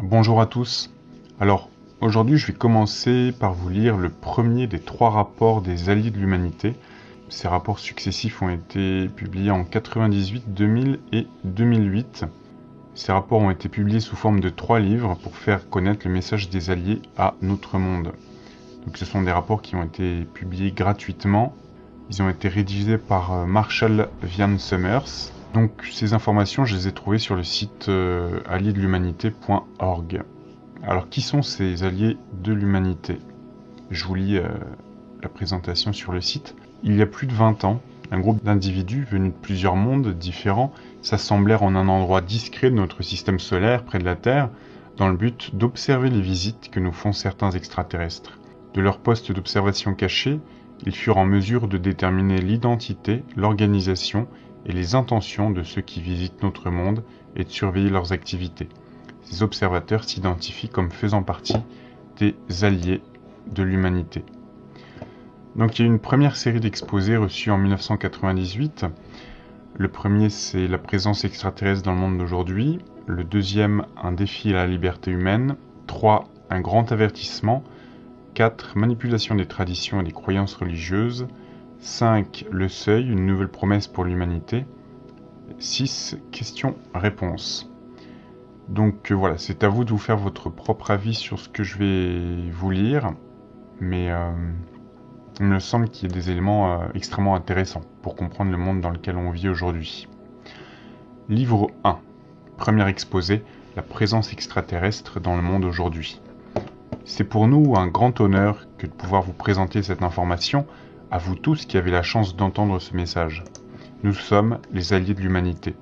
Bonjour à tous. Alors, aujourd'hui, je vais commencer par vous lire le premier des trois rapports des Alliés de l'Humanité. Ces rapports successifs ont été publiés en 98, 2000 et 2008. Ces rapports ont été publiés sous forme de trois livres pour faire connaître le message des Alliés à notre monde. Donc, ce sont des rapports qui ont été publiés gratuitement. Ils ont été rédigés par euh, Marshall Vian Summers donc ces informations, je les ai trouvées sur le site euh. Alors qui sont ces alliés de l'humanité? Je vous lis euh, la présentation sur le site. Il y a plus de 20 ans, un groupe d'individus venus de plusieurs mondes différents s'assemblèrent en un endroit discret de notre système solaire près de la Terre dans le but d'observer les visites que nous font certains extraterrestres. De leur poste d'observation caché, ils furent en mesure de déterminer l'identité, l'organisation et les intentions de ceux qui visitent notre monde et de surveiller leurs activités. Ces observateurs s'identifient comme faisant partie des alliés de l'humanité. Donc il y a une première série d'exposés reçus en 1998. Le premier, c'est la présence extraterrestre dans le monde d'aujourd'hui. Le deuxième, un défi à la liberté humaine. 3. Un grand avertissement. 4. Manipulation des traditions et des croyances religieuses. 5. Le seuil, une nouvelle promesse pour l'humanité. 6. Questions-réponses. Donc euh, voilà, c'est à vous de vous faire votre propre avis sur ce que je vais vous lire, mais euh, il me semble qu'il y a des éléments euh, extrêmement intéressants pour comprendre le monde dans lequel on vit aujourd'hui. Livre 1. Premier exposé, la présence extraterrestre dans le monde aujourd'hui. C'est pour nous un grand honneur que de pouvoir vous présenter cette information à vous tous qui avez la chance d'entendre ce message. Nous sommes les alliés de l'humanité.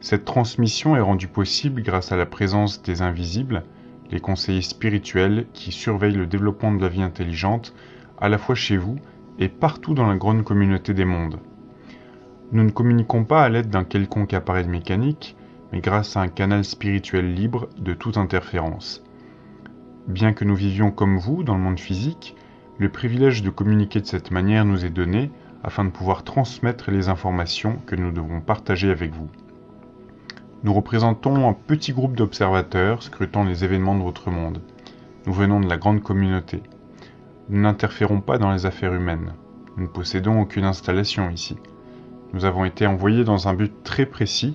Cette transmission est rendue possible grâce à la présence des invisibles, les conseillers spirituels qui surveillent le développement de la vie intelligente, à la fois chez vous et partout dans la grande communauté des mondes. Nous ne communiquons pas à l'aide d'un quelconque appareil mécanique, mais grâce à un canal spirituel libre de toute interférence. Bien que nous vivions comme vous dans le monde physique, le privilège de communiquer de cette manière nous est donné afin de pouvoir transmettre les informations que nous devons partager avec vous. Nous représentons un petit groupe d'observateurs scrutant les événements de votre monde. Nous venons de la grande communauté. Nous n'interférons pas dans les affaires humaines. Nous ne possédons aucune installation ici. Nous avons été envoyés dans un but très précis,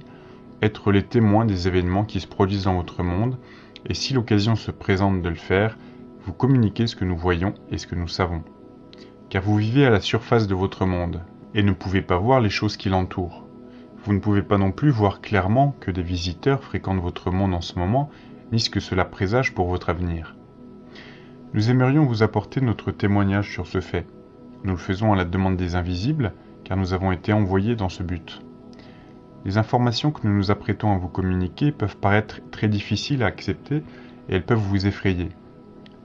être les témoins des événements qui se produisent dans votre monde, et si l'occasion se présente de le faire, vous communiquez ce que nous voyons et ce que nous savons. Car vous vivez à la surface de votre monde, et ne pouvez pas voir les choses qui l'entourent. Vous ne pouvez pas non plus voir clairement que des visiteurs fréquentent votre monde en ce moment, ni ce que cela présage pour votre avenir. Nous aimerions vous apporter notre témoignage sur ce fait. Nous le faisons à la demande des invisibles, car nous avons été envoyés dans ce but. Les informations que nous nous apprêtons à vous communiquer peuvent paraître très difficiles à accepter et elles peuvent vous effrayer.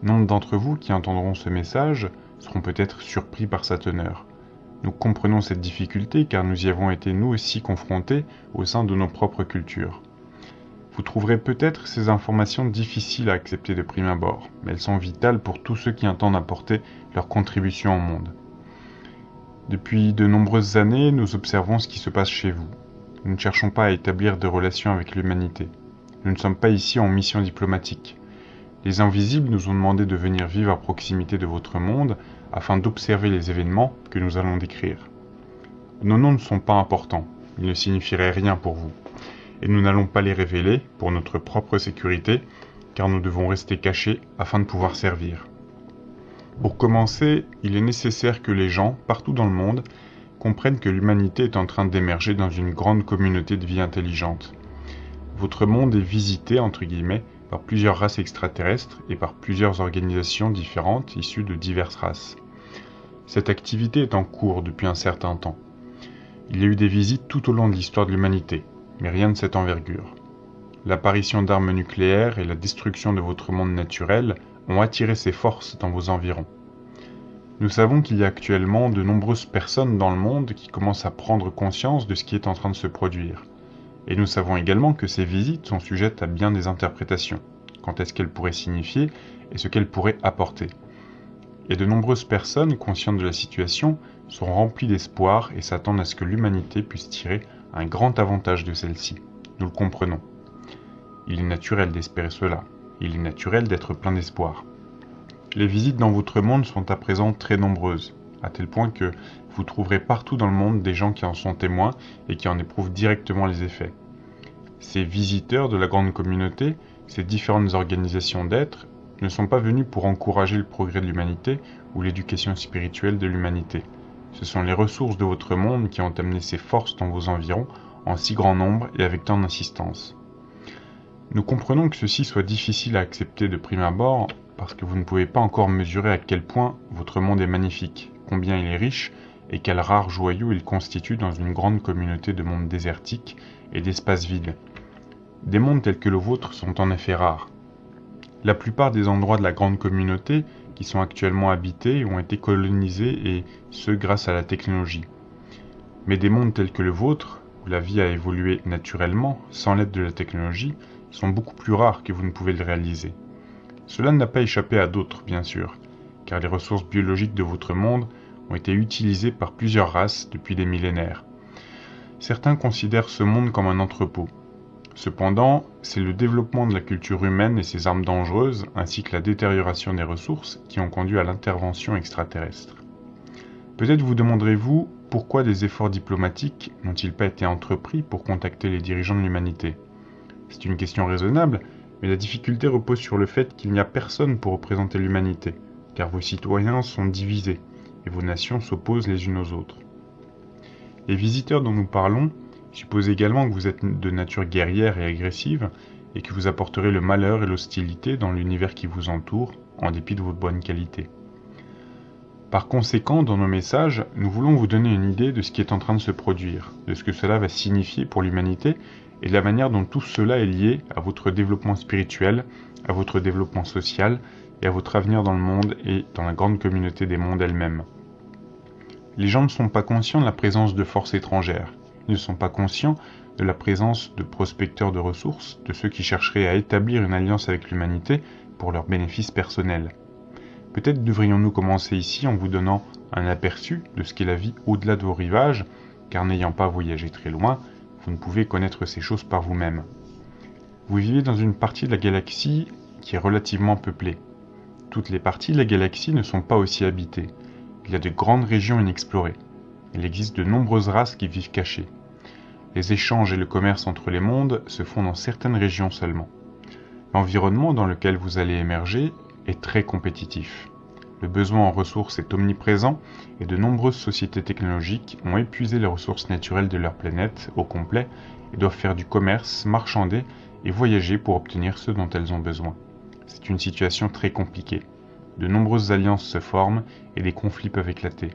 Nombre d'entre vous qui entendront ce message seront peut-être surpris par sa teneur. Nous comprenons cette difficulté car nous y avons été nous aussi confrontés au sein de nos propres cultures. Vous trouverez peut-être ces informations difficiles à accepter de prime abord, mais elles sont vitales pour tous ceux qui entendent apporter leur contribution au monde. Depuis de nombreuses années, nous observons ce qui se passe chez vous. Nous ne cherchons pas à établir des relations avec l'humanité. Nous ne sommes pas ici en mission diplomatique. Les invisibles nous ont demandé de venir vivre à proximité de votre monde afin d'observer les événements que nous allons décrire. Nos noms ne sont pas importants, ils ne signifieraient rien pour vous, et nous n'allons pas les révéler pour notre propre sécurité, car nous devons rester cachés afin de pouvoir servir. Pour commencer, il est nécessaire que les gens, partout dans le monde, comprennent que l'humanité est en train d'émerger dans une grande communauté de vie intelligente. Votre monde est visité, entre guillemets, par plusieurs races extraterrestres et par plusieurs organisations différentes issues de diverses races. Cette activité est en cours depuis un certain temps. Il y a eu des visites tout au long de l'histoire de l'humanité, mais rien de cette envergure. L'apparition d'armes nucléaires et la destruction de votre monde naturel ont attiré ces forces dans vos environs. Nous savons qu'il y a actuellement de nombreuses personnes dans le monde qui commencent à prendre conscience de ce qui est en train de se produire. Et nous savons également que ces visites sont sujettes à bien des interprétations, quant à ce qu'elles pourraient signifier et ce qu'elles pourraient apporter. Et de nombreuses personnes conscientes de la situation sont remplies d'espoir et s'attendent à ce que l'humanité puisse tirer un grand avantage de celle-ci. Nous le comprenons. Il est naturel d'espérer cela. Il est naturel d'être plein d'espoir. Les visites dans votre monde sont à présent très nombreuses, à tel point que vous trouverez partout dans le monde des gens qui en sont témoins et qui en éprouvent directement les effets. Ces visiteurs de la grande communauté, ces différentes organisations d'êtres, ne sont pas venus pour encourager le progrès de l'humanité ou l'éducation spirituelle de l'humanité. Ce sont les ressources de votre monde qui ont amené ces forces dans vos environs en si grand nombre et avec tant d'insistance. Nous comprenons que ceci soit difficile à accepter de prime abord parce que vous ne pouvez pas encore mesurer à quel point votre monde est magnifique, combien il est riche et quel rare joyau il constitue dans une grande communauté de mondes désertiques et d'espaces vides. Des mondes tels que le vôtre sont en effet rares. La plupart des endroits de la grande communauté qui sont actuellement habités ont été colonisés et ce grâce à la technologie. Mais des mondes tels que le vôtre, où la vie a évolué naturellement, sans l'aide de la technologie, sont beaucoup plus rares que vous ne pouvez le réaliser. Cela n'a pas échappé à d'autres, bien sûr, car les ressources biologiques de votre monde été utilisées par plusieurs races depuis des millénaires. Certains considèrent ce monde comme un entrepôt. Cependant, c'est le développement de la culture humaine et ses armes dangereuses, ainsi que la détérioration des ressources, qui ont conduit à l'intervention extraterrestre. Peut-être vous demanderez-vous pourquoi des efforts diplomatiques n'ont-ils pas été entrepris pour contacter les dirigeants de l'humanité? C'est une question raisonnable, mais la difficulté repose sur le fait qu'il n'y a personne pour représenter l'humanité, car vos citoyens sont divisés, et vos nations s'opposent les unes aux autres. Les visiteurs dont nous parlons supposent également que vous êtes de nature guerrière et agressive, et que vous apporterez le malheur et l'hostilité dans l'univers qui vous entoure, en dépit de votre bonne qualité. Par conséquent, dans nos messages, nous voulons vous donner une idée de ce qui est en train de se produire, de ce que cela va signifier pour l'humanité et de la manière dont tout cela est lié à votre développement spirituel, à votre développement social et à votre avenir dans le monde et dans la grande communauté des mondes elle-même. Les gens ne sont pas conscients de la présence de forces étrangères, ils ne sont pas conscients de la présence de prospecteurs de ressources, de ceux qui chercheraient à établir une alliance avec l'humanité pour leur bénéfice personnel. Peut-être devrions-nous commencer ici en vous donnant un aperçu de ce qu'est la vie au-delà de vos rivages, car n'ayant pas voyagé très loin, vous ne pouvez connaître ces choses par vous-même. Vous vivez dans une partie de la galaxie qui est relativement peuplée. Toutes les parties de la galaxie ne sont pas aussi habitées. Il y a de grandes régions inexplorées. Il existe de nombreuses races qui vivent cachées. Les échanges et le commerce entre les mondes se font dans certaines régions seulement. L'environnement dans lequel vous allez émerger est très compétitif. Le besoin en ressources est omniprésent et de nombreuses sociétés technologiques ont épuisé les ressources naturelles de leur planète au complet et doivent faire du commerce, marchander et voyager pour obtenir ce dont elles ont besoin. C'est une situation très compliquée. De nombreuses alliances se forment et des conflits peuvent éclater.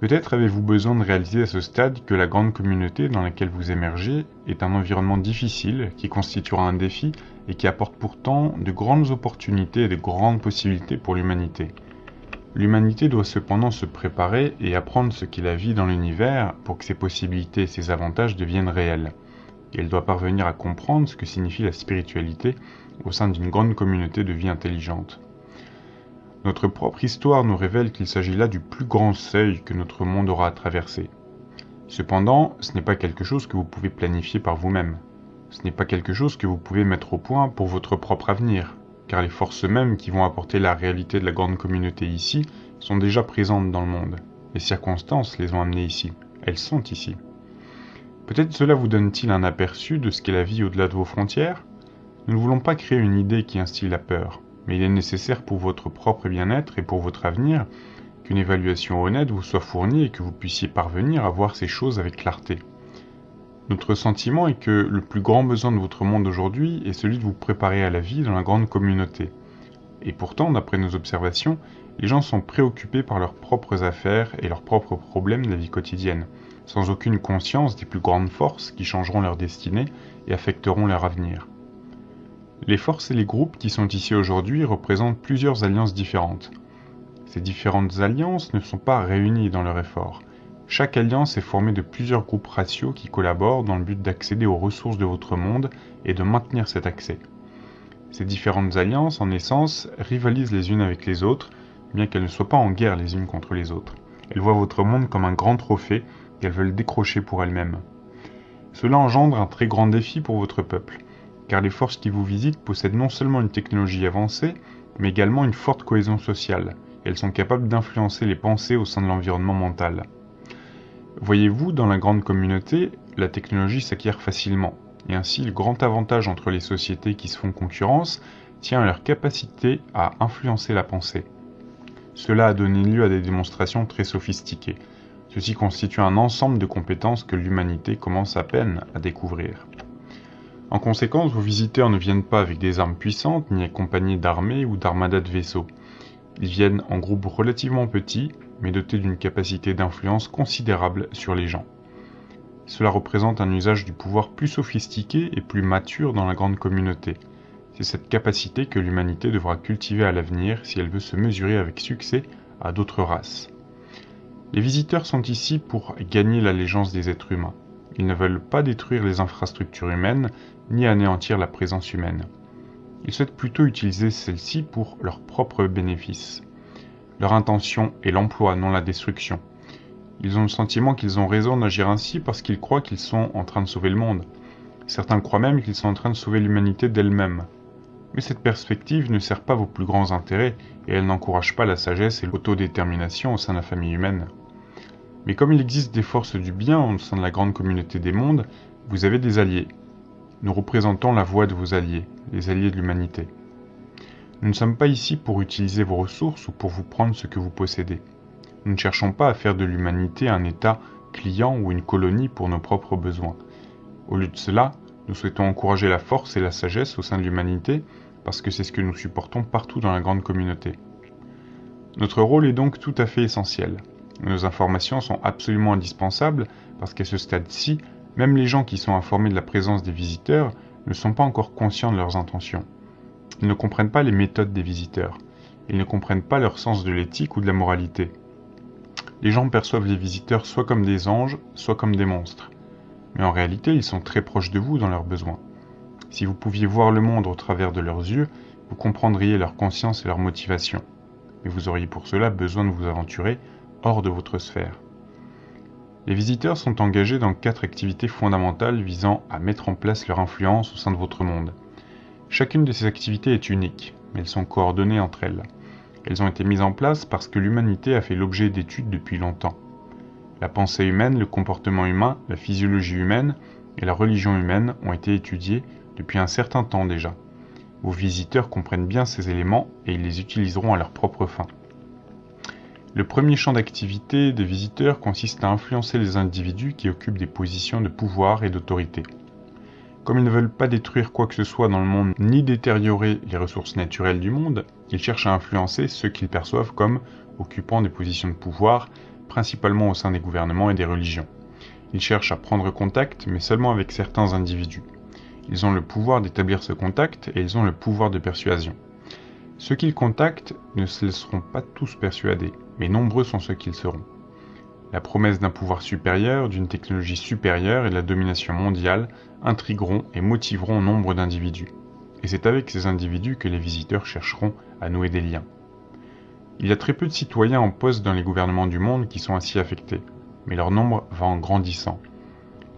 Peut-être avez-vous besoin de réaliser à ce stade que la grande communauté dans laquelle vous émergez est un environnement difficile qui constituera un défi et qui apporte pourtant de grandes opportunités et de grandes possibilités pour l'humanité. L'humanité doit cependant se préparer et apprendre ce qu'est la vie dans l'univers pour que ses possibilités et ses avantages deviennent réels. Elle doit parvenir à comprendre ce que signifie la spiritualité au sein d'une grande communauté de vie intelligente. Notre propre histoire nous révèle qu'il s'agit là du plus grand seuil que notre monde aura à traverser. Cependant, ce n'est pas quelque chose que vous pouvez planifier par vous-même. Ce n'est pas quelque chose que vous pouvez mettre au point pour votre propre avenir, car les forces mêmes qui vont apporter la réalité de la grande communauté ici sont déjà présentes dans le monde. Les circonstances les ont amenées ici. Elles sont ici. Peut-être cela vous donne-t-il un aperçu de ce qu'est la vie au-delà de vos frontières? Nous ne voulons pas créer une idée qui instille la peur mais il est nécessaire pour votre propre bien-être et pour votre avenir qu'une évaluation honnête vous soit fournie et que vous puissiez parvenir à voir ces choses avec clarté. Notre sentiment est que le plus grand besoin de votre monde aujourd'hui est celui de vous préparer à la vie dans la grande communauté. Et pourtant, d'après nos observations, les gens sont préoccupés par leurs propres affaires et leurs propres problèmes de la vie quotidienne, sans aucune conscience des plus grandes forces qui changeront leur destinée et affecteront leur avenir. Les forces et les groupes qui sont ici aujourd'hui représentent plusieurs alliances différentes. Ces différentes alliances ne sont pas réunies dans leur effort. Chaque alliance est formée de plusieurs groupes ratios qui collaborent dans le but d'accéder aux ressources de votre monde et de maintenir cet accès. Ces différentes alliances, en essence, rivalisent les unes avec les autres, bien qu'elles ne soient pas en guerre les unes contre les autres. Elles voient votre monde comme un grand trophée qu'elles veulent décrocher pour elles-mêmes. Cela engendre un très grand défi pour votre peuple car les forces qui vous visitent possèdent non seulement une technologie avancée, mais également une forte cohésion sociale. Elles sont capables d'influencer les pensées au sein de l'environnement mental. Voyez-vous, dans la grande communauté, la technologie s'acquiert facilement, et ainsi le grand avantage entre les sociétés qui se font concurrence tient à leur capacité à influencer la pensée. Cela a donné lieu à des démonstrations très sophistiquées. Ceci constitue un ensemble de compétences que l'humanité commence à peine à découvrir. En conséquence, vos visiteurs ne viennent pas avec des armes puissantes, ni accompagnés d'armées ou d'armadas de vaisseaux. Ils viennent en groupes relativement petits, mais dotés d'une capacité d'influence considérable sur les gens. Cela représente un usage du pouvoir plus sophistiqué et plus mature dans la grande communauté. C'est cette capacité que l'humanité devra cultiver à l'avenir si elle veut se mesurer avec succès à d'autres races. Les visiteurs sont ici pour gagner l'allégeance des êtres humains. Ils ne veulent pas détruire les infrastructures humaines, ni anéantir la présence humaine. Ils souhaitent plutôt utiliser celle-ci pour leur propre bénéfice. Leur intention est l'emploi, non la destruction. Ils ont le sentiment qu'ils ont raison d'agir ainsi parce qu'ils croient qu'ils sont en train de sauver le monde. Certains croient même qu'ils sont en train de sauver l'humanité d'elle-même. Mais cette perspective ne sert pas vos plus grands intérêts et elle n'encourage pas la sagesse et l'autodétermination au sein de la famille humaine. Mais comme il existe des forces du bien au sein de la grande communauté des mondes, vous avez des alliés, nous représentons la voix de vos alliés, les alliés de l'humanité. Nous ne sommes pas ici pour utiliser vos ressources ou pour vous prendre ce que vous possédez. Nous ne cherchons pas à faire de l'humanité un État client ou une colonie pour nos propres besoins. Au lieu de cela, nous souhaitons encourager la force et la sagesse au sein de l'humanité parce que c'est ce que nous supportons partout dans la grande communauté. Notre rôle est donc tout à fait essentiel. Nos informations sont absolument indispensables parce qu'à ce stade-ci, même les gens qui sont informés de la présence des visiteurs ne sont pas encore conscients de leurs intentions. Ils ne comprennent pas les méthodes des visiteurs. Ils ne comprennent pas leur sens de l'éthique ou de la moralité. Les gens perçoivent les visiteurs soit comme des anges, soit comme des monstres. Mais en réalité, ils sont très proches de vous dans leurs besoins. Si vous pouviez voir le monde au travers de leurs yeux, vous comprendriez leur conscience et leur motivation. Mais vous auriez pour cela besoin de vous aventurer hors de votre sphère. Les visiteurs sont engagés dans quatre activités fondamentales visant à mettre en place leur influence au sein de votre monde. Chacune de ces activités est unique, mais elles sont coordonnées entre elles. Elles ont été mises en place parce que l'humanité a fait l'objet d'études depuis longtemps. La pensée humaine, le comportement humain, la physiologie humaine et la religion humaine ont été étudiés depuis un certain temps déjà. Vos visiteurs comprennent bien ces éléments et ils les utiliseront à leur propre fin. Le premier champ d'activité des visiteurs consiste à influencer les individus qui occupent des positions de pouvoir et d'autorité. Comme ils ne veulent pas détruire quoi que ce soit dans le monde ni détériorer les ressources naturelles du monde, ils cherchent à influencer ceux qu'ils perçoivent comme occupant des positions de pouvoir, principalement au sein des gouvernements et des religions. Ils cherchent à prendre contact, mais seulement avec certains individus. Ils ont le pouvoir d'établir ce contact et ils ont le pouvoir de persuasion. Ceux qu'ils contactent ne se laisseront pas tous persuader, mais nombreux sont ceux qu'ils seront. La promesse d'un pouvoir supérieur, d'une technologie supérieure et de la domination mondiale intrigueront et motiveront nombre d'individus. Et c'est avec ces individus que les visiteurs chercheront à nouer des liens. Il y a très peu de citoyens en poste dans les gouvernements du monde qui sont ainsi affectés, mais leur nombre va en grandissant.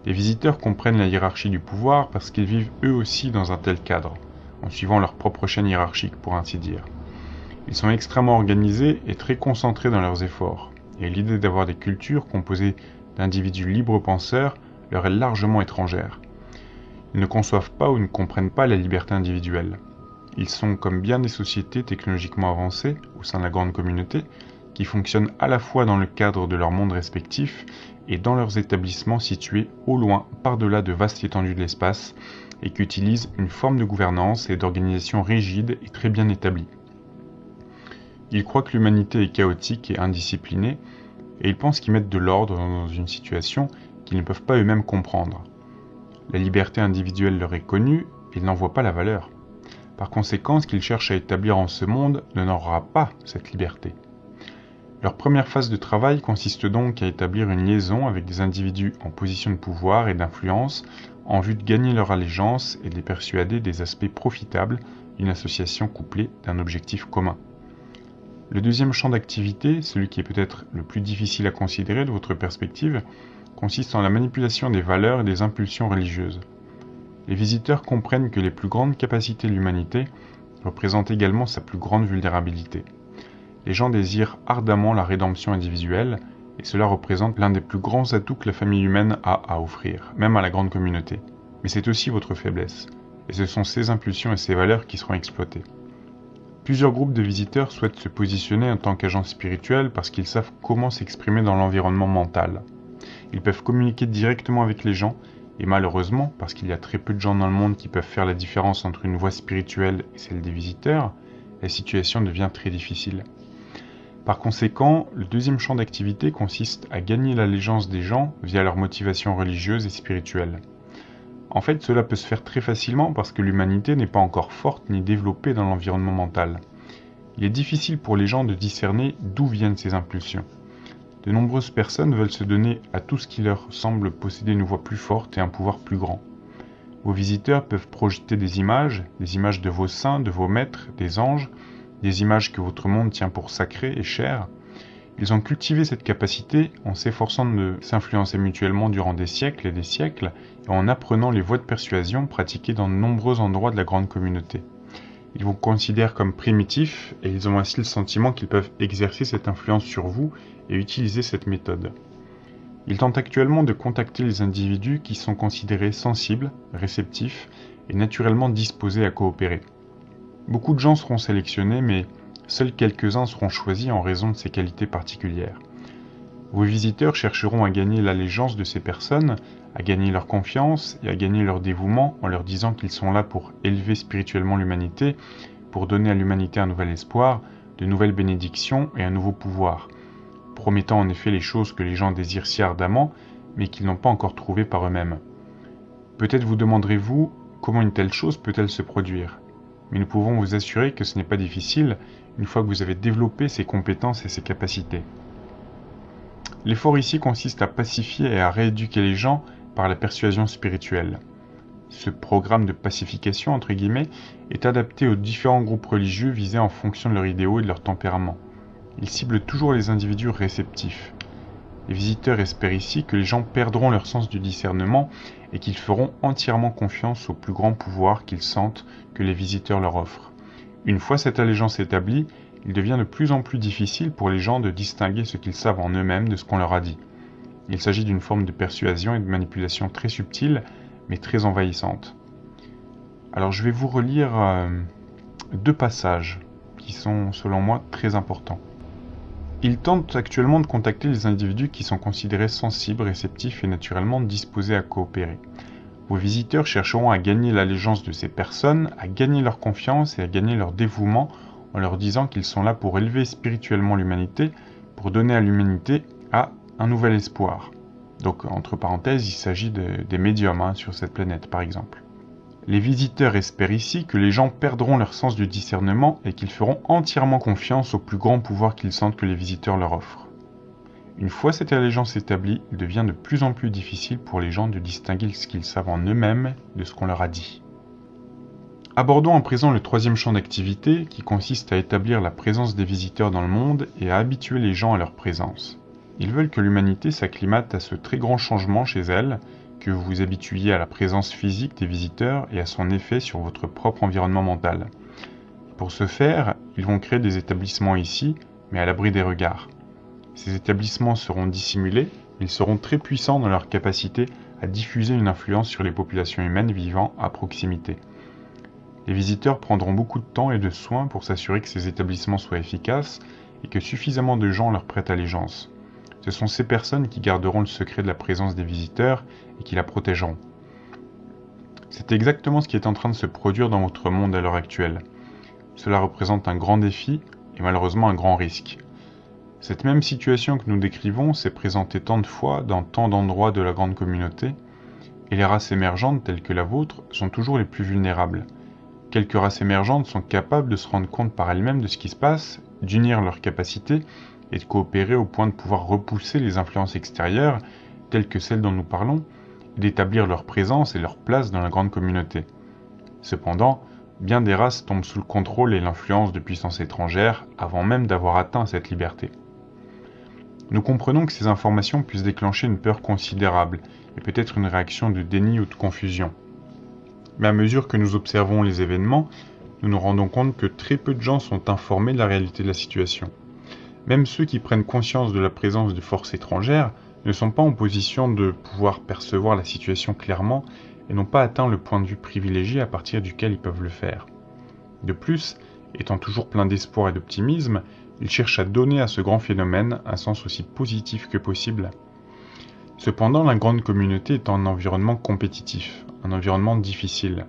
Les visiteurs comprennent la hiérarchie du pouvoir parce qu'ils vivent eux aussi dans un tel cadre, en suivant leur propre chaîne hiérarchique pour ainsi dire. Ils sont extrêmement organisés et très concentrés dans leurs efforts, et l'idée d'avoir des cultures composées d'individus libres penseurs leur est largement étrangère. Ils ne conçoivent pas ou ne comprennent pas la liberté individuelle. Ils sont comme bien des sociétés technologiquement avancées au sein de la grande communauté, qui fonctionnent à la fois dans le cadre de leur monde respectif et dans leurs établissements situés au loin par-delà de vastes étendues de l'espace, et qui utilisent une forme de gouvernance et d'organisation rigide et très bien établie. Ils croient que l'humanité est chaotique et indisciplinée, et ils pensent qu'ils mettent de l'ordre dans une situation qu'ils ne peuvent pas eux-mêmes comprendre. La liberté individuelle leur est connue, et ils n'en voient pas la valeur. Par conséquent, ce qu'ils cherchent à établir en ce monde n'aura pas cette liberté. Leur première phase de travail consiste donc à établir une liaison avec des individus en position de pouvoir et d'influence en vue de gagner leur allégeance et de les persuader des aspects profitables d'une association couplée d'un objectif commun. Le deuxième champ d'activité, celui qui est peut-être le plus difficile à considérer de votre perspective, consiste en la manipulation des valeurs et des impulsions religieuses. Les visiteurs comprennent que les plus grandes capacités de l'humanité représentent également sa plus grande vulnérabilité. Les gens désirent ardemment la rédemption individuelle, et cela représente l'un des plus grands atouts que la famille humaine a à offrir, même à la grande communauté. Mais c'est aussi votre faiblesse, et ce sont ces impulsions et ces valeurs qui seront exploitées. Plusieurs groupes de visiteurs souhaitent se positionner en tant qu'agents spirituels parce qu'ils savent comment s'exprimer dans l'environnement mental. Ils peuvent communiquer directement avec les gens, et malheureusement, parce qu'il y a très peu de gens dans le monde qui peuvent faire la différence entre une voix spirituelle et celle des visiteurs, la situation devient très difficile. Par conséquent, le deuxième champ d'activité consiste à gagner l'allégeance des gens via leur motivation religieuse et spirituelle. En fait, cela peut se faire très facilement parce que l'humanité n'est pas encore forte ni développée dans l'environnement mental. Il est difficile pour les gens de discerner d'où viennent ces impulsions. De nombreuses personnes veulent se donner à tout ce qui leur semble posséder une voix plus forte et un pouvoir plus grand. Vos visiteurs peuvent projeter des images, des images de vos saints, de vos maîtres, des anges, des images que votre monde tient pour sacrées et chères, ils ont cultivé cette capacité en s'efforçant de s'influencer mutuellement durant des siècles et des siècles et en apprenant les voies de persuasion pratiquées dans de nombreux endroits de la grande communauté. Ils vous considèrent comme primitifs et ils ont ainsi le sentiment qu'ils peuvent exercer cette influence sur vous et utiliser cette méthode. Ils tentent actuellement de contacter les individus qui sont considérés sensibles, réceptifs et naturellement disposés à coopérer. Beaucoup de gens seront sélectionnés mais Seuls quelques-uns seront choisis en raison de ces qualités particulières. Vos visiteurs chercheront à gagner l'allégeance de ces personnes, à gagner leur confiance et à gagner leur dévouement en leur disant qu'ils sont là pour élever spirituellement l'humanité, pour donner à l'humanité un nouvel espoir, de nouvelles bénédictions et un nouveau pouvoir, promettant en effet les choses que les gens désirent si ardemment, mais qu'ils n'ont pas encore trouvées par eux-mêmes. Peut-être vous demanderez-vous comment une telle chose peut-elle se produire mais nous pouvons vous assurer que ce n'est pas difficile une fois que vous avez développé ces compétences et ces capacités. L'effort ici consiste à pacifier et à rééduquer les gens par la persuasion spirituelle. Ce programme de pacification, entre guillemets, est adapté aux différents groupes religieux visés en fonction de leurs idéaux et de leur tempérament. Il cible toujours les individus réceptifs. Les visiteurs espèrent ici que les gens perdront leur sens du discernement et qu'ils feront entièrement confiance au plus grand pouvoir qu'ils sentent que les visiteurs leur offrent. Une fois cette allégeance établie, il devient de plus en plus difficile pour les gens de distinguer ce qu'ils savent en eux-mêmes de ce qu'on leur a dit. Il s'agit d'une forme de persuasion et de manipulation très subtile, mais très envahissante. Alors je vais vous relire euh, deux passages qui sont selon moi très importants. Il tente actuellement de contacter les individus qui sont considérés sensibles, réceptifs et naturellement disposés à coopérer. Vos visiteurs chercheront à gagner l'allégeance de ces personnes, à gagner leur confiance et à gagner leur dévouement en leur disant qu'ils sont là pour élever spirituellement l'humanité, pour donner à l'humanité un nouvel espoir. Donc entre parenthèses, il s'agit des médiums hein, sur cette planète par exemple. Les visiteurs espèrent ici que les gens perdront leur sens du discernement et qu'ils feront entièrement confiance au plus grand pouvoir qu'ils sentent que les visiteurs leur offrent. Une fois cette allégeance établie, il devient de plus en plus difficile pour les gens de distinguer ce qu'ils savent en eux-mêmes de ce qu'on leur a dit. Abordons en présent le troisième champ d'activité qui consiste à établir la présence des visiteurs dans le monde et à habituer les gens à leur présence. Ils veulent que l'humanité s'acclimate à ce très grand changement chez elle que vous vous habituiez à la présence physique des visiteurs et à son effet sur votre propre environnement mental. Pour ce faire, ils vont créer des établissements ici, mais à l'abri des regards. Ces établissements seront dissimulés, ils seront très puissants dans leur capacité à diffuser une influence sur les populations humaines vivant à proximité. Les visiteurs prendront beaucoup de temps et de soins pour s'assurer que ces établissements soient efficaces et que suffisamment de gens leur prêtent allégeance. Ce sont ces personnes qui garderont le secret de la présence des visiteurs et qui la protégeront. C'est exactement ce qui est en train de se produire dans votre monde à l'heure actuelle. Cela représente un grand défi et malheureusement un grand risque. Cette même situation que nous décrivons s'est présentée tant de fois dans tant d'endroits de la grande communauté, et les races émergentes telles que la vôtre sont toujours les plus vulnérables. Quelques races émergentes sont capables de se rendre compte par elles-mêmes de ce qui se passe, d'unir leurs capacités et de coopérer au point de pouvoir repousser les influences extérieures, telles que celles dont nous parlons, et d'établir leur présence et leur place dans la grande communauté. Cependant, bien des races tombent sous le contrôle et l'influence de puissances étrangères avant même d'avoir atteint cette liberté. Nous comprenons que ces informations puissent déclencher une peur considérable et peut-être une réaction de déni ou de confusion. Mais à mesure que nous observons les événements, nous nous rendons compte que très peu de gens sont informés de la réalité de la situation. Même ceux qui prennent conscience de la présence de forces étrangères ne sont pas en position de pouvoir percevoir la situation clairement et n'ont pas atteint le point de vue privilégié à partir duquel ils peuvent le faire. De plus, étant toujours plein d'espoir et d'optimisme, ils cherchent à donner à ce grand phénomène un sens aussi positif que possible. Cependant, la grande communauté est un environnement compétitif, un environnement difficile.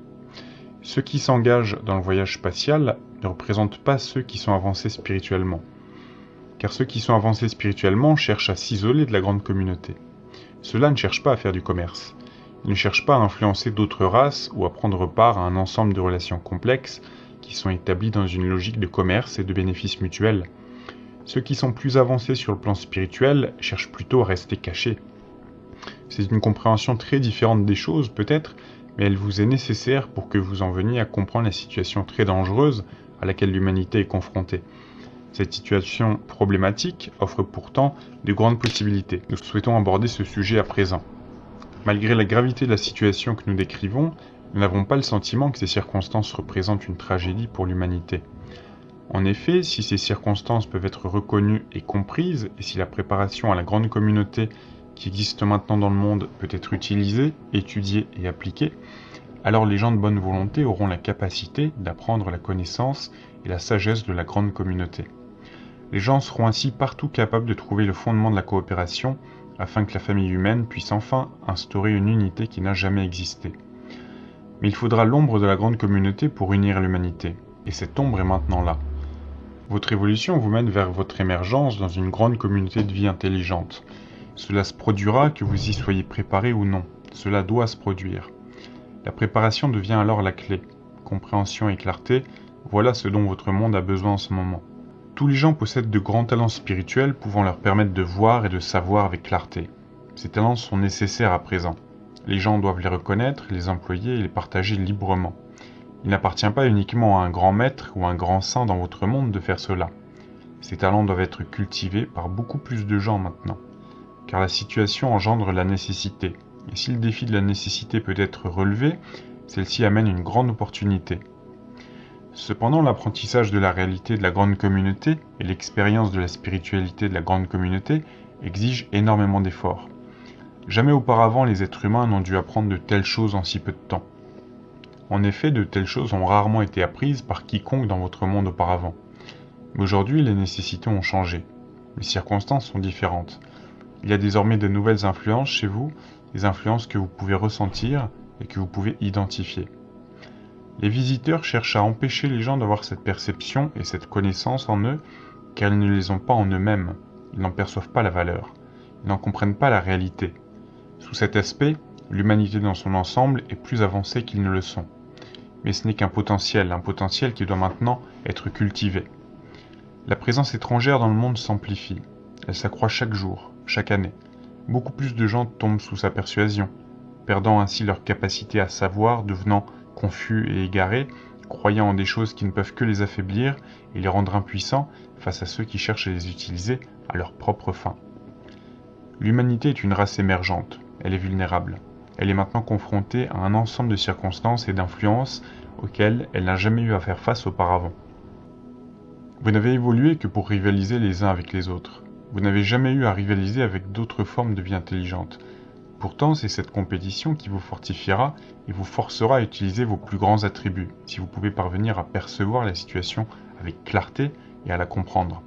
Ceux qui s'engagent dans le voyage spatial ne représentent pas ceux qui sont avancés spirituellement. Car ceux qui sont avancés spirituellement cherchent à s'isoler de la grande communauté. Ceux-là ne cherchent pas à faire du commerce. Ils ne cherchent pas à influencer d'autres races ou à prendre part à un ensemble de relations complexes qui sont établies dans une logique de commerce et de bénéfices mutuels. Ceux qui sont plus avancés sur le plan spirituel cherchent plutôt à rester cachés. C'est une compréhension très différente des choses peut-être, mais elle vous est nécessaire pour que vous en veniez à comprendre la situation très dangereuse à laquelle l'humanité est confrontée. Cette situation problématique offre pourtant de grandes possibilités. Nous souhaitons aborder ce sujet à présent. Malgré la gravité de la situation que nous décrivons, nous n'avons pas le sentiment que ces circonstances représentent une tragédie pour l'humanité. En effet, si ces circonstances peuvent être reconnues et comprises, et si la préparation à la grande communauté qui existe maintenant dans le monde peut être utilisée, étudiée et appliquée, alors les gens de bonne volonté auront la capacité d'apprendre la connaissance et la sagesse de la grande communauté. Les gens seront ainsi partout capables de trouver le fondement de la coopération afin que la famille humaine puisse enfin instaurer une unité qui n'a jamais existé. Mais il faudra l'ombre de la grande communauté pour unir l'humanité, et cette ombre est maintenant là. Votre évolution vous mène vers votre émergence dans une grande communauté de vie intelligente. Cela se produira que vous y soyez préparé ou non, cela doit se produire. La préparation devient alors la clé. Compréhension et clarté, voilà ce dont votre monde a besoin en ce moment. Tous les gens possèdent de grands talents spirituels pouvant leur permettre de voir et de savoir avec clarté. Ces talents sont nécessaires à présent. Les gens doivent les reconnaître, les employer et les partager librement. Il n'appartient pas uniquement à un grand maître ou un grand saint dans votre monde de faire cela. Ces talents doivent être cultivés par beaucoup plus de gens maintenant. Car la situation engendre la nécessité. Et si le défi de la nécessité peut être relevé, celle-ci amène une grande opportunité. Cependant, l'apprentissage de la réalité de la grande communauté et l'expérience de la spiritualité de la grande communauté exigent énormément d'efforts. Jamais auparavant les êtres humains n'ont dû apprendre de telles choses en si peu de temps. En effet, de telles choses ont rarement été apprises par quiconque dans votre monde auparavant. Mais aujourd'hui, les nécessités ont changé. Les circonstances sont différentes. Il y a désormais de nouvelles influences chez vous, des influences que vous pouvez ressentir et que vous pouvez identifier. Les visiteurs cherchent à empêcher les gens d'avoir cette perception et cette connaissance en eux, car ils ne les ont pas en eux-mêmes. Ils n'en perçoivent pas la valeur. Ils n'en comprennent pas la réalité. Sous cet aspect, l'humanité dans son ensemble est plus avancée qu'ils ne le sont. Mais ce n'est qu'un potentiel, un potentiel qui doit maintenant être cultivé. La présence étrangère dans le monde s'amplifie. Elle s'accroît chaque jour, chaque année. Beaucoup plus de gens tombent sous sa persuasion, perdant ainsi leur capacité à savoir, devenant confus et égarés, croyant en des choses qui ne peuvent que les affaiblir et les rendre impuissants face à ceux qui cherchent à les utiliser à leur propre fin. L'humanité est une race émergente, elle est vulnérable. Elle est maintenant confrontée à un ensemble de circonstances et d'influences auxquelles elle n'a jamais eu à faire face auparavant. Vous n'avez évolué que pour rivaliser les uns avec les autres. Vous n'avez jamais eu à rivaliser avec d'autres formes de vie intelligente. Pourtant, c'est cette compétition qui vous fortifiera et vous forcera à utiliser vos plus grands attributs, si vous pouvez parvenir à percevoir la situation avec clarté et à la comprendre.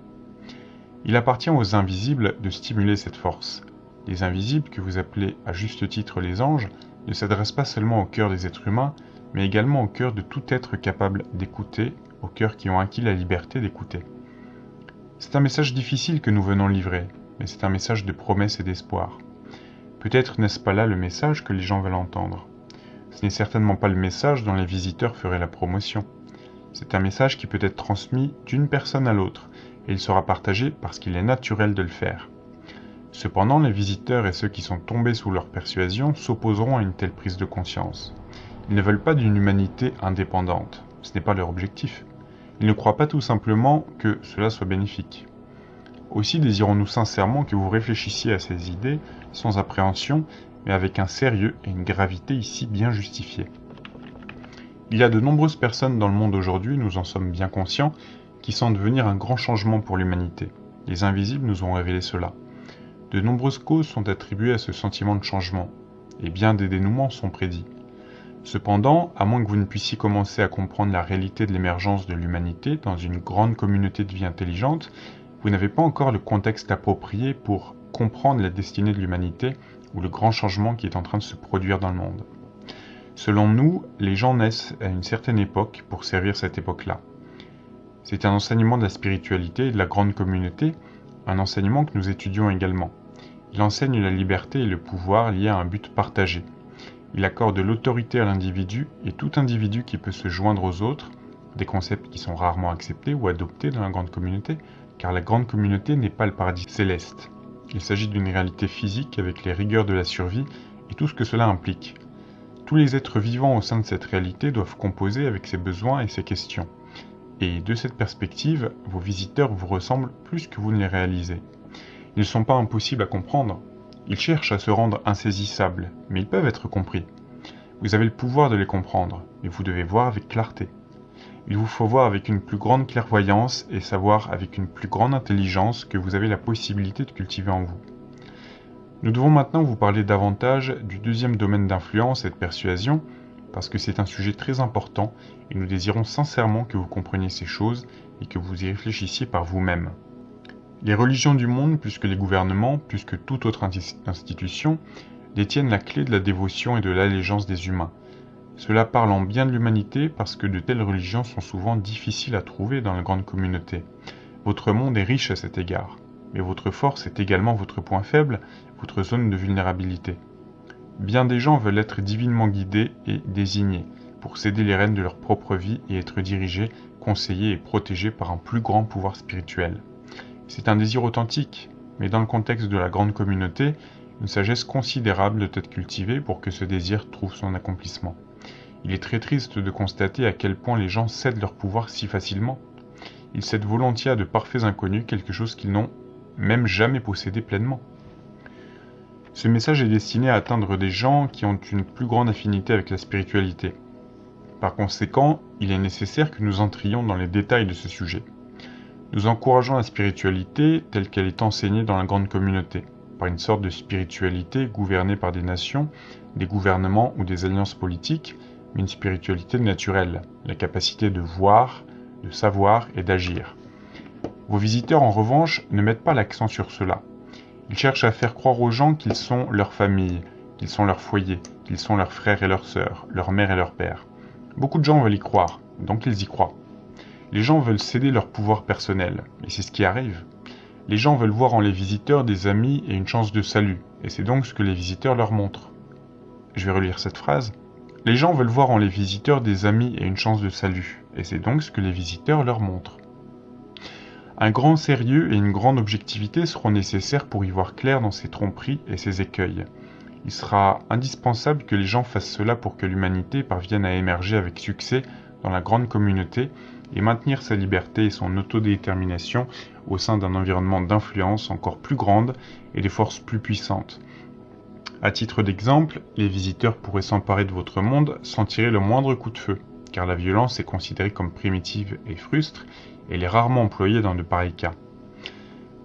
Il appartient aux invisibles de stimuler cette force. Les invisibles, que vous appelez à juste titre les anges, ne s'adressent pas seulement au cœur des êtres humains, mais également au cœur de tout être capable d'écouter, aux cœurs qui ont acquis la liberté d'écouter. C'est un message difficile que nous venons livrer, mais c'est un message de promesse et d'espoir. Peut-être n'est-ce pas là le message que les gens veulent entendre. Ce n'est certainement pas le message dont les visiteurs feraient la promotion. C'est un message qui peut être transmis d'une personne à l'autre, et il sera partagé parce qu'il est naturel de le faire. Cependant, les visiteurs et ceux qui sont tombés sous leur persuasion s'opposeront à une telle prise de conscience. Ils ne veulent pas d'une humanité indépendante, ce n'est pas leur objectif. Ils ne croient pas tout simplement que cela soit bénéfique. Aussi désirons-nous sincèrement que vous réfléchissiez à ces idées sans appréhension, mais avec un sérieux et une gravité ici bien justifiés. Il y a de nombreuses personnes dans le monde aujourd'hui, nous en sommes bien conscients, qui sentent venir un grand changement pour l'humanité. Les invisibles nous ont révélé cela. De nombreuses causes sont attribuées à ce sentiment de changement, et bien des dénouements sont prédits. Cependant, à moins que vous ne puissiez commencer à comprendre la réalité de l'émergence de l'humanité dans une grande communauté de vie intelligente, vous n'avez pas encore le contexte approprié pour comprendre la destinée de l'humanité ou le grand changement qui est en train de se produire dans le monde. Selon nous, les gens naissent à une certaine époque pour servir cette époque-là. C'est un enseignement de la spiritualité et de la grande communauté, un enseignement que nous étudions également. Il enseigne la liberté et le pouvoir liés à un but partagé, il accorde l'autorité à l'individu et tout individu qui peut se joindre aux autres, des concepts qui sont rarement acceptés ou adoptés dans la grande communauté, car la grande communauté n'est pas le paradis céleste. Il s'agit d'une réalité physique avec les rigueurs de la survie et tout ce que cela implique. Tous les êtres vivants au sein de cette réalité doivent composer avec ses besoins et ses questions. Et de cette perspective, vos visiteurs vous ressemblent plus que vous ne les réalisez. Ne sont pas impossibles à comprendre, ils cherchent à se rendre insaisissables, mais ils peuvent être compris. Vous avez le pouvoir de les comprendre, mais vous devez voir avec clarté. Il vous faut voir avec une plus grande clairvoyance et savoir avec une plus grande intelligence que vous avez la possibilité de cultiver en vous. Nous devons maintenant vous parler davantage du deuxième domaine d'influence et de persuasion, parce que c'est un sujet très important et nous désirons sincèrement que vous compreniez ces choses et que vous y réfléchissiez par vous-même. Les religions du monde, plus que les gouvernements, plus que toute autre institution, détiennent la clé de la dévotion et de l'allégeance des humains. Cela parle en bien de l'humanité parce que de telles religions sont souvent difficiles à trouver dans la grande communauté. Votre monde est riche à cet égard, mais votre force est également votre point faible, votre zone de vulnérabilité. Bien des gens veulent être divinement guidés et désignés pour céder les rênes de leur propre vie et être dirigés, conseillés et protégés par un plus grand pouvoir spirituel. C'est un désir authentique, mais dans le contexte de la grande communauté, une sagesse considérable doit être cultivée pour que ce désir trouve son accomplissement. Il est très triste de constater à quel point les gens cèdent leur pouvoir si facilement. Ils cèdent volontiers à de parfaits inconnus quelque chose qu'ils n'ont même jamais possédé pleinement. Ce message est destiné à atteindre des gens qui ont une plus grande affinité avec la spiritualité. Par conséquent, il est nécessaire que nous entrions dans les détails de ce sujet. Nous encourageons la spiritualité telle qu'elle est enseignée dans la grande communauté, par une sorte de spiritualité gouvernée par des nations, des gouvernements ou des alliances politiques, mais une spiritualité naturelle, la capacité de voir, de savoir et d'agir. Vos visiteurs, en revanche, ne mettent pas l'accent sur cela. Ils cherchent à faire croire aux gens qu'ils sont leur famille, qu'ils sont leur foyer, qu'ils sont leurs frères et leurs sœurs, leur mère et leur père. Beaucoup de gens veulent y croire, donc ils y croient. Les gens veulent céder leur pouvoir personnel, et c'est ce qui arrive. Les gens veulent voir en les visiteurs des amis et une chance de salut, et c'est donc ce que les visiteurs leur montrent. Je vais relire cette phrase. Les gens veulent voir en les visiteurs des amis et une chance de salut, et c'est donc ce que les visiteurs leur montrent. Un grand sérieux et une grande objectivité seront nécessaires pour y voir clair dans ces tromperies et ces écueils. Il sera indispensable que les gens fassent cela pour que l'humanité parvienne à émerger avec succès dans la grande communauté et maintenir sa liberté et son autodétermination au sein d'un environnement d'influence encore plus grande et des forces plus puissantes. À titre d'exemple, les visiteurs pourraient s'emparer de votre monde sans tirer le moindre coup de feu, car la violence est considérée comme primitive et frustre, elle est rarement employée dans de pareils cas.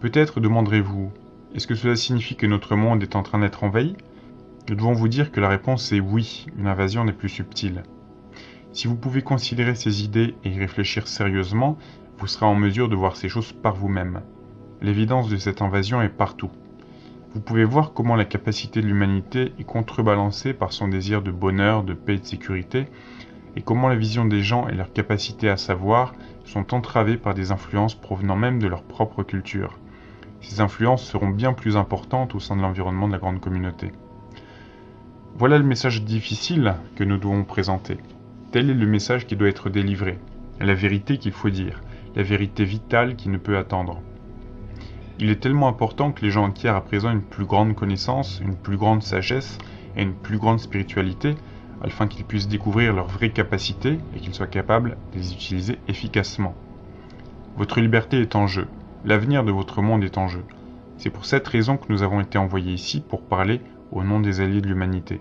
Peut-être demanderez-vous, est-ce que cela signifie que notre monde est en train d'être envahi? Nous devons vous dire que la réponse est oui, une invasion n'est plus subtile. Si vous pouvez considérer ces idées et y réfléchir sérieusement, vous serez en mesure de voir ces choses par vous-même. L'évidence de cette invasion est partout. Vous pouvez voir comment la capacité de l'humanité est contrebalancée par son désir de bonheur, de paix et de sécurité, et comment la vision des gens et leur capacité à savoir sont entravées par des influences provenant même de leur propre culture. Ces influences seront bien plus importantes au sein de l'environnement de la grande communauté. Voilà le message difficile que nous devons présenter. Tel est le message qui doit être délivré, la vérité qu'il faut dire, la vérité vitale qui ne peut attendre. Il est tellement important que les gens acquièrent à présent une plus grande connaissance, une plus grande sagesse et une plus grande spiritualité, afin qu'ils puissent découvrir leurs vraies capacités et qu'ils soient capables de les utiliser efficacement. Votre liberté est en jeu, l'avenir de votre monde est en jeu. C'est pour cette raison que nous avons été envoyés ici pour parler au nom des alliés de l'humanité.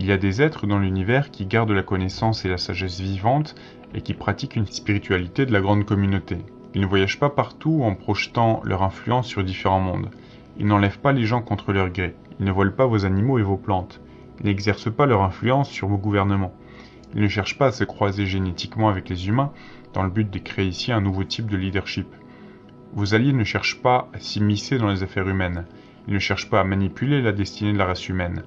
Il y a des êtres dans l'univers qui gardent la connaissance et la sagesse vivante et qui pratiquent une spiritualité de la grande communauté. Ils ne voyagent pas partout en projetant leur influence sur différents mondes. Ils n'enlèvent pas les gens contre leur gré. Ils ne volent pas vos animaux et vos plantes. Ils n'exercent pas leur influence sur vos gouvernements. Ils ne cherchent pas à se croiser génétiquement avec les humains dans le but de créer ici un nouveau type de leadership. Vos alliés ne cherchent pas à s'immiscer dans les affaires humaines. Ils ne cherchent pas à manipuler la destinée de la race humaine.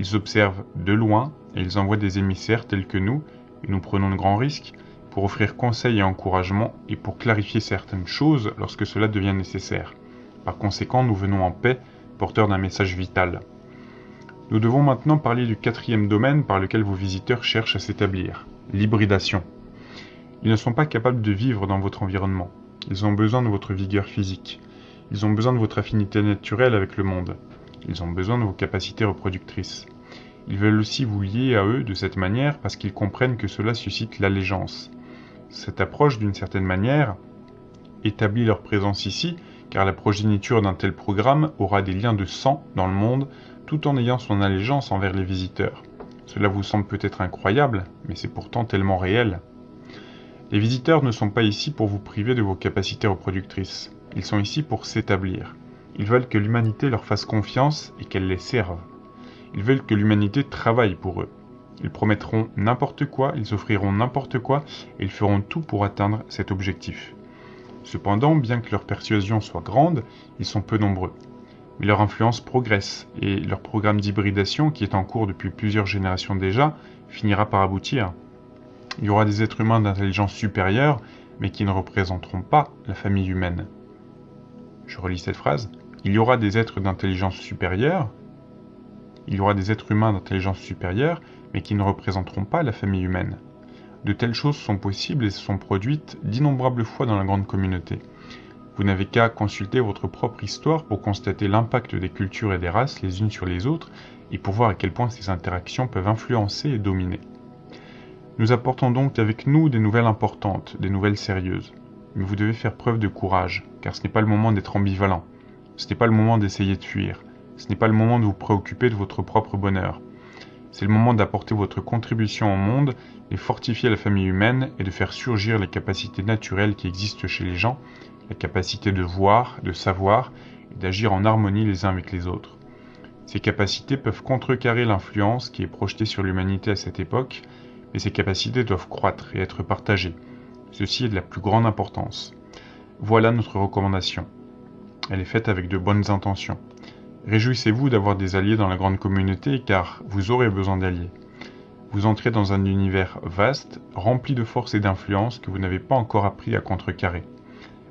Ils observent de loin et ils envoient des émissaires tels que nous, et nous prenons de grands risques, pour offrir conseils et encouragement et pour clarifier certaines choses lorsque cela devient nécessaire. Par conséquent, nous venons en paix, porteurs d'un message vital. Nous devons maintenant parler du quatrième domaine par lequel vos visiteurs cherchent à s'établir, l'hybridation. Ils ne sont pas capables de vivre dans votre environnement. Ils ont besoin de votre vigueur physique. Ils ont besoin de votre affinité naturelle avec le monde. Ils ont besoin de vos capacités reproductrices. Ils veulent aussi vous lier à eux de cette manière parce qu'ils comprennent que cela suscite l'allégeance. Cette approche, d'une certaine manière, établit leur présence ici, car la progéniture d'un tel programme aura des liens de sang dans le monde tout en ayant son allégeance envers les visiteurs. Cela vous semble peut-être incroyable, mais c'est pourtant tellement réel. Les visiteurs ne sont pas ici pour vous priver de vos capacités reproductrices. Ils sont ici pour s'établir. Ils veulent que l'humanité leur fasse confiance et qu'elle les serve. Ils veulent que l'humanité travaille pour eux. Ils promettront n'importe quoi, ils offriront n'importe quoi, et ils feront tout pour atteindre cet objectif. Cependant, bien que leur persuasion soit grande, ils sont peu nombreux. Mais leur influence progresse, et leur programme d'hybridation, qui est en cours depuis plusieurs générations déjà, finira par aboutir. Il y aura des êtres humains d'intelligence supérieure, mais qui ne représenteront pas la famille humaine. Je relis cette phrase. Il y aura des êtres d'intelligence supérieure, il y aura des êtres humains d'intelligence supérieure, mais qui ne représenteront pas la famille humaine. De telles choses sont possibles et se sont produites d'innombrables fois dans la grande communauté. Vous n'avez qu'à consulter votre propre histoire pour constater l'impact des cultures et des races les unes sur les autres et pour voir à quel point ces interactions peuvent influencer et dominer. Nous apportons donc avec nous des nouvelles importantes, des nouvelles sérieuses. Mais vous devez faire preuve de courage, car ce n'est pas le moment d'être ambivalent. Ce n'est pas le moment d'essayer de fuir. Ce n'est pas le moment de vous préoccuper de votre propre bonheur. C'est le moment d'apporter votre contribution au monde, et fortifier la famille humaine et de faire surgir les capacités naturelles qui existent chez les gens, la capacité de voir, de savoir et d'agir en harmonie les uns avec les autres. Ces capacités peuvent contrecarrer l'influence qui est projetée sur l'humanité à cette époque, mais ces capacités doivent croître et être partagées. Ceci est de la plus grande importance. Voilà notre recommandation. Elle est faite avec de bonnes intentions. Réjouissez-vous d'avoir des alliés dans la grande communauté car vous aurez besoin d'alliés. Vous entrez dans un univers vaste, rempli de force et d'influence que vous n'avez pas encore appris à contrecarrer.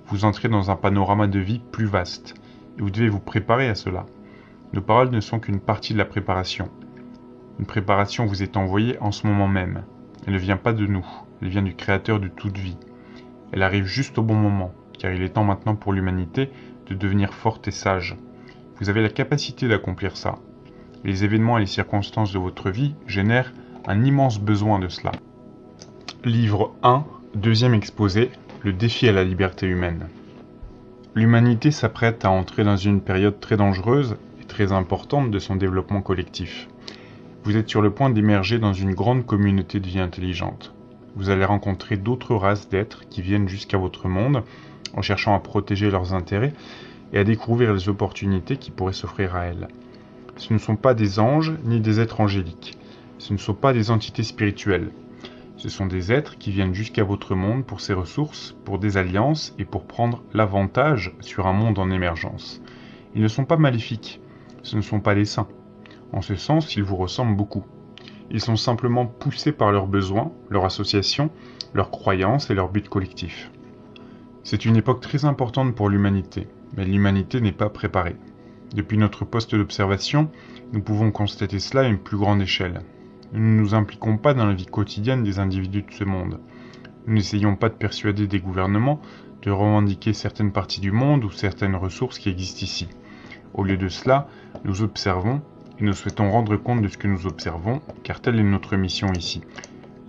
Vous entrez dans un panorama de vie plus vaste, et vous devez vous préparer à cela. Nos paroles ne sont qu'une partie de la préparation. Une préparation vous est envoyée en ce moment même. Elle ne vient pas de nous, elle vient du Créateur de toute vie. Elle arrive juste au bon moment, car il est temps maintenant pour l'humanité de devenir forte et sage. Vous avez la capacité d'accomplir ça. Les événements et les circonstances de votre vie génèrent un immense besoin de cela. Livre 1, deuxième exposé, le défi à la liberté humaine. L'humanité s'apprête à entrer dans une période très dangereuse et très importante de son développement collectif. Vous êtes sur le point d'émerger dans une grande communauté de vie intelligente. Vous allez rencontrer d'autres races d'êtres qui viennent jusqu'à votre monde en cherchant à protéger leurs intérêts et à découvrir les opportunités qui pourraient s'offrir à elles. Ce ne sont pas des anges ni des êtres angéliques. Ce ne sont pas des entités spirituelles. Ce sont des êtres qui viennent jusqu'à votre monde pour ses ressources, pour des alliances et pour prendre l'avantage sur un monde en émergence. Ils ne sont pas maléfiques. Ce ne sont pas des saints. En ce sens, ils vous ressemblent beaucoup. Ils sont simplement poussés par leurs besoins, leur association, leurs croyances et leur but collectif. C'est une époque très importante pour l'humanité, mais l'humanité n'est pas préparée. Depuis notre poste d'observation, nous pouvons constater cela à une plus grande échelle. Nous ne nous impliquons pas dans la vie quotidienne des individus de ce monde. Nous n'essayons pas de persuader des gouvernements de revendiquer certaines parties du monde ou certaines ressources qui existent ici. Au lieu de cela, nous observons et nous souhaitons rendre compte de ce que nous observons, car telle est notre mission ici.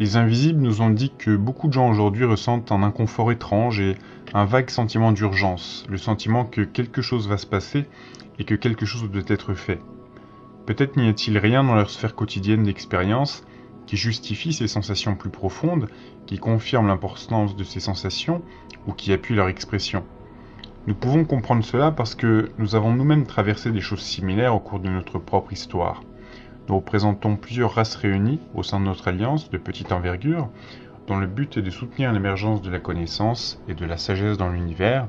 Les invisibles nous ont dit que beaucoup de gens aujourd'hui ressentent un inconfort étrange et un vague sentiment d'urgence, le sentiment que quelque chose va se passer et que quelque chose doit être fait. Peut-être n'y a-t-il rien dans leur sphère quotidienne d'expérience qui justifie ces sensations plus profondes, qui confirme l'importance de ces sensations ou qui appuie leur expression. Nous pouvons comprendre cela parce que nous avons nous-mêmes traversé des choses similaires au cours de notre propre histoire. Nous représentons plusieurs races réunies au sein de notre alliance de petite envergure, dont le but est de soutenir l'émergence de la connaissance et de la sagesse dans l'univers,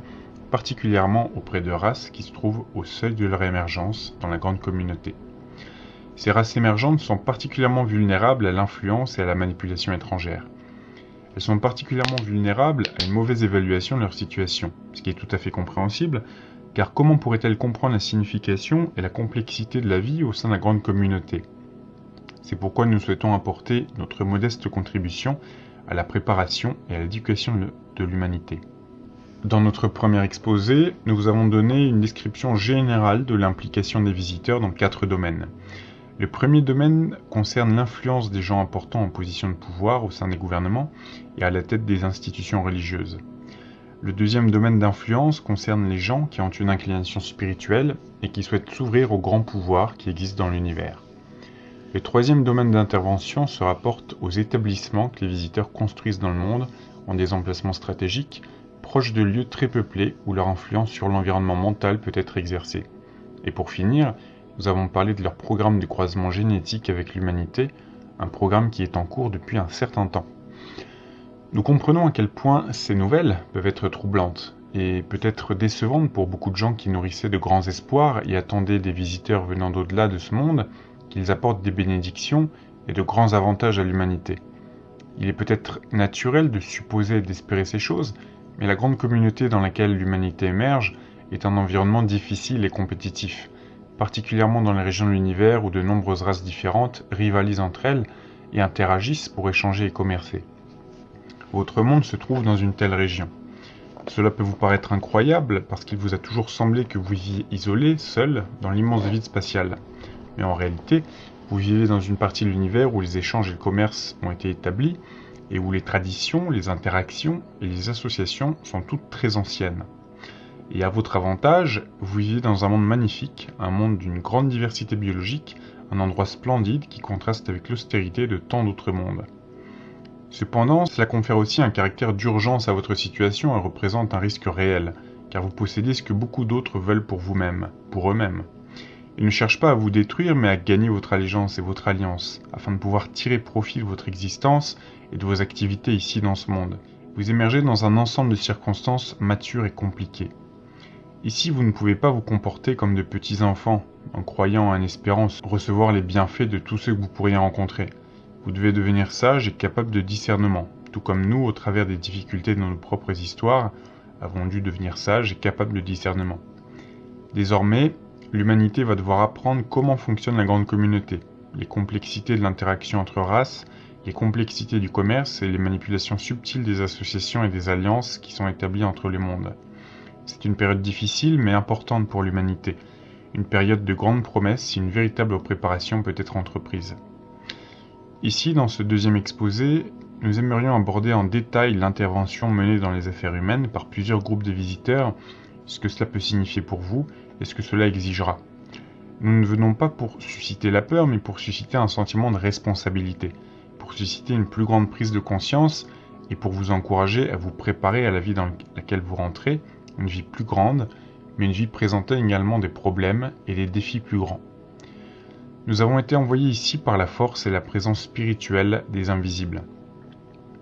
particulièrement auprès de races qui se trouvent au seuil de leur émergence dans la grande communauté. Ces races émergentes sont particulièrement vulnérables à l'influence et à la manipulation étrangère. Elles sont particulièrement vulnérables à une mauvaise évaluation de leur situation, ce qui est tout à fait compréhensible, car comment pourraient-elles comprendre la signification et la complexité de la vie au sein de la grande communauté? C'est pourquoi nous souhaitons apporter notre modeste contribution à la préparation et à l'éducation de l'humanité. Dans notre premier exposé, nous vous avons donné une description générale de l'implication des visiteurs dans quatre domaines. Le premier domaine concerne l'influence des gens importants en position de pouvoir au sein des gouvernements et à la tête des institutions religieuses. Le deuxième domaine d'influence concerne les gens qui ont une inclination spirituelle et qui souhaitent s'ouvrir aux grands pouvoirs qui existent dans l'univers. Le troisième domaine d'intervention se rapporte aux établissements que les visiteurs construisent dans le monde en des emplacements stratégiques, proches de lieux très peuplés où leur influence sur l'environnement mental peut être exercée. Et pour finir, nous avons parlé de leur programme de croisement génétique avec l'humanité, un programme qui est en cours depuis un certain temps. Nous comprenons à quel point ces nouvelles peuvent être troublantes et peut-être décevantes pour beaucoup de gens qui nourrissaient de grands espoirs et attendaient des visiteurs venant d'au-delà de ce monde qu'ils apportent des bénédictions et de grands avantages à l'humanité. Il est peut-être naturel de supposer et d'espérer ces choses, mais la grande communauté dans laquelle l'humanité émerge est un environnement difficile et compétitif particulièrement dans les régions de l'univers où de nombreuses races différentes rivalisent entre elles et interagissent pour échanger et commercer. Votre monde se trouve dans une telle région. Cela peut vous paraître incroyable parce qu'il vous a toujours semblé que vous viviez isolé, seul, dans l'immense vide spatial. Mais en réalité, vous vivez dans une partie de l'univers où les échanges et le commerce ont été établis et où les traditions, les interactions et les associations sont toutes très anciennes. Et à votre avantage, vous vivez dans un monde magnifique, un monde d'une grande diversité biologique, un endroit splendide qui contraste avec l'austérité de tant d'autres mondes. Cependant, cela confère aussi un caractère d'urgence à votre situation et représente un risque réel, car vous possédez ce que beaucoup d'autres veulent pour vous-même, pour eux-mêmes. Ils ne cherchent pas à vous détruire, mais à gagner votre allégeance et votre alliance, afin de pouvoir tirer profit de votre existence et de vos activités ici dans ce monde. Vous émergez dans un ensemble de circonstances matures et compliquées. Ici, vous ne pouvez pas vous comporter comme de petits enfants, en croyant en espérant recevoir les bienfaits de tous ceux que vous pourriez rencontrer. Vous devez devenir sage et capable de discernement, tout comme nous, au travers des difficultés de nos propres histoires, avons dû devenir sages et capables de discernement. Désormais, l'humanité va devoir apprendre comment fonctionne la grande communauté, les complexités de l'interaction entre races, les complexités du commerce et les manipulations subtiles des associations et des alliances qui sont établies entre les mondes. C'est une période difficile mais importante pour l'humanité, une période de grandes promesses si une véritable préparation peut être entreprise. Ici, dans ce deuxième exposé, nous aimerions aborder en détail l'intervention menée dans les affaires humaines par plusieurs groupes de visiteurs, ce que cela peut signifier pour vous et ce que cela exigera. Nous ne venons pas pour susciter la peur, mais pour susciter un sentiment de responsabilité, pour susciter une plus grande prise de conscience et pour vous encourager à vous préparer à la vie dans laquelle vous rentrez une vie plus grande, mais une vie présentait également des problèmes et des défis plus grands. Nous avons été envoyés ici par la force et la présence spirituelle des invisibles.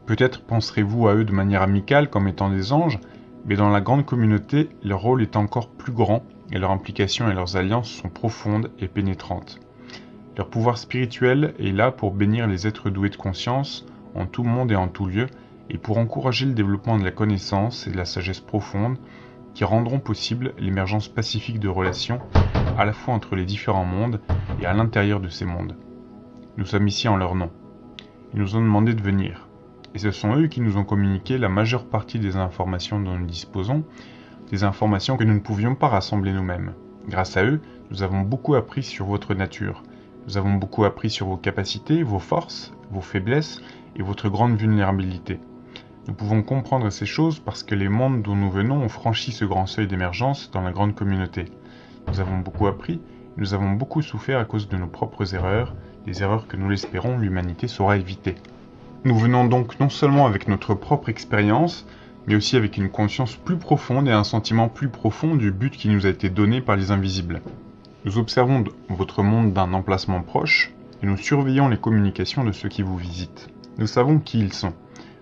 Peut-être penserez-vous à eux de manière amicale comme étant des anges, mais dans la grande communauté, leur rôle est encore plus grand et leur implication et leurs alliances sont profondes et pénétrantes. Leur pouvoir spirituel est là pour bénir les êtres doués de conscience en tout monde et en tout lieu, et pour encourager le développement de la connaissance et de la sagesse profonde qui rendront possible l'émergence pacifique de relations à la fois entre les différents mondes et à l'intérieur de ces mondes. Nous sommes ici en leur nom. Ils nous ont demandé de venir. Et ce sont eux qui nous ont communiqué la majeure partie des informations dont nous disposons, des informations que nous ne pouvions pas rassembler nous-mêmes. Grâce à eux, nous avons beaucoup appris sur votre nature. Nous avons beaucoup appris sur vos capacités, vos forces, vos faiblesses et votre grande vulnérabilité. Nous pouvons comprendre ces choses parce que les mondes d'où nous venons ont franchi ce grand seuil d'émergence dans la grande communauté. Nous avons beaucoup appris, Nous avons beaucoup souffert à cause de nos propres erreurs, des erreurs que nous l'espérons l'humanité saura éviter. Nous venons donc non seulement avec notre propre expérience, mais aussi avec une conscience plus profonde et un sentiment plus profond du but qui nous a été donné par les invisibles. Nous observons votre monde d'un emplacement proche, et nous surveillons les communications de ceux qui vous visitent. Nous savons qui ils sont.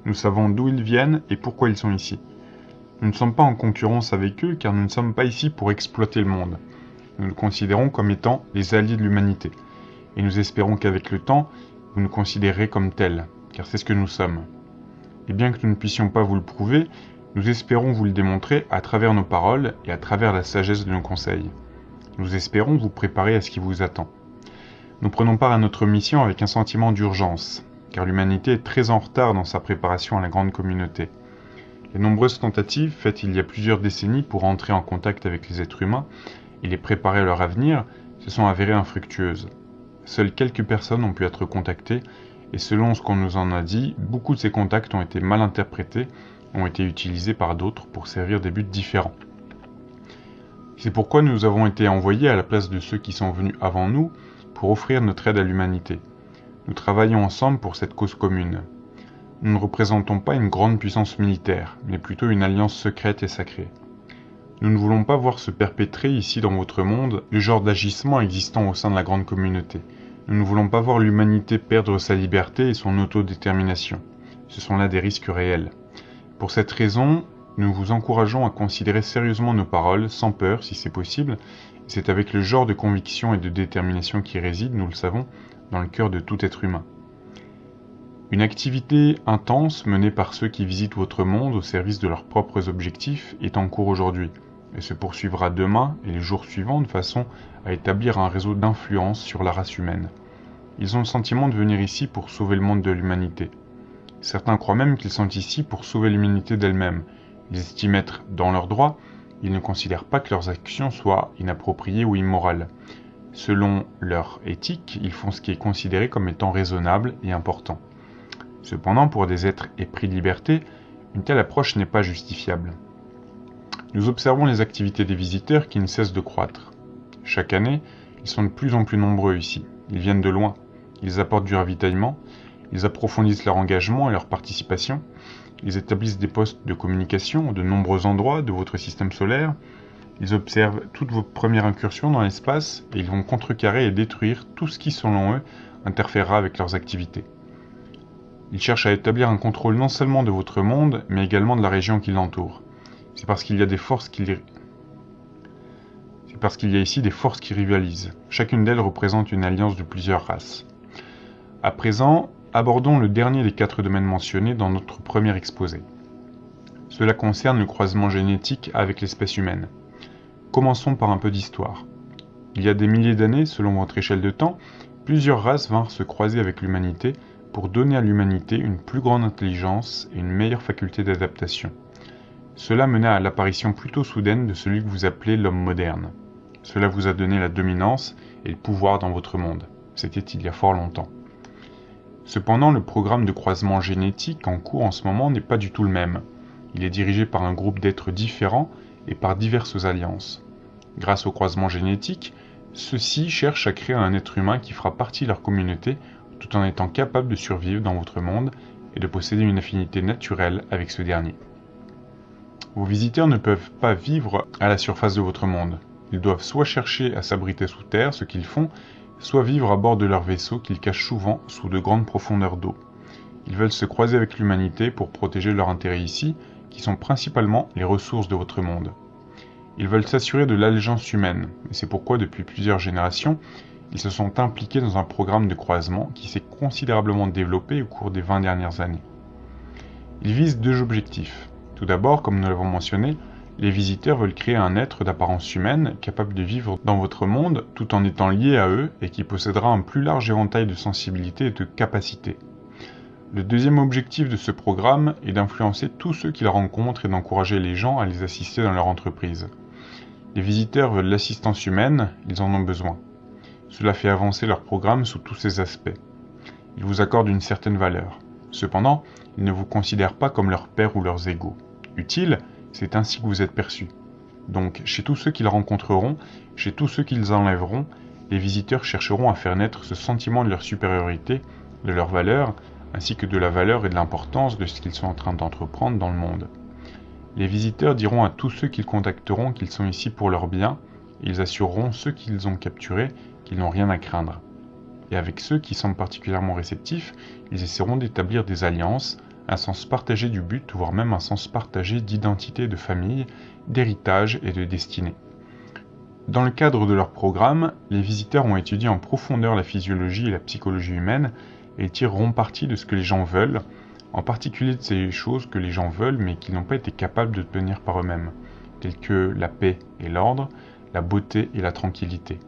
Nous savons d'où ils viennent et pourquoi ils sont ici. Nous ne sommes pas en concurrence avec eux car nous ne sommes pas ici pour exploiter le monde. Nous nous considérons comme étant les alliés de l'humanité. Et nous espérons qu'avec le temps, vous nous considérez comme tels, car c'est ce que nous sommes. Et bien que nous ne puissions pas vous le prouver, nous espérons vous le démontrer à travers nos paroles et à travers la sagesse de nos conseils. Nous espérons vous préparer à ce qui vous attend. Nous prenons part à notre mission avec un sentiment d'urgence, car l'humanité est très en retard dans sa préparation à la grande communauté. Les nombreuses tentatives faites il y a plusieurs décennies pour entrer en contact avec les êtres humains et les préparer à leur avenir se sont avérées infructueuses. Seules quelques personnes ont pu être contactées et selon ce qu'on nous en a dit, beaucoup de ces contacts ont été mal interprétés, ont été utilisés par d'autres pour servir des buts différents. C'est pourquoi nous avons été envoyés à la place de ceux qui sont venus avant nous pour offrir notre aide à l'humanité. Nous travaillons ensemble pour cette cause commune. Nous ne représentons pas une grande puissance militaire, mais plutôt une alliance secrète et sacrée. Nous ne voulons pas voir se perpétrer ici dans votre monde le genre d'agissement existant au sein de la grande communauté. Nous ne voulons pas voir l'humanité perdre sa liberté et son autodétermination. Ce sont là des risques réels. Pour cette raison, nous vous encourageons à considérer sérieusement nos paroles, sans peur si c'est possible. C'est avec le genre de conviction et de détermination qui réside, nous le savons, dans le cœur de tout être humain. Une activité intense menée par ceux qui visitent votre monde au service de leurs propres objectifs est en cours aujourd'hui et se poursuivra demain et les jours suivants de façon à établir un réseau d'influence sur la race humaine. Ils ont le sentiment de venir ici pour sauver le monde de l'humanité. Certains croient même qu'ils sont ici pour sauver l'humanité d'elle-même. Ils estiment être dans leurs droits, ils ne considèrent pas que leurs actions soient inappropriées ou immorales. Selon leur éthique, ils font ce qui est considéré comme étant raisonnable et important. Cependant, pour des êtres épris de liberté, une telle approche n'est pas justifiable. Nous observons les activités des visiteurs qui ne cessent de croître. Chaque année, ils sont de plus en plus nombreux ici. Ils viennent de loin. Ils apportent du ravitaillement, ils approfondissent leur engagement et leur participation, ils établissent des postes de communication de nombreux endroits de votre système solaire, ils observent toutes vos premières incursions dans l'espace et ils vont contrecarrer et détruire tout ce qui, selon eux, interférera avec leurs activités. Ils cherchent à établir un contrôle non seulement de votre monde, mais également de la région qui l'entoure. C'est parce qu'il y a des forces qui C'est parce qu'il y a ici des forces qui rivalisent. Chacune d'elles représente une alliance de plusieurs races. À présent, abordons le dernier des quatre domaines mentionnés dans notre premier exposé. Cela concerne le croisement génétique avec l'espèce humaine. Commençons par un peu d'histoire. Il y a des milliers d'années, selon votre échelle de temps, plusieurs races vinrent se croiser avec l'humanité pour donner à l'humanité une plus grande intelligence et une meilleure faculté d'adaptation. Cela mena à l'apparition plutôt soudaine de celui que vous appelez l'homme moderne. Cela vous a donné la dominance et le pouvoir dans votre monde. C'était il y a fort longtemps. Cependant, le programme de croisement génétique en cours en ce moment n'est pas du tout le même. Il est dirigé par un groupe d'êtres différents et par diverses alliances. Grâce au croisement génétique, ceux-ci cherchent à créer un être humain qui fera partie de leur communauté tout en étant capable de survivre dans votre monde et de posséder une affinité naturelle avec ce dernier. Vos visiteurs ne peuvent pas vivre à la surface de votre monde. Ils doivent soit chercher à s'abriter sous terre, ce qu'ils font, soit vivre à bord de leur vaisseau qu'ils cachent souvent sous de grandes profondeurs d'eau. Ils veulent se croiser avec l'humanité pour protéger leurs intérêts ici, qui sont principalement les ressources de votre monde. Ils veulent s'assurer de l'allégeance humaine, et c'est pourquoi depuis plusieurs générations, ils se sont impliqués dans un programme de croisement qui s'est considérablement développé au cours des 20 dernières années. Ils visent deux objectifs. Tout d'abord, comme nous l'avons mentionné, les visiteurs veulent créer un être d'apparence humaine capable de vivre dans votre monde tout en étant lié à eux et qui possédera un plus large éventail de sensibilité et de capacités. Le deuxième objectif de ce programme est d'influencer tous ceux qu'ils rencontrent et d'encourager les gens à les assister dans leur entreprise. Les visiteurs veulent l'assistance humaine, ils en ont besoin. Cela fait avancer leur programme sous tous ses aspects. Ils vous accordent une certaine valeur. Cependant, ils ne vous considèrent pas comme leur père ou leurs égaux. Utile, c'est ainsi que vous êtes perçus. Donc, chez tous ceux qu'ils rencontreront, chez tous ceux qu'ils enlèveront, les visiteurs chercheront à faire naître ce sentiment de leur supériorité, de leur valeur, ainsi que de la valeur et de l'importance de ce qu'ils sont en train d'entreprendre dans le monde. Les visiteurs diront à tous ceux qu'ils contacteront qu'ils sont ici pour leur bien, et ils assureront ceux qu'ils ont capturés qu'ils n'ont rien à craindre. Et avec ceux qui semblent particulièrement réceptifs, ils essaieront d'établir des alliances, un sens partagé du but, voire même un sens partagé d'identité de famille, d'héritage et de destinée. Dans le cadre de leur programme, les visiteurs ont étudié en profondeur la physiologie et la psychologie humaine et tireront parti de ce que les gens veulent, en particulier de ces choses que les gens veulent mais qu'ils n'ont pas été capables de tenir par eux-mêmes, telles que la paix et l'ordre, la beauté et la tranquillité.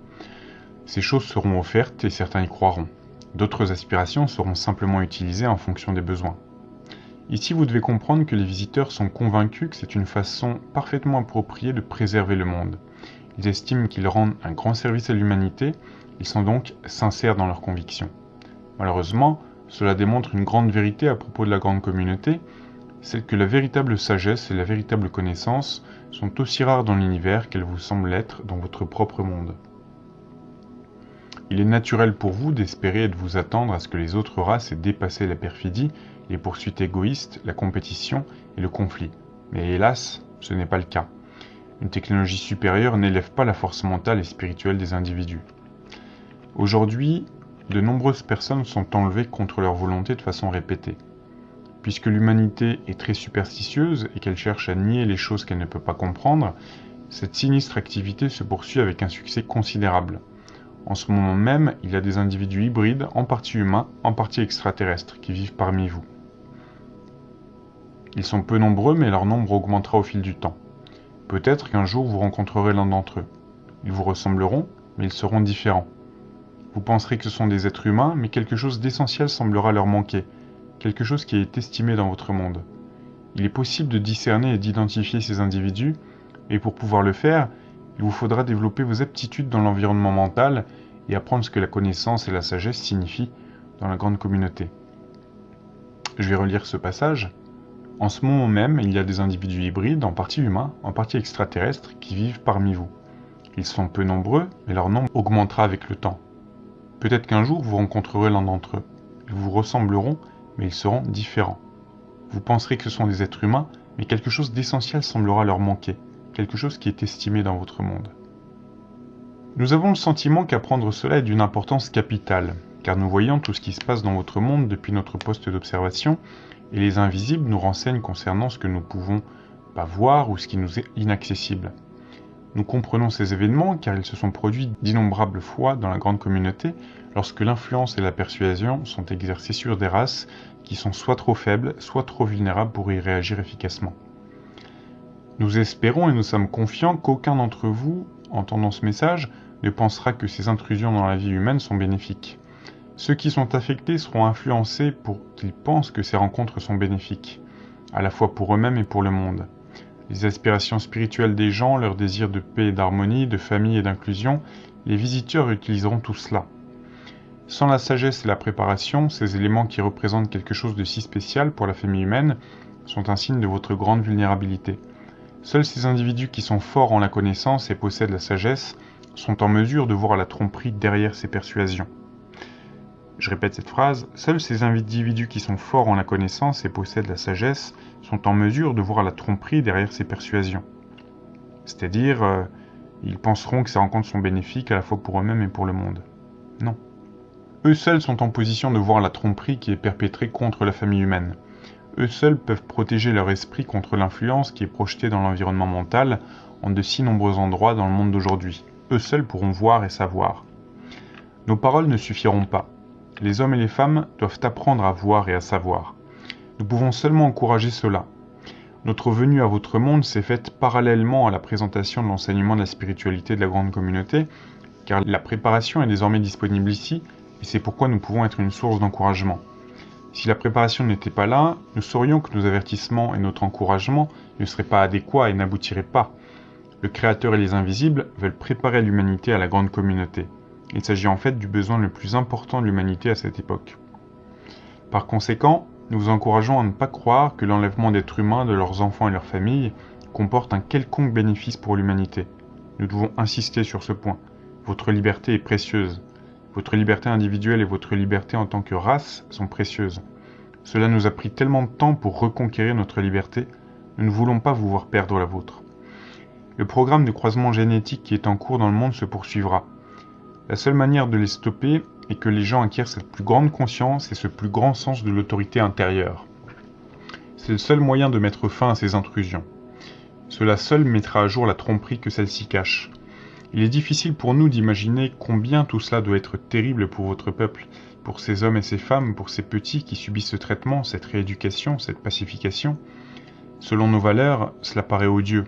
Ces choses seront offertes et certains y croiront. D'autres aspirations seront simplement utilisées en fonction des besoins. Ici, vous devez comprendre que les visiteurs sont convaincus que c'est une façon parfaitement appropriée de préserver le monde. Ils estiment qu'ils rendent un grand service à l'humanité, ils sont donc sincères dans leurs convictions. Malheureusement, cela démontre une grande vérité à propos de la grande communauté, c'est que la véritable sagesse et la véritable connaissance sont aussi rares dans l'univers qu'elles vous semblent l'être dans votre propre monde. Il est naturel pour vous d'espérer et de vous attendre à ce que les autres races aient dépassé la perfidie, les poursuites égoïstes, la compétition et le conflit. Mais hélas, ce n'est pas le cas. Une technologie supérieure n'élève pas la force mentale et spirituelle des individus. Aujourd'hui, de nombreuses personnes sont enlevées contre leur volonté de façon répétée. Puisque l'humanité est très superstitieuse et qu'elle cherche à nier les choses qu'elle ne peut pas comprendre, cette sinistre activité se poursuit avec un succès considérable. En ce moment même, il y a des individus hybrides, en partie humains, en partie extraterrestres, qui vivent parmi vous. Ils sont peu nombreux, mais leur nombre augmentera au fil du temps. Peut-être qu'un jour vous rencontrerez l'un d'entre eux. Ils vous ressembleront, mais ils seront différents. Vous penserez que ce sont des êtres humains, mais quelque chose d'essentiel semblera leur manquer, quelque chose qui est estimé dans votre monde. Il est possible de discerner et d'identifier ces individus, et pour pouvoir le faire, il vous faudra développer vos aptitudes dans l'environnement mental et apprendre ce que la connaissance et la sagesse signifient dans la grande communauté. Je vais relire ce passage. En ce moment même, il y a des individus hybrides, en partie humains, en partie extraterrestres, qui vivent parmi vous. Ils sont peu nombreux, mais leur nombre augmentera avec le temps. Peut-être qu'un jour vous rencontrerez l'un d'entre eux. Ils vous ressembleront, mais ils seront différents. Vous penserez que ce sont des êtres humains, mais quelque chose d'essentiel semblera leur manquer, quelque chose qui est estimé dans votre monde. Nous avons le sentiment qu'apprendre cela est d'une importance capitale, car nous voyons tout ce qui se passe dans votre monde depuis notre poste d'observation et les invisibles nous renseignent concernant ce que nous pouvons pas voir ou ce qui nous est inaccessible. Nous comprenons ces événements car ils se sont produits d'innombrables fois dans la grande communauté lorsque l'influence et la persuasion sont exercées sur des races qui sont soit trop faibles, soit trop vulnérables pour y réagir efficacement. Nous espérons et nous sommes confiants qu'aucun d'entre vous, entendant ce message, ne pensera que ces intrusions dans la vie humaine sont bénéfiques. Ceux qui sont affectés seront influencés pour qu'ils pensent que ces rencontres sont bénéfiques, à la fois pour eux-mêmes et pour le monde. Les aspirations spirituelles des gens, leur désir de paix et d'harmonie, de famille et d'inclusion, les visiteurs utiliseront tout cela. Sans la sagesse et la préparation, ces éléments qui représentent quelque chose de si spécial pour la famille humaine sont un signe de votre grande vulnérabilité. Seuls ces individus qui sont forts en la connaissance et possèdent la sagesse sont en mesure de voir la tromperie derrière ces persuasions. Je répète cette phrase, seuls ces individus qui sont forts en la connaissance et possèdent la sagesse sont en mesure de voir la tromperie derrière ces persuasions. C'est-à-dire, euh, ils penseront que ces rencontres sont bénéfiques à la fois pour eux-mêmes et pour le monde. Non. Eux seuls sont en position de voir la tromperie qui est perpétrée contre la famille humaine. Eux seuls peuvent protéger leur esprit contre l'influence qui est projetée dans l'environnement mental en de si nombreux endroits dans le monde d'aujourd'hui. Eux seuls pourront voir et savoir. Nos paroles ne suffiront pas les hommes et les femmes doivent apprendre à voir et à savoir. Nous pouvons seulement encourager cela. Notre venue à votre monde s'est faite parallèlement à la présentation de l'enseignement de la spiritualité de la grande communauté, car la préparation est désormais disponible ici, et c'est pourquoi nous pouvons être une source d'encouragement. Si la préparation n'était pas là, nous saurions que nos avertissements et notre encouragement ne seraient pas adéquats et n'aboutiraient pas. Le Créateur et les invisibles veulent préparer l'humanité à la grande communauté. Il s'agit en fait du besoin le plus important de l'humanité à cette époque. Par conséquent, nous vous encourageons à ne pas croire que l'enlèvement d'êtres humains de leurs enfants et leurs familles comporte un quelconque bénéfice pour l'humanité. Nous devons insister sur ce point. Votre liberté est précieuse. Votre liberté individuelle et votre liberté en tant que race sont précieuses. Cela nous a pris tellement de temps pour reconquérir notre liberté, nous ne voulons pas vous voir perdre la vôtre. Le programme de croisement génétique qui est en cours dans le monde se poursuivra. La seule manière de les stopper est que les gens acquièrent cette plus grande conscience et ce plus grand sens de l'autorité intérieure. C'est le seul moyen de mettre fin à ces intrusions. Cela seul mettra à jour la tromperie que celle-ci cache. Il est difficile pour nous d'imaginer combien tout cela doit être terrible pour votre peuple, pour ces hommes et ces femmes, pour ces petits qui subissent ce traitement, cette rééducation, cette pacification. Selon nos valeurs, cela paraît odieux.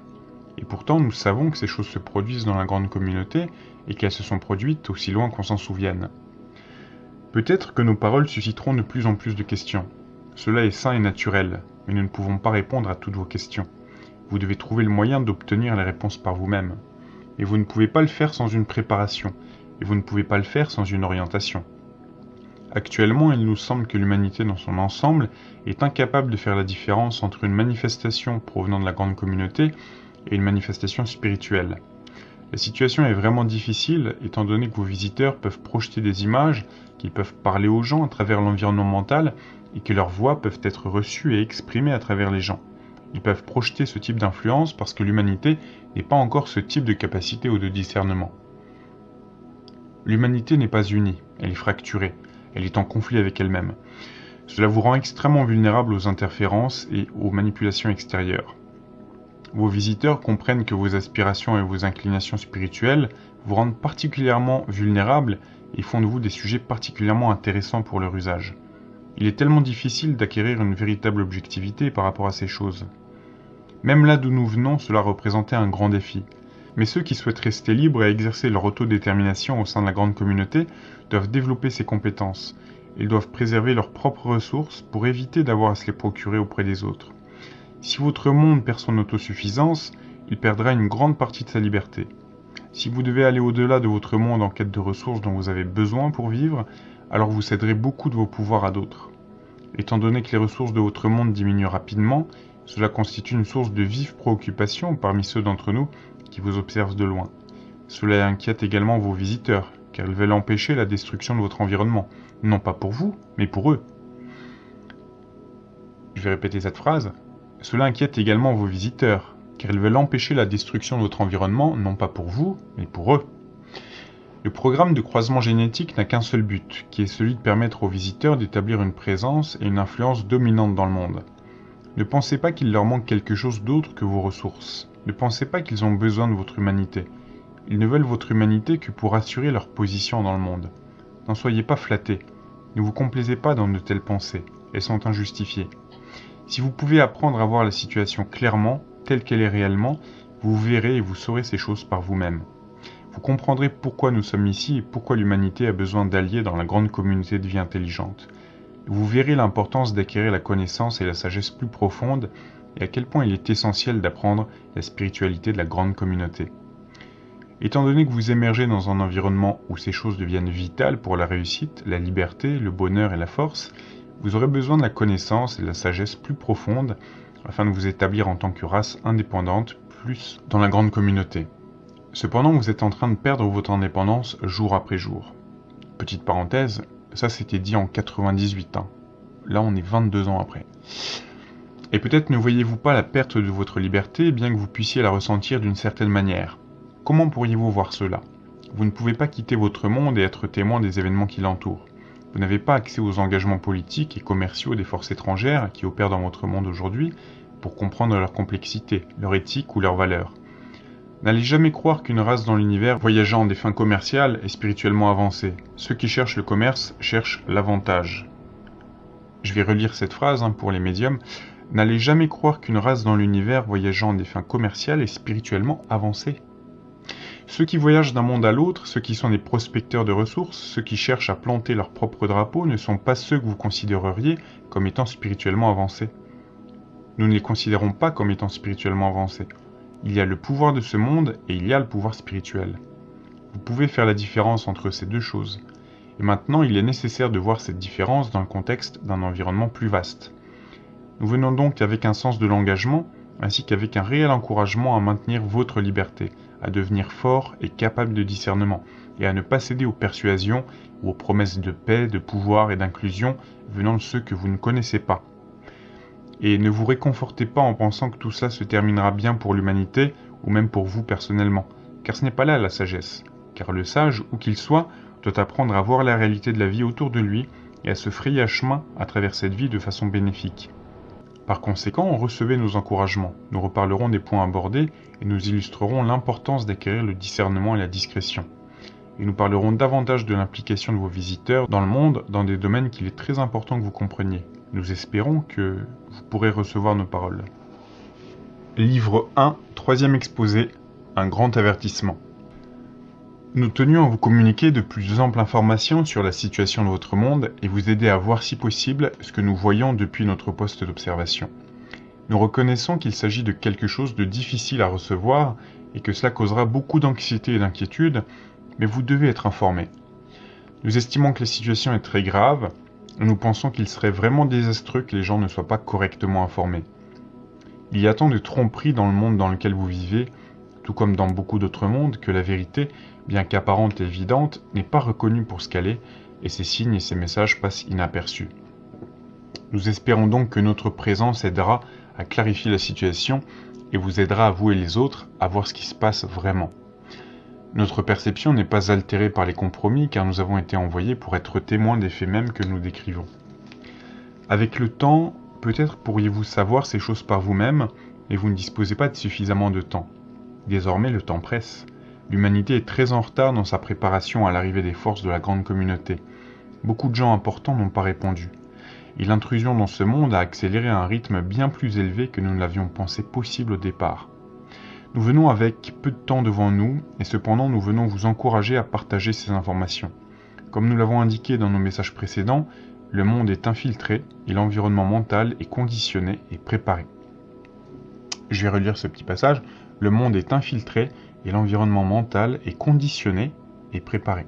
Et pourtant, nous savons que ces choses se produisent dans la grande communauté et qu'elles se sont produites aussi loin qu'on s'en souvienne. Peut-être que nos paroles susciteront de plus en plus de questions. Cela est sain et naturel, mais nous ne pouvons pas répondre à toutes vos questions. Vous devez trouver le moyen d'obtenir les réponses par vous-même. Et vous ne pouvez pas le faire sans une préparation, et vous ne pouvez pas le faire sans une orientation. Actuellement, il nous semble que l'humanité dans son ensemble est incapable de faire la différence entre une manifestation provenant de la grande communauté et une manifestation spirituelle. La situation est vraiment difficile étant donné que vos visiteurs peuvent projeter des images, qu'ils peuvent parler aux gens à travers l'environnement mental et que leurs voix peuvent être reçues et exprimées à travers les gens. Ils peuvent projeter ce type d'influence parce que l'humanité n'est pas encore ce type de capacité ou de discernement. L'humanité n'est pas unie, elle est fracturée elle est en conflit avec elle-même. Cela vous rend extrêmement vulnérable aux interférences et aux manipulations extérieures. Vos visiteurs comprennent que vos aspirations et vos inclinations spirituelles vous rendent particulièrement vulnérables et font de vous des sujets particulièrement intéressants pour leur usage. Il est tellement difficile d'acquérir une véritable objectivité par rapport à ces choses. Même là d'où nous venons, cela représentait un grand défi. Mais ceux qui souhaitent rester libres et exercer leur autodétermination au sein de la grande communauté doivent développer ces compétences. Ils doivent préserver leurs propres ressources pour éviter d'avoir à se les procurer auprès des autres. Si votre monde perd son autosuffisance, il perdra une grande partie de sa liberté. Si vous devez aller au-delà de votre monde en quête de ressources dont vous avez besoin pour vivre, alors vous céderez beaucoup de vos pouvoirs à d'autres. Étant donné que les ressources de votre monde diminuent rapidement, cela constitue une source de vive préoccupation parmi ceux d'entre nous qui vous observent de loin. Cela inquiète également vos visiteurs, car ils veulent empêcher la destruction de votre environnement, non pas pour vous, mais pour eux. Je vais répéter cette phrase. Cela inquiète également vos visiteurs, car ils veulent empêcher la destruction de votre environnement, non pas pour vous, mais pour eux. Le programme de croisement génétique n'a qu'un seul but, qui est celui de permettre aux visiteurs d'établir une présence et une influence dominante dans le monde. Ne pensez pas qu'il leur manque quelque chose d'autre que vos ressources. Ne pensez pas qu'ils ont besoin de votre humanité. Ils ne veulent votre humanité que pour assurer leur position dans le monde. N'en soyez pas flattés. Ne vous complaisez pas dans de telles pensées. Elles sont injustifiées. Si vous pouvez apprendre à voir la situation clairement, telle qu'elle est réellement, vous verrez et vous saurez ces choses par vous-même. Vous comprendrez pourquoi nous sommes ici et pourquoi l'humanité a besoin d'alliés dans la grande communauté de vie intelligente. Vous verrez l'importance d'acquérir la connaissance et la sagesse plus profonde et à quel point il est essentiel d'apprendre la spiritualité de la grande communauté. Étant donné que vous émergez dans un environnement où ces choses deviennent vitales pour la réussite, la liberté, le bonheur et la force, vous aurez besoin de la connaissance et de la sagesse plus profonde afin de vous établir en tant que race indépendante plus dans la grande communauté. Cependant, vous êtes en train de perdre votre indépendance jour après jour. Petite parenthèse, ça c'était dit en 98 ans. Là, on est 22 ans après. Et peut-être ne voyez-vous pas la perte de votre liberté, bien que vous puissiez la ressentir d'une certaine manière. Comment pourriez-vous voir cela? Vous ne pouvez pas quitter votre monde et être témoin des événements qui l'entourent. Vous n'avez pas accès aux engagements politiques et commerciaux des forces étrangères qui opèrent dans votre monde aujourd'hui pour comprendre leur complexité, leur éthique ou leurs valeurs. N'allez jamais croire qu'une race dans l'univers voyageant des fins commerciales est spirituellement avancée. Ceux qui cherchent le commerce cherchent l'avantage. Je vais relire cette phrase hein, pour les médiums. N'allez jamais croire qu'une race dans l'univers voyageant des fins commerciales est spirituellement avancée. Ceux qui voyagent d'un monde à l'autre, ceux qui sont des prospecteurs de ressources, ceux qui cherchent à planter leur propre drapeau ne sont pas ceux que vous considéreriez comme étant spirituellement avancés. Nous ne les considérons pas comme étant spirituellement avancés. Il y a le pouvoir de ce monde et il y a le pouvoir spirituel. Vous pouvez faire la différence entre ces deux choses. Et maintenant, il est nécessaire de voir cette différence dans le contexte d'un environnement plus vaste. Nous venons donc avec un sens de l'engagement, ainsi qu'avec un réel encouragement à maintenir votre liberté, à devenir fort et capable de discernement, et à ne pas céder aux persuasions ou aux promesses de paix, de pouvoir et d'inclusion venant de ceux que vous ne connaissez pas. Et ne vous réconfortez pas en pensant que tout ça se terminera bien pour l'humanité ou même pour vous personnellement, car ce n'est pas là la sagesse. Car le sage, où qu'il soit, doit apprendre à voir la réalité de la vie autour de lui et à se frayer un chemin à travers cette vie de façon bénéfique. Par conséquent, recevez nos encouragements. Nous reparlerons des points abordés et nous illustrerons l'importance d'acquérir le discernement et la discrétion. Et nous parlerons davantage de l'implication de vos visiteurs dans le monde dans des domaines qu'il est très important que vous compreniez. Nous espérons que vous pourrez recevoir nos paroles. Livre 1, troisième exposé, un grand avertissement. Nous tenions à vous communiquer de plus amples informations sur la situation de votre monde et vous aider à voir si possible ce que nous voyons depuis notre poste d'observation. Nous reconnaissons qu'il s'agit de quelque chose de difficile à recevoir et que cela causera beaucoup d'anxiété et d'inquiétude, mais vous devez être informés. Nous estimons que la situation est très grave et nous pensons qu'il serait vraiment désastreux que les gens ne soient pas correctement informés. Il y a tant de tromperies dans le monde dans lequel vous vivez, tout comme dans beaucoup d'autres mondes, que la vérité, bien qu'apparente et évidente, n'est pas reconnue pour ce qu'elle est, et ces signes et ces messages passent inaperçus. Nous espérons donc que notre présence aidera à clarifier la situation et vous aidera à vous et les autres à voir ce qui se passe vraiment. Notre perception n'est pas altérée par les compromis car nous avons été envoyés pour être témoins des faits mêmes que nous décrivons. Avec le temps, Peut-être pourriez-vous savoir ces choses par vous-même, mais vous ne disposez pas de suffisamment de temps. Désormais, le temps presse. L'humanité est très en retard dans sa préparation à l'arrivée des forces de la grande communauté. Beaucoup de gens importants n'ont pas répondu. Et l'intrusion dans ce monde a accéléré à un rythme bien plus élevé que nous ne l'avions pensé possible au départ. Nous venons avec peu de temps devant nous, et cependant nous venons vous encourager à partager ces informations. Comme nous l'avons indiqué dans nos messages précédents, le monde est infiltré et l'environnement mental est conditionné et préparé. Je vais relire ce petit passage. Le monde est infiltré et l'environnement mental est conditionné et préparé.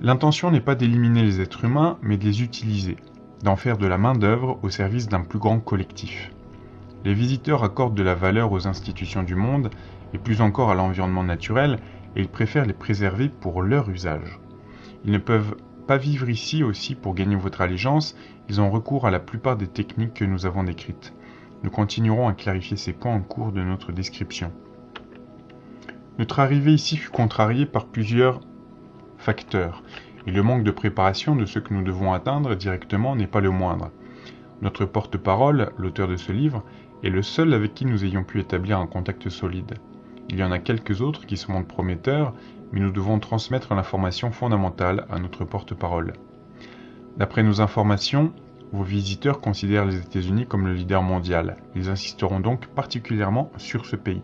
L'intention n'est pas d'éliminer les êtres humains, mais de les utiliser, d'en faire de la main-d'œuvre au service d'un plus grand collectif. Les visiteurs accordent de la valeur aux institutions du monde et plus encore à l'environnement naturel, et ils préfèrent les préserver pour leur usage. Ils ne peuvent pas vivre ici aussi pour gagner votre allégeance, ils ont recours à la plupart des techniques que nous avons décrites. Nous continuerons à clarifier ces points en cours de notre description. Notre arrivée ici fut contrariée par plusieurs facteurs, et le manque de préparation de ce que nous devons atteindre directement n'est pas le moindre. Notre porte-parole, l'auteur de ce livre, est le seul avec qui nous ayons pu établir un contact solide. Il y en a quelques autres qui se montrent prometteurs, mais nous devons transmettre l'information fondamentale à notre porte-parole. D'après nos informations, vos visiteurs considèrent les États-Unis comme le leader mondial. Ils insisteront donc particulièrement sur ce pays.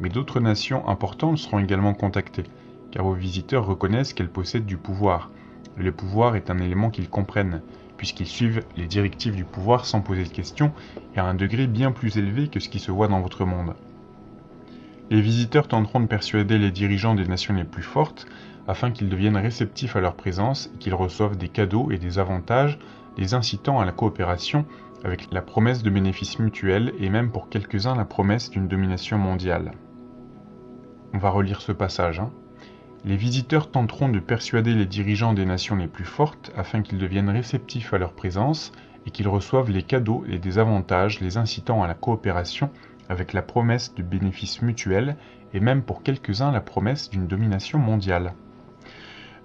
Mais d'autres nations importantes seront également contactées, car vos visiteurs reconnaissent qu'elles possèdent du pouvoir. le pouvoir est un élément qu'ils comprennent, puisqu'ils suivent les directives du pouvoir sans poser de questions et à un degré bien plus élevé que ce qui se voit dans votre monde. Les visiteurs tenteront de persuader les dirigeants des nations les plus fortes afin qu'ils deviennent réceptifs à leur présence et qu'ils reçoivent des cadeaux et des avantages les incitant à la coopération avec la promesse de bénéfices mutuels et même pour quelques-uns la promesse d'une domination mondiale. On va relire ce passage. Hein. Les visiteurs tenteront de persuader les dirigeants des nations les plus fortes afin qu'ils deviennent réceptifs à leur présence et qu'ils reçoivent les cadeaux et des avantages les incitant à la coopération avec la promesse de bénéfices mutuels et même pour quelques-uns la promesse d'une domination mondiale.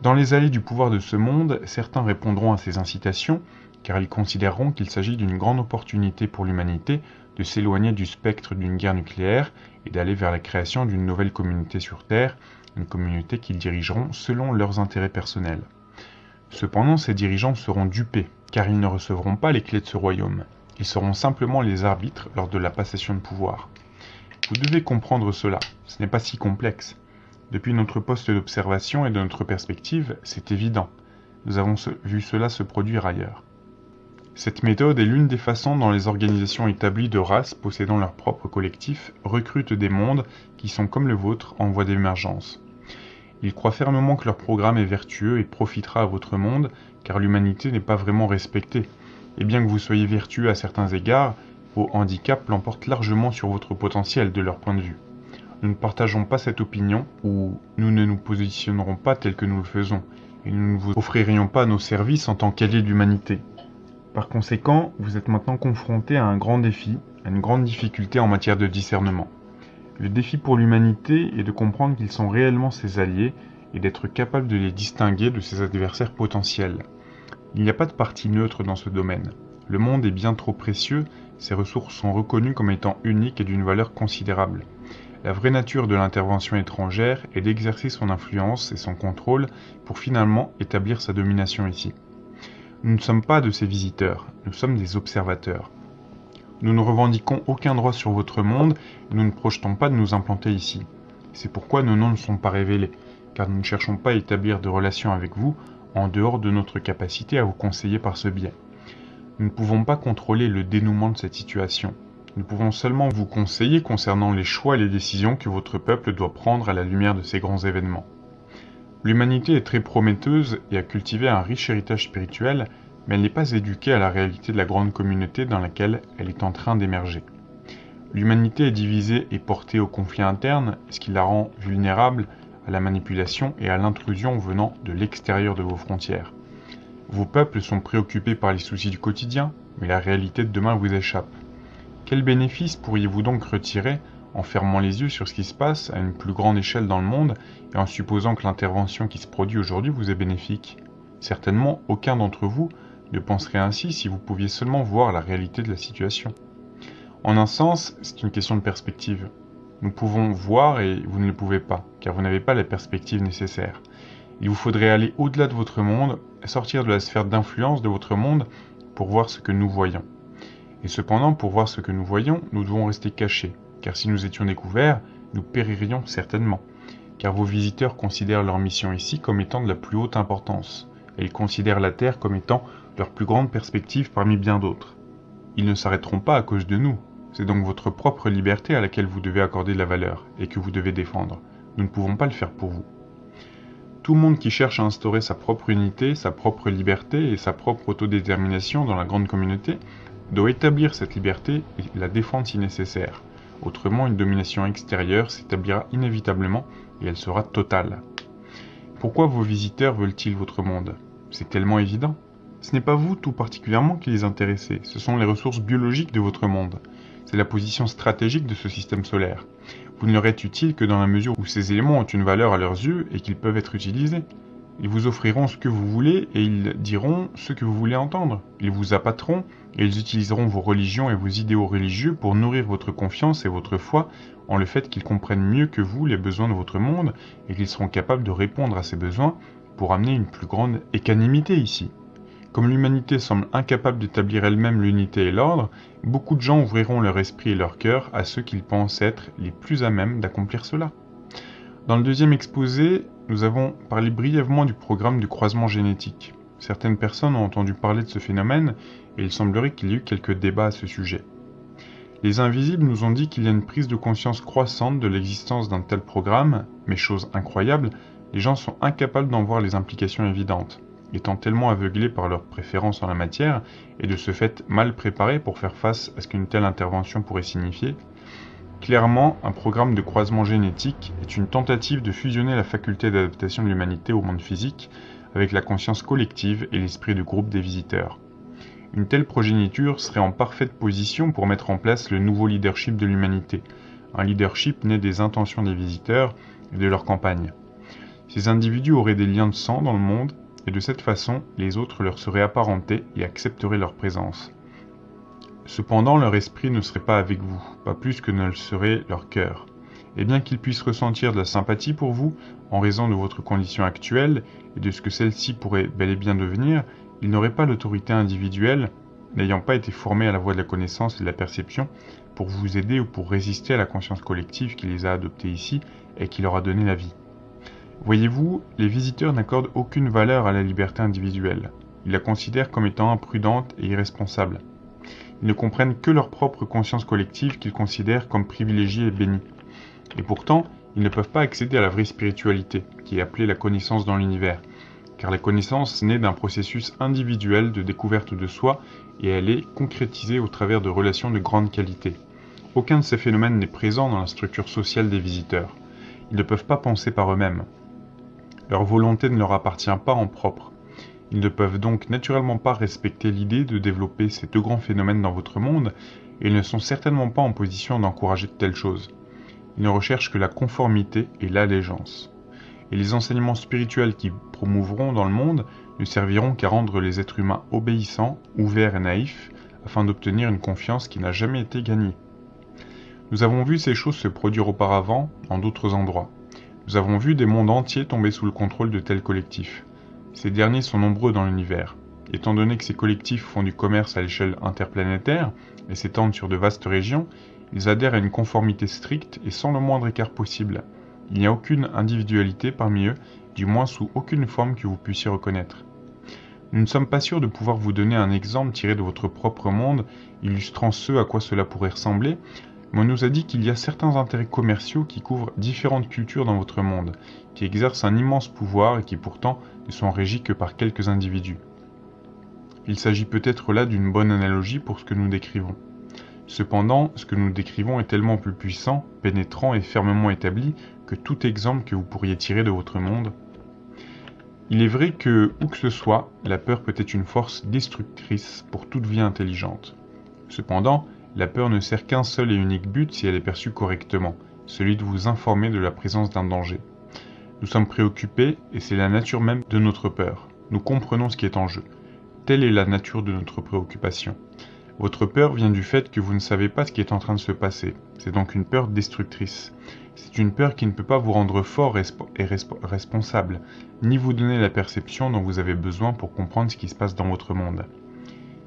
Dans les allées du pouvoir de ce monde, certains répondront à ces incitations, car ils considéreront qu'il s'agit d'une grande opportunité pour l'humanité de s'éloigner du spectre d'une guerre nucléaire et d'aller vers la création d'une nouvelle communauté sur Terre, une communauté qu'ils dirigeront selon leurs intérêts personnels. Cependant, ces dirigeants seront dupés, car ils ne recevront pas les clés de ce royaume. Ils seront simplement les arbitres lors de la passation de pouvoir. Vous devez comprendre cela, ce n'est pas si complexe. Depuis notre poste d'observation et de notre perspective, c'est évident. Nous avons vu cela se produire ailleurs. Cette méthode est l'une des façons dont les organisations établies de races possédant leur propre collectif recrutent des mondes qui sont comme le vôtre en voie d'émergence. Ils croient fermement que leur programme est vertueux et profitera à votre monde, car l'humanité n'est pas vraiment respectée, et bien que vous soyez vertueux à certains égards, vos handicaps l'emportent largement sur votre potentiel de leur point de vue. nous ne partageons pas cette opinion ou nous ne nous positionnerons pas tel que nous le faisons et nous ne vous offririons pas nos services en tant qu'alliés de l'humanité. Par conséquent, vous êtes maintenant confronté à un grand défi, à une grande difficulté en matière de discernement. Le défi pour l'humanité est de comprendre qu'ils sont réellement ses alliés et d'être capable de les distinguer de ses adversaires potentiels. Il n'y a pas de partie neutre dans ce domaine. Le monde est bien trop précieux, ses ressources sont reconnues comme étant uniques et d'une valeur considérable. La vraie nature de l'intervention étrangère est d'exercer son influence et son contrôle pour finalement établir sa domination ici. Nous ne sommes pas de ces visiteurs, nous sommes des observateurs. Nous ne revendiquons aucun droit sur votre monde et nous ne projetons pas de nous implanter ici. C'est pourquoi nos noms ne sont pas révélés, car nous ne cherchons pas à établir de relations avec vous en dehors de notre capacité à vous conseiller par ce biais. Nous ne pouvons pas contrôler le dénouement de cette situation. Nous pouvons seulement vous conseiller concernant les choix et les décisions que votre peuple doit prendre à la lumière de ces grands événements. L'humanité est très prometteuse et a cultivé un riche héritage spirituel, mais elle n'est pas éduquée à la réalité de la grande communauté dans laquelle elle est en train d'émerger. L'humanité est divisée et portée au conflit interne, ce qui la rend vulnérable à la manipulation et à l'intrusion venant de l'extérieur de vos frontières. Vos peuples sont préoccupés par les soucis du quotidien, mais la réalité de demain vous échappe. Quel bénéfice pourriez-vous donc retirer en fermant les yeux sur ce qui se passe à une plus grande échelle dans le monde et en supposant que l'intervention qui se produit aujourd'hui vous est bénéfique Certainement, aucun d'entre vous ne penserait ainsi si vous pouviez seulement voir la réalité de la situation. En un sens, c'est une question de perspective. Nous pouvons voir et vous ne le pouvez pas, car vous n'avez pas la perspective nécessaire. Il vous faudrait aller au-delà de votre monde, sortir de la sphère d'influence de votre monde pour voir ce que nous voyons. Et cependant, pour voir ce que nous voyons, nous devons rester cachés, car si nous étions découverts, nous péririons certainement, car vos visiteurs considèrent leur mission ici comme étant de la plus haute importance, et ils considèrent la Terre comme étant leur plus grande perspective parmi bien d'autres. Ils ne s'arrêteront pas à cause de nous, c'est donc votre propre liberté à laquelle vous devez accorder de la valeur, et que vous devez défendre. Nous ne pouvons pas le faire pour vous. Tout monde qui cherche à instaurer sa propre unité, sa propre liberté et sa propre autodétermination dans la grande communauté doit établir cette liberté et la défendre si nécessaire. Autrement, une domination extérieure s'établira inévitablement et elle sera totale. Pourquoi vos visiteurs veulent-ils votre monde? C'est tellement évident. Ce n'est pas vous tout particulièrement qui les intéressez, ce sont les ressources biologiques de votre monde. C'est la position stratégique de ce système solaire. Vous ne leur êtes utile que dans la mesure où ces éléments ont une valeur à leurs yeux et qu'ils peuvent être utilisés. Ils vous offriront ce que vous voulez et ils diront ce que vous voulez entendre. Ils vous appâteront et ils utiliseront vos religions et vos idéaux religieux pour nourrir votre confiance et votre foi en le fait qu'ils comprennent mieux que vous les besoins de votre monde et qu'ils seront capables de répondre à ces besoins pour amener une plus grande équanimité ici. Comme l'humanité semble incapable d'établir elle-même l'unité et l'ordre, beaucoup de gens ouvriront leur esprit et leur cœur à ceux qu'ils pensent être les plus à même d'accomplir cela. Dans le deuxième exposé, nous avons parlé brièvement du programme du croisement génétique. Certaines personnes ont entendu parler de ce phénomène et il semblerait qu'il y ait eu quelques débats à ce sujet. Les invisibles nous ont dit qu'il y a une prise de conscience croissante de l'existence d'un tel programme, mais chose incroyable, les gens sont incapables d'en voir les implications évidentes étant tellement aveuglés par leurs préférences en la matière et de ce fait mal préparés pour faire face à ce qu'une telle intervention pourrait signifier, clairement, un programme de croisement génétique est une tentative de fusionner la faculté d'adaptation de l'humanité au monde physique avec la conscience collective et l'esprit de groupe des visiteurs. Une telle progéniture serait en parfaite position pour mettre en place le nouveau leadership de l'humanité, un leadership né des intentions des visiteurs et de leur campagne. Ces individus auraient des liens de sang dans le monde et de cette façon les autres leur seraient apparentés et accepteraient leur présence. Cependant leur esprit ne serait pas avec vous, pas plus que ne le serait leur cœur. Et bien qu'ils puissent ressentir de la sympathie pour vous, en raison de votre condition actuelle et de ce que celle-ci pourrait bel et bien devenir, ils n'auraient pas l'autorité individuelle, n'ayant pas été formés à la voie de la connaissance et de la perception, pour vous aider ou pour résister à la conscience collective qui les a adoptés ici et qui leur a donné la vie. Voyez-vous, les visiteurs n'accordent aucune valeur à la liberté individuelle. Ils la considèrent comme étant imprudente et irresponsable. Ils ne comprennent que leur propre conscience collective qu'ils considèrent comme privilégiée et bénie. Et pourtant, ils ne peuvent pas accéder à la vraie spiritualité, qui est appelée la connaissance dans l'univers, car la connaissance naît d'un processus individuel de découverte de soi et elle est concrétisée au travers de relations de grande qualité. Aucun de ces phénomènes n'est présent dans la structure sociale des visiteurs. Ils ne peuvent pas penser par eux-mêmes. Leur volonté ne leur appartient pas en propre. Ils ne peuvent donc naturellement pas respecter l'idée de développer ces deux grands phénomènes dans votre monde, et ils ne sont certainement pas en position d'encourager de telles choses. Ils ne recherchent que la conformité et l'allégeance. Et les enseignements spirituels qui promouvront dans le monde ne serviront qu'à rendre les êtres humains obéissants, ouverts et naïfs, afin d'obtenir une confiance qui n'a jamais été gagnée. Nous avons vu ces choses se produire auparavant en d'autres endroits. Nous avons vu des mondes entiers tomber sous le contrôle de tels collectifs. Ces derniers sont nombreux dans l'univers. Étant donné que ces collectifs font du commerce à l'échelle interplanétaire et s'étendent sur de vastes régions, ils adhèrent à une conformité stricte et sans le moindre écart possible. Il n'y a aucune individualité parmi eux, du moins sous aucune forme que vous puissiez reconnaître. Nous ne sommes pas sûrs de pouvoir vous donner un exemple tiré de votre propre monde, illustrant ce à quoi cela pourrait ressembler, mais on nous a dit qu'il y a certains intérêts commerciaux qui couvrent différentes cultures dans votre monde, qui exercent un immense pouvoir et qui pourtant ne sont régis que par quelques individus. Il s'agit peut-être là d'une bonne analogie pour ce que nous décrivons. Cependant, ce que nous décrivons est tellement plus puissant, pénétrant et fermement établi que tout exemple que vous pourriez tirer de votre monde il est vrai que, où que ce soit, la peur peut être une force destructrice pour toute vie intelligente. Cependant, la peur ne sert qu'un seul et unique but si elle est perçue correctement, celui de vous informer de la présence d'un danger. Nous sommes préoccupés et c'est la nature même de notre peur. Nous comprenons ce qui est en jeu. Telle est la nature de notre préoccupation. Votre peur vient du fait que vous ne savez pas ce qui est en train de se passer. C'est donc une peur destructrice. C'est une peur qui ne peut pas vous rendre fort et responsable, ni vous donner la perception dont vous avez besoin pour comprendre ce qui se passe dans votre monde.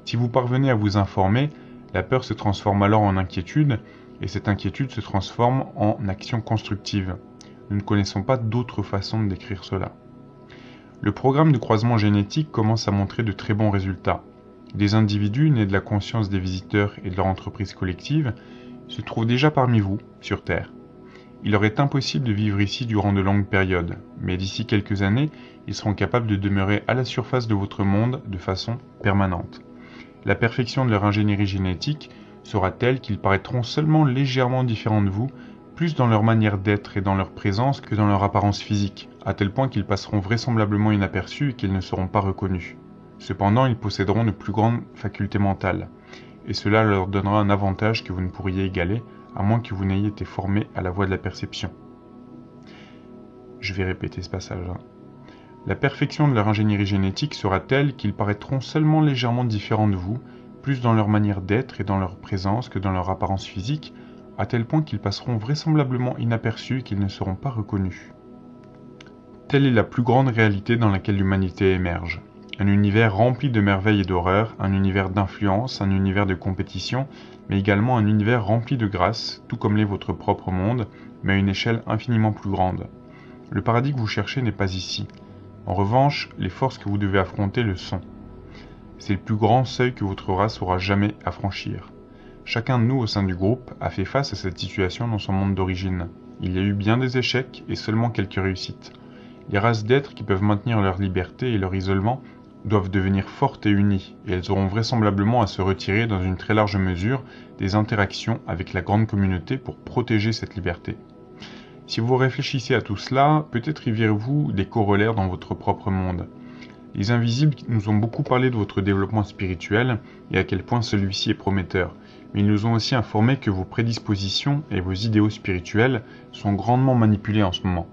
Si vous parvenez à vous informer, la peur se transforme alors en inquiétude, et cette inquiétude se transforme en action constructive. Nous ne connaissons pas d'autre façon de décrire cela. Le programme de croisement génétique commence à montrer de très bons résultats. Des individus nés de la conscience des visiteurs et de leur entreprise collective se trouvent déjà parmi vous, sur Terre. Il leur est impossible de vivre ici durant de longues périodes, mais d'ici quelques années, ils seront capables de demeurer à la surface de votre monde de façon permanente. La perfection de leur ingénierie génétique sera telle qu'ils paraîtront seulement légèrement différents de vous, plus dans leur manière d'être et dans leur présence que dans leur apparence physique, à tel point qu'ils passeront vraisemblablement inaperçus et qu'ils ne seront pas reconnus. Cependant, ils posséderont de plus grandes facultés mentales, et cela leur donnera un avantage que vous ne pourriez égaler à moins que vous n'ayez été formé à la voie de la perception. Je vais répéter ce passage-là. La perfection de leur ingénierie génétique sera telle qu'ils paraîtront seulement légèrement différents de vous, plus dans leur manière d'être et dans leur présence que dans leur apparence physique, à tel point qu'ils passeront vraisemblablement inaperçus et qu'ils ne seront pas reconnus. Telle est la plus grande réalité dans laquelle l'humanité émerge. Un univers rempli de merveilles et d'horreurs, un univers d'influence, un univers de compétition, mais également un univers rempli de grâce, tout comme l'est votre propre monde, mais à une échelle infiniment plus grande. Le paradis que vous cherchez n'est pas ici. En revanche, les forces que vous devez affronter le sont. C'est le plus grand seuil que votre race aura jamais à franchir. Chacun de nous au sein du groupe a fait face à cette situation dans son monde d'origine. Il y a eu bien des échecs et seulement quelques réussites. Les races d'êtres qui peuvent maintenir leur liberté et leur isolement doivent devenir fortes et unies, et elles auront vraisemblablement à se retirer dans une très large mesure des interactions avec la grande communauté pour protéger cette liberté. Si vous réfléchissez à tout cela, peut-être y verrez-vous des corollaires dans votre propre monde. Les invisibles nous ont beaucoup parlé de votre développement spirituel et à quel point celui-ci est prometteur, ils nous ont aussi informé que vos prédispositions et vos idéaux spirituels sont grandement manipulés en ce moment.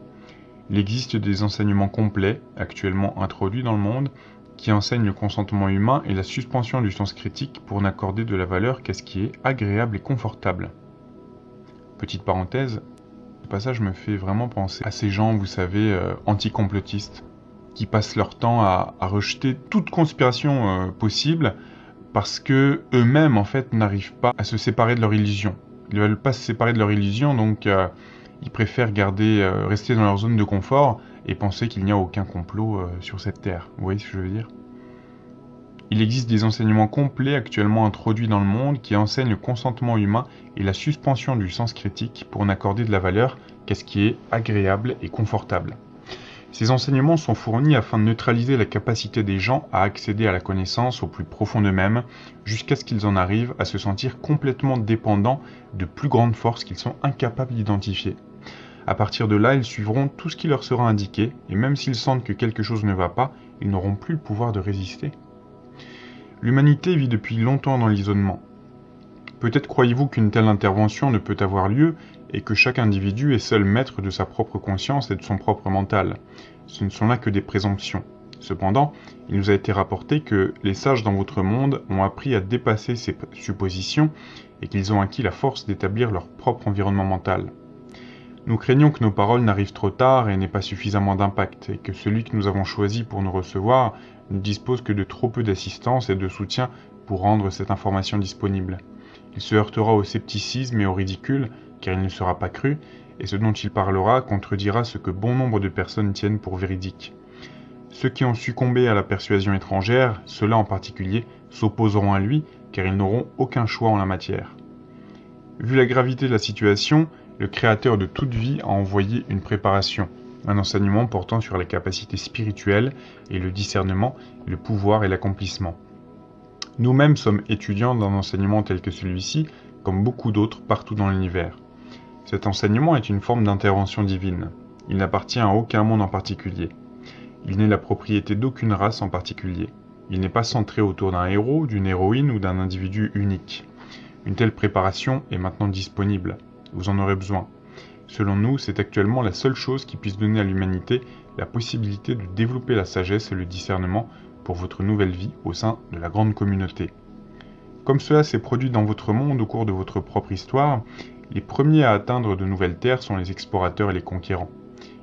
Il existe des enseignements complets, actuellement introduits dans le monde, qui enseigne le consentement humain et la suspension du sens critique pour n'accorder de la valeur qu'à ce qui est agréable et confortable. Petite parenthèse, ce passage me fait vraiment penser à ces gens, vous savez, euh, anticomplotistes, qui passent leur temps à, rejeter toute conspiration euh, possible parce que eux-mêmes en fait n'arrivent pas à se séparer de leur illusion. Ils ne veulent pas se séparer de leur illusion, donc euh, ils préfèrent garder, rester dans leur zone de confort et penser qu'il n'y a aucun complot euh, sur cette terre. Vous voyez ce que je veux dire? Il existe des enseignements complets actuellement introduits dans le monde qui enseignent le consentement humain et la suspension du sens critique pour n'accorder de la valeur qu'à ce qui est agréable et confortable. Ces enseignements sont fournis afin de neutraliser la capacité des gens à accéder à la connaissance au plus profond d'eux-mêmes, jusqu'à ce qu'ils en arrivent à se sentir complètement dépendants de plus grandes forces qu'ils sont incapables d'identifier. À partir de là, ils suivront tout ce qui leur sera indiqué, et même s'ils sentent que quelque chose ne va pas, ils n'auront plus le pouvoir de résister. L'humanité vit depuis longtemps dans l'isolement. Peut-être croyez-vous qu'une telle intervention ne peut avoir lieu et que chaque individu est seul maître de sa propre conscience et de son propre mental. Ce ne sont là que des présomptions. Cependant, il nous a été rapporté que les sages dans votre monde ont appris à dépasser ces suppositions et qu'ils ont acquis la force d'établir leur propre environnement mental. Nous craignons que nos paroles n'arrivent trop tard et n'aient pas suffisamment d'impact, et que celui que nous avons choisi pour nous recevoir ne dispose que de trop peu d'assistance et de soutien pour rendre cette information disponible. Il se heurtera au scepticisme et au ridicule, car il ne sera pas cru, et ce dont il parlera contredira ce que bon nombre de personnes tiennent pour véridique. Ceux qui ont succombé à la persuasion étrangère, ceux-là en particulier, s'opposeront à lui, car ils n'auront aucun choix en la matière. Vu la gravité de la situation, le Créateur de toute vie a envoyé une préparation, un enseignement portant sur les capacités spirituelles et le discernement, le pouvoir et l'accomplissement. Nous-mêmes sommes étudiants d'un enseignement tel que celui-ci, comme beaucoup d'autres partout dans l'univers. Cet enseignement est une forme d'intervention divine. Il n'appartient à aucun monde en particulier. Il n'est la propriété d'aucune race en particulier. Il n'est pas centré autour d'un héros, d'une héroïne ou d'un individu unique. Une telle préparation est maintenant disponible. Vous en aurez besoin. Selon nous, c'est actuellement la seule chose qui puisse donner à l'humanité la possibilité de développer la sagesse et le discernement pour votre nouvelle vie au sein de la grande communauté. Comme cela s'est produit dans votre monde au cours de votre propre histoire, les premiers à atteindre de nouvelles terres sont les explorateurs et les conquérants.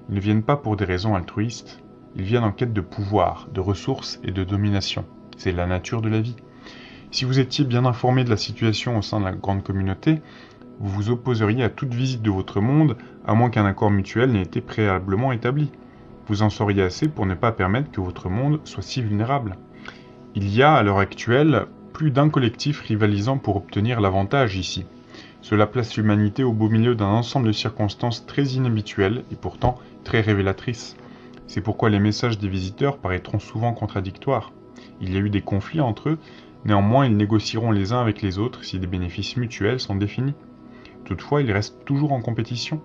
Ils ne viennent pas pour des raisons altruistes, ils viennent en quête de pouvoir, de ressources et de domination. C'est la nature de la vie. Si vous étiez bien informé de la situation au sein de la grande communauté, vous vous opposeriez à toute visite de votre monde, à moins qu'un accord mutuel n'ait été préalablement établi. Vous en sauriez assez pour ne pas permettre que votre monde soit si vulnérable. Il y a, à l'heure actuelle, plus d'un collectif rivalisant pour obtenir l'avantage ici. Cela place l'humanité au beau milieu d'un ensemble de circonstances très inhabituelles et pourtant très révélatrices. C'est pourquoi les messages des visiteurs paraîtront souvent contradictoires. Il y a eu des conflits entre eux, néanmoins ils négocieront les uns avec les autres si des bénéfices mutuels sont définis. Toutefois, ils restent toujours en compétition.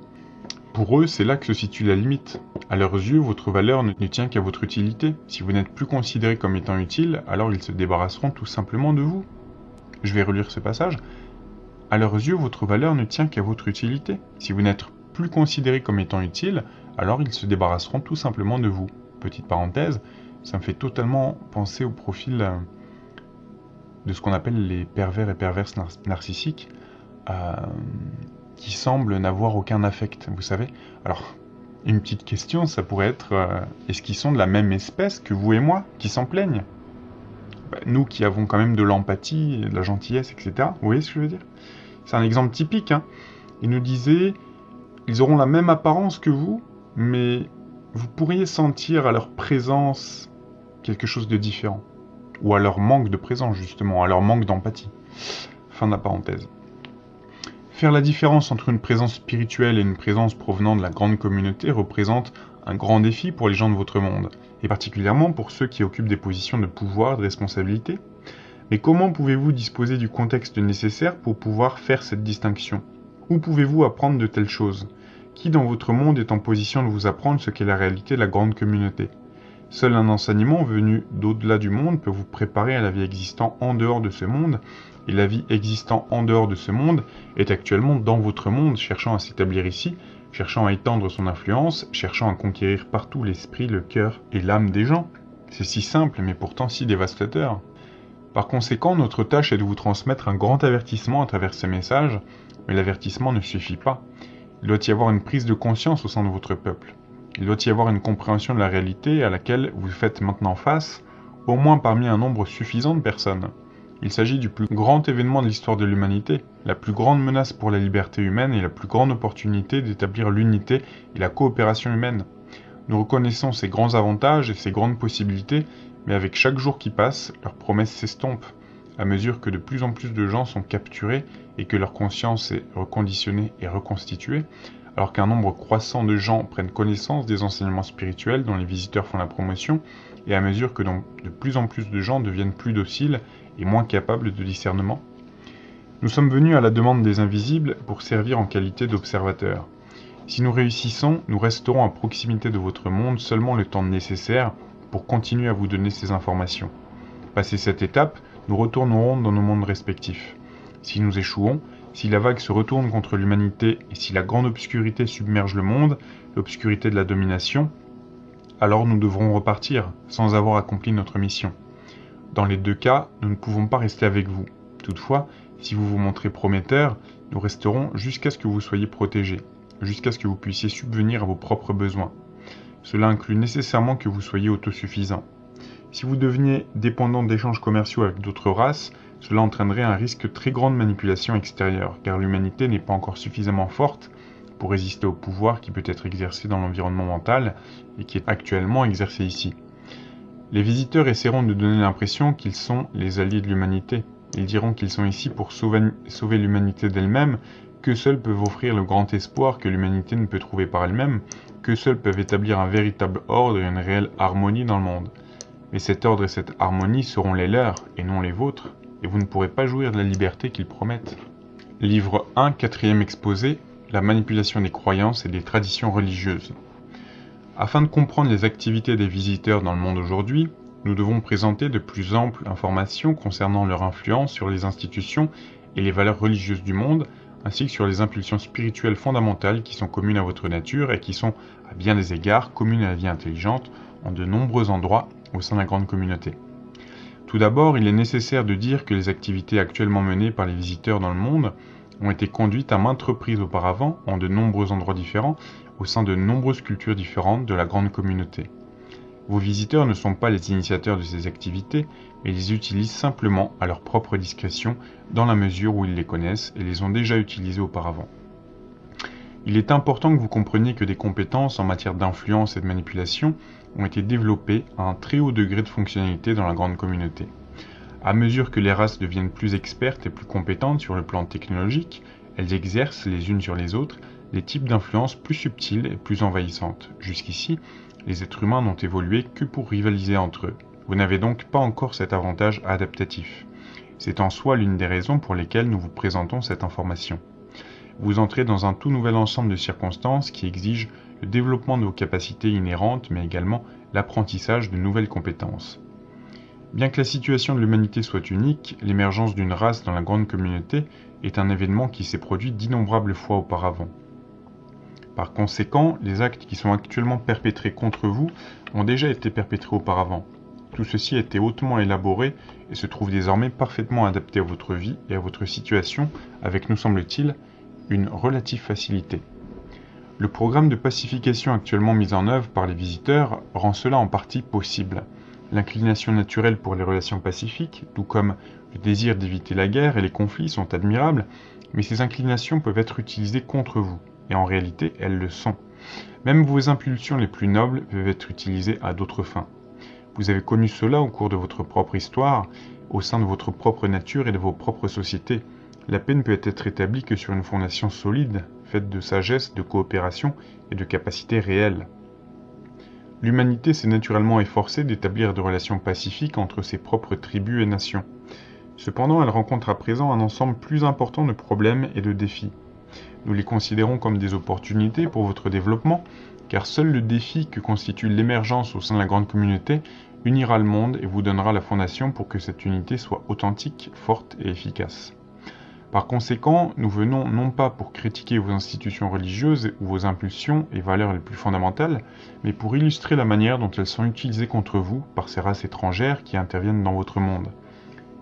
Pour eux, c'est là que se situe la limite. À leurs yeux, votre valeur ne tient qu'à votre utilité. Si vous n'êtes plus considéré comme étant utile, alors ils se débarrasseront tout simplement de vous. Je vais relire ce passage. À leurs yeux, votre valeur ne tient qu'à votre utilité. Si vous n'êtes plus considéré comme étant utile, alors ils se débarrasseront tout simplement de vous. Petite parenthèse, ça me fait totalement penser au profil euh, de ce qu'on appelle les pervers et perverses narcissiques, euh, qui semblent n'avoir aucun affect, vous savez. Alors, une petite question, ça pourrait être, euh, est-ce qu'ils sont de la même espèce que vous et moi, qui s'en plaignent? Bah, Nous qui avons quand même de l'empathie, de la gentillesse, etc. Vous voyez ce que je veux dire? C'est un exemple typique. Hein. Il nous disait, ils auront la même apparence que vous, mais vous pourriez sentir à leur présence quelque chose de différent. Ou à leur manque de présence, justement, à leur manque d'empathie. Fin de la parenthèse. Faire la différence entre une présence spirituelle et une présence provenant de la grande communauté représente un grand défi pour les gens de votre monde, et particulièrement pour ceux qui occupent des positions de pouvoir, de responsabilité, mais comment pouvez-vous disposer du contexte nécessaire pour pouvoir faire cette distinction? Où pouvez-vous apprendre de telles choses? Qui dans votre monde est en position de vous apprendre ce qu'est la réalité de la grande communauté? Seul un enseignement venu d'au-delà du monde peut vous préparer à la vie existant en dehors de ce monde, et la vie existant en dehors de ce monde est actuellement dans votre monde, cherchant à s'établir ici, cherchant à étendre son influence, cherchant à conquérir partout l'esprit, le cœur et l'âme des gens. C'est si simple mais pourtant si dévastateur. Par conséquent, notre tâche est de vous transmettre un grand avertissement à travers ces messages, mais l'avertissement ne suffit pas. Il doit y avoir une prise de conscience au sein de votre peuple. Il doit y avoir une compréhension de la réalité à laquelle vous faites maintenant face, au moins parmi un nombre suffisant de personnes. Il s'agit du plus grand événement de l'histoire de l'humanité, la plus grande menace pour la liberté humaine et la plus grande opportunité d'établir l'unité et la coopération humaine. Nous reconnaissons ces grands avantages et ces grandes possibilités, mais avec chaque jour qui passe, leurs promesses s'estompent, à mesure que de plus en plus de gens sont capturés et que leur conscience est reconditionnée et reconstituée, alors qu'un nombre croissant de gens prennent connaissance des enseignements spirituels dont les visiteurs font la promotion, et à mesure que de plus en plus de gens deviennent plus dociles et moins capables de discernement Nous sommes venus à la demande des invisibles pour servir en qualité d'observateurs. Si nous réussissons, nous resterons à proximité de votre monde seulement le temps nécessaire pour continuer à vous donner ces informations. Passé cette étape, nous retournerons dans nos mondes respectifs. Si nous échouons, si la vague se retourne contre l'humanité et si la grande obscurité submerge le monde, l'obscurité de la domination, alors nous devrons repartir sans avoir accompli notre mission. Dans les deux cas, nous ne pouvons pas rester avec vous. Toutefois, si vous vous montrez prometteur, nous resterons jusqu'à ce que vous soyez protégé, jusqu'à ce que vous puissiez subvenir à vos propres besoins. Cela inclut nécessairement que vous soyez autosuffisant. Si vous deveniez dépendant d'échanges commerciaux avec d'autres races, cela entraînerait un risque très grand de manipulation extérieure, car l'humanité n'est pas encore suffisamment forte pour résister au pouvoir qui peut être exercé dans l'environnement mental et qui est actuellement exercé ici. Les visiteurs essaieront de donner l'impression qu'ils sont les alliés de l'humanité. Ils diront qu'ils sont ici pour sauver, sauver l'humanité d'elle-même, que seuls peuvent offrir le grand espoir que l'humanité ne peut trouver par elle-même, que seuls peuvent établir un véritable ordre et une réelle harmonie dans le monde. Mais cet ordre et cette harmonie seront les leurs et non les vôtres et vous ne pourrez pas jouir de la liberté qu'ils promettent. Livre 1, quatrième exposé, la manipulation des croyances et des traditions religieuses. Afin de comprendre les activités des visiteurs dans le monde aujourd'hui, nous devons présenter de plus amples informations concernant leur influence sur les institutions et les valeurs religieuses du monde, ainsi que sur les impulsions spirituelles fondamentales qui sont communes à votre nature et qui sont, à bien des égards, communes à la vie intelligente en de nombreux endroits au sein de la grande communauté. Tout d'abord, il est nécessaire de dire que les activités actuellement menées par les visiteurs dans le monde ont été conduites à maintes reprises auparavant, en de nombreux endroits différents, au sein de nombreuses cultures différentes de la grande communauté. Vos visiteurs ne sont pas les initiateurs de ces activités, mais les utilisent simplement à leur propre discrétion dans la mesure où ils les connaissent et les ont déjà utilisées auparavant. Il est important que vous compreniez que des compétences en matière d'influence et de manipulation ont été développées à un très haut degré de fonctionnalité dans la grande communauté. À mesure que les races deviennent plus expertes et plus compétentes sur le plan technologique, elles exercent les unes sur les autres des types d'influence plus subtiles et plus envahissantes. Jusqu'ici, les êtres humains n'ont évolué que pour rivaliser entre eux. Vous n'avez donc pas encore cet avantage adaptatif. C'est en soi l'une des raisons pour lesquelles nous vous présentons cette information. Vous entrez dans un tout nouvel ensemble de circonstances qui exigent le développement de vos capacités inhérentes, mais également l'apprentissage de nouvelles compétences. Bien que la situation de l'humanité soit unique, l'émergence d'une race dans la grande communauté est un événement qui s'est produit d'innombrables fois auparavant. Par conséquent, les actes qui sont actuellement perpétrés contre vous ont déjà été perpétrés auparavant. Tout ceci a été hautement élaboré et se trouve désormais parfaitement adapté à votre vie et à votre situation avec, nous semble-t-il, une relative facilité. Le programme de pacification actuellement mis en œuvre par les visiteurs rend cela en partie possible. L'inclination naturelle pour les relations pacifiques, tout comme le désir d'éviter la guerre et les conflits sont admirables, mais ces inclinations peuvent être utilisées contre vous, et en réalité elles le sont. Même vos impulsions les plus nobles peuvent être utilisées à d'autres fins. Vous avez connu cela au cours de votre propre histoire, au sein de votre propre nature et de vos propres sociétés. La paix ne peut être établie que sur une fondation solide, faite de sagesse, de coopération et de capacité réelle. L'humanité s'est naturellement efforcée d'établir des relations pacifiques entre ses propres tribus et nations. Cependant, elle rencontre à présent un ensemble plus important de problèmes et de défis. Nous les considérons comme des opportunités pour votre développement, car seul le défi que constitue l'émergence au sein de la grande communauté unira le monde et vous donnera la fondation pour que cette unité soit authentique, forte et efficace. Par conséquent, nous venons non pas pour critiquer vos institutions religieuses ou vos impulsions et valeurs les plus fondamentales, mais pour illustrer la manière dont elles sont utilisées contre vous par ces races étrangères qui interviennent dans votre monde.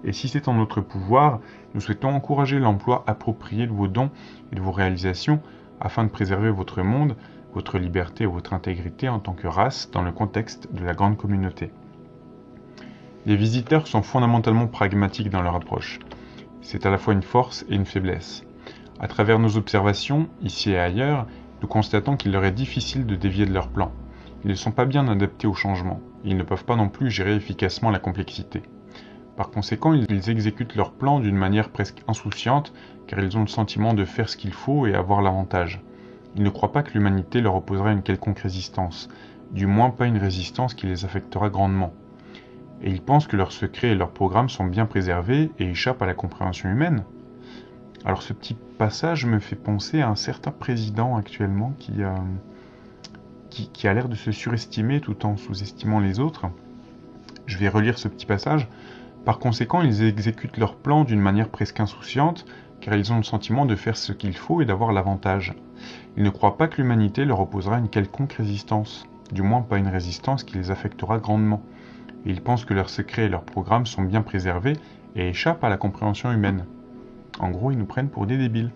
Et si c'est en notre pouvoir, nous souhaitons encourager l'emploi approprié de vos dons et de vos réalisations afin de préserver votre monde, votre liberté et votre intégrité en tant que race dans le contexte de la grande communauté. Les visiteurs sont fondamentalement pragmatiques dans leur approche. C'est à la fois une force et une faiblesse. À travers nos observations, ici et ailleurs, nous constatons qu'il leur est difficile de dévier de leur plan. Ils ne sont pas bien adaptés au changement. Ils ne peuvent pas non plus gérer efficacement la complexité. Par conséquent, ils exécutent leur plan d'une manière presque insouciante, car ils ont le sentiment de faire ce qu'il faut et avoir l'avantage. Ils ne croient pas que l'humanité leur opposera une quelconque résistance, du moins pas une résistance qui les affectera grandement. Et ils pensent que leurs secrets et leurs programmes sont bien préservés et échappent à la compréhension humaine. Alors ce petit passage me fait penser à un certain président actuellement qui, qui a l'air de se surestimer tout en sous-estimant les autres. Je vais relire ce petit passage. Par conséquent, ils exécutent leur plan d'une manière presque insouciante, car ils ont le sentiment de faire ce qu'il faut et d'avoir l'avantage. Ils ne croient pas que l'humanité leur opposera une quelconque résistance, du moins pas une résistance qui les affectera grandement. Ils pensent que leurs secrets et leurs programmes sont bien préservés et échappent à la compréhension humaine. En gros, ils nous prennent pour des débiles.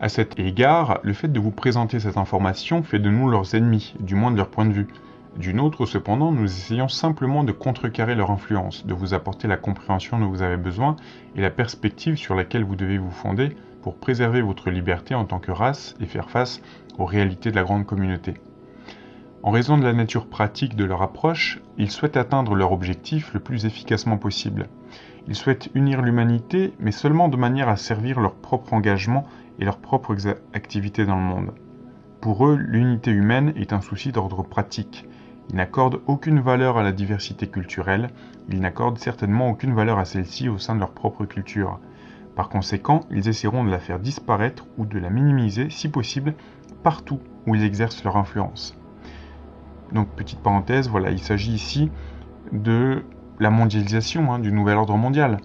À cet égard, le fait de vous présenter cette information fait de nous leurs ennemis, du moins de leur point de vue. D'une autre, cependant, nous essayons simplement de contrecarrer leur influence, de vous apporter la compréhension dont vous avez besoin et la perspective sur laquelle vous devez vous fonder pour préserver votre liberté en tant que race et faire face aux réalités de la grande communauté. En raison de la nature pratique de leur approche, ils souhaitent atteindre leur objectif le plus efficacement possible. Ils souhaitent unir l'humanité, mais seulement de manière à servir leur propre engagement et leurs propres activités dans le monde. Pour eux, l'unité humaine est un souci d'ordre pratique. Ils n'accordent aucune valeur à la diversité culturelle, ils n'accordent certainement aucune valeur à celle-ci au sein de leur propre culture. Par conséquent, ils essaieront de la faire disparaître ou de la minimiser, si possible, partout où ils exercent leur influence. Donc, petite parenthèse, voilà, il s'agit ici de la mondialisation, hein, du nouvel ordre mondial.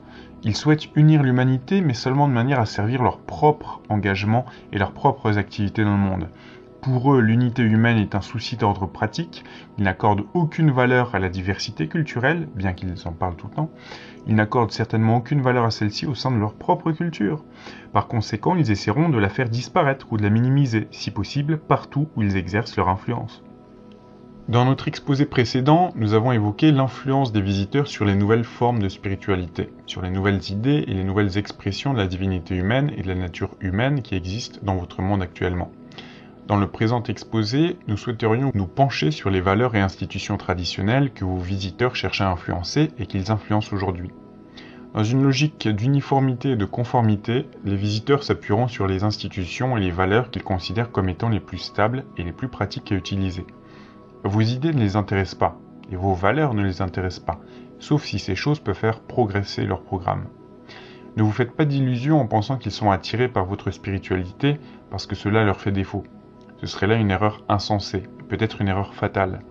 Ils souhaitent unir l'humanité, mais seulement de manière à servir leur propre engagement et leurs propres activités dans le monde. Pour eux, l'unité humaine est un souci d'ordre pratique, ils n'accordent aucune valeur à la diversité culturelle, bien qu'ils en parlent tout le temps, ils n'accordent certainement aucune valeur à celle-ci au sein de leur propre culture. Par conséquent, ils essaieront de la faire disparaître ou de la minimiser, si possible, partout où ils exercent leur influence. Dans notre exposé précédent, nous avons évoqué l'influence des visiteurs sur les nouvelles formes de spiritualité, sur les nouvelles idées et les nouvelles expressions de la divinité humaine et de la nature humaine qui existent dans votre monde actuellement. Dans le présent exposé, nous souhaiterions nous pencher sur les valeurs et institutions traditionnelles que vos visiteurs cherchent à influencer et qu'ils influencent aujourd'hui. Dans une logique d'uniformité et de conformité, les visiteurs s'appuieront sur les institutions et les valeurs qu'ils considèrent comme étant les plus stables et les plus pratiques à utiliser. Vos idées ne les intéressent pas, et vos valeurs ne les intéressent pas, sauf si ces choses peuvent faire progresser leur programme. Ne vous faites pas d'illusions en pensant qu'ils sont attirés par votre spiritualité parce que cela leur fait défaut. Ce serait là une erreur insensée, peut-être une erreur fatale.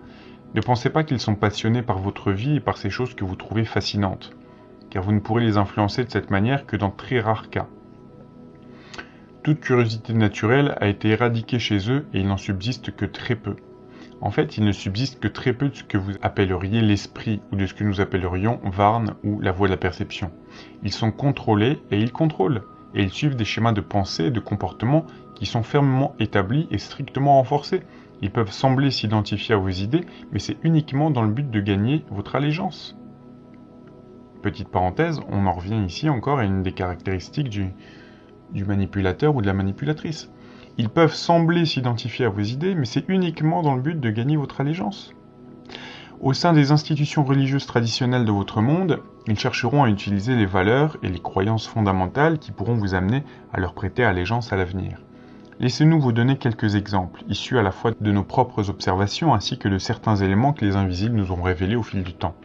Ne pensez pas qu'ils sont passionnés par votre vie et par ces choses que vous trouvez fascinantes, car vous ne pourrez les influencer de cette manière que dans très rares cas. Toute curiosité naturelle a été éradiquée chez eux et il n'en subsiste que très peu. En fait, il ne subsiste que très peu de ce que vous appelleriez l'esprit ou de ce que nous appellerions Varn ou la voie de la perception. Ils sont contrôlés et ils contrôlent, et ils suivent des schémas de pensée et de comportement qui sont fermement établis et strictement renforcés. Ils peuvent sembler s'identifier à vos idées, mais c'est uniquement dans le but de gagner votre allégeance. Petite parenthèse, on en revient ici encore à une des caractéristiques du, manipulateur ou de la manipulatrice. Ils peuvent sembler s'identifier à vos idées, mais c'est uniquement dans le but de gagner votre allégeance. Au sein des institutions religieuses traditionnelles de votre monde, ils chercheront à utiliser les valeurs et les croyances fondamentales qui pourront vous amener à leur prêter allégeance à l'avenir. Laissez-nous vous donner quelques exemples, issus à la fois de nos propres observations ainsi que de certains éléments que les invisibles nous ont révélés au fil du temps.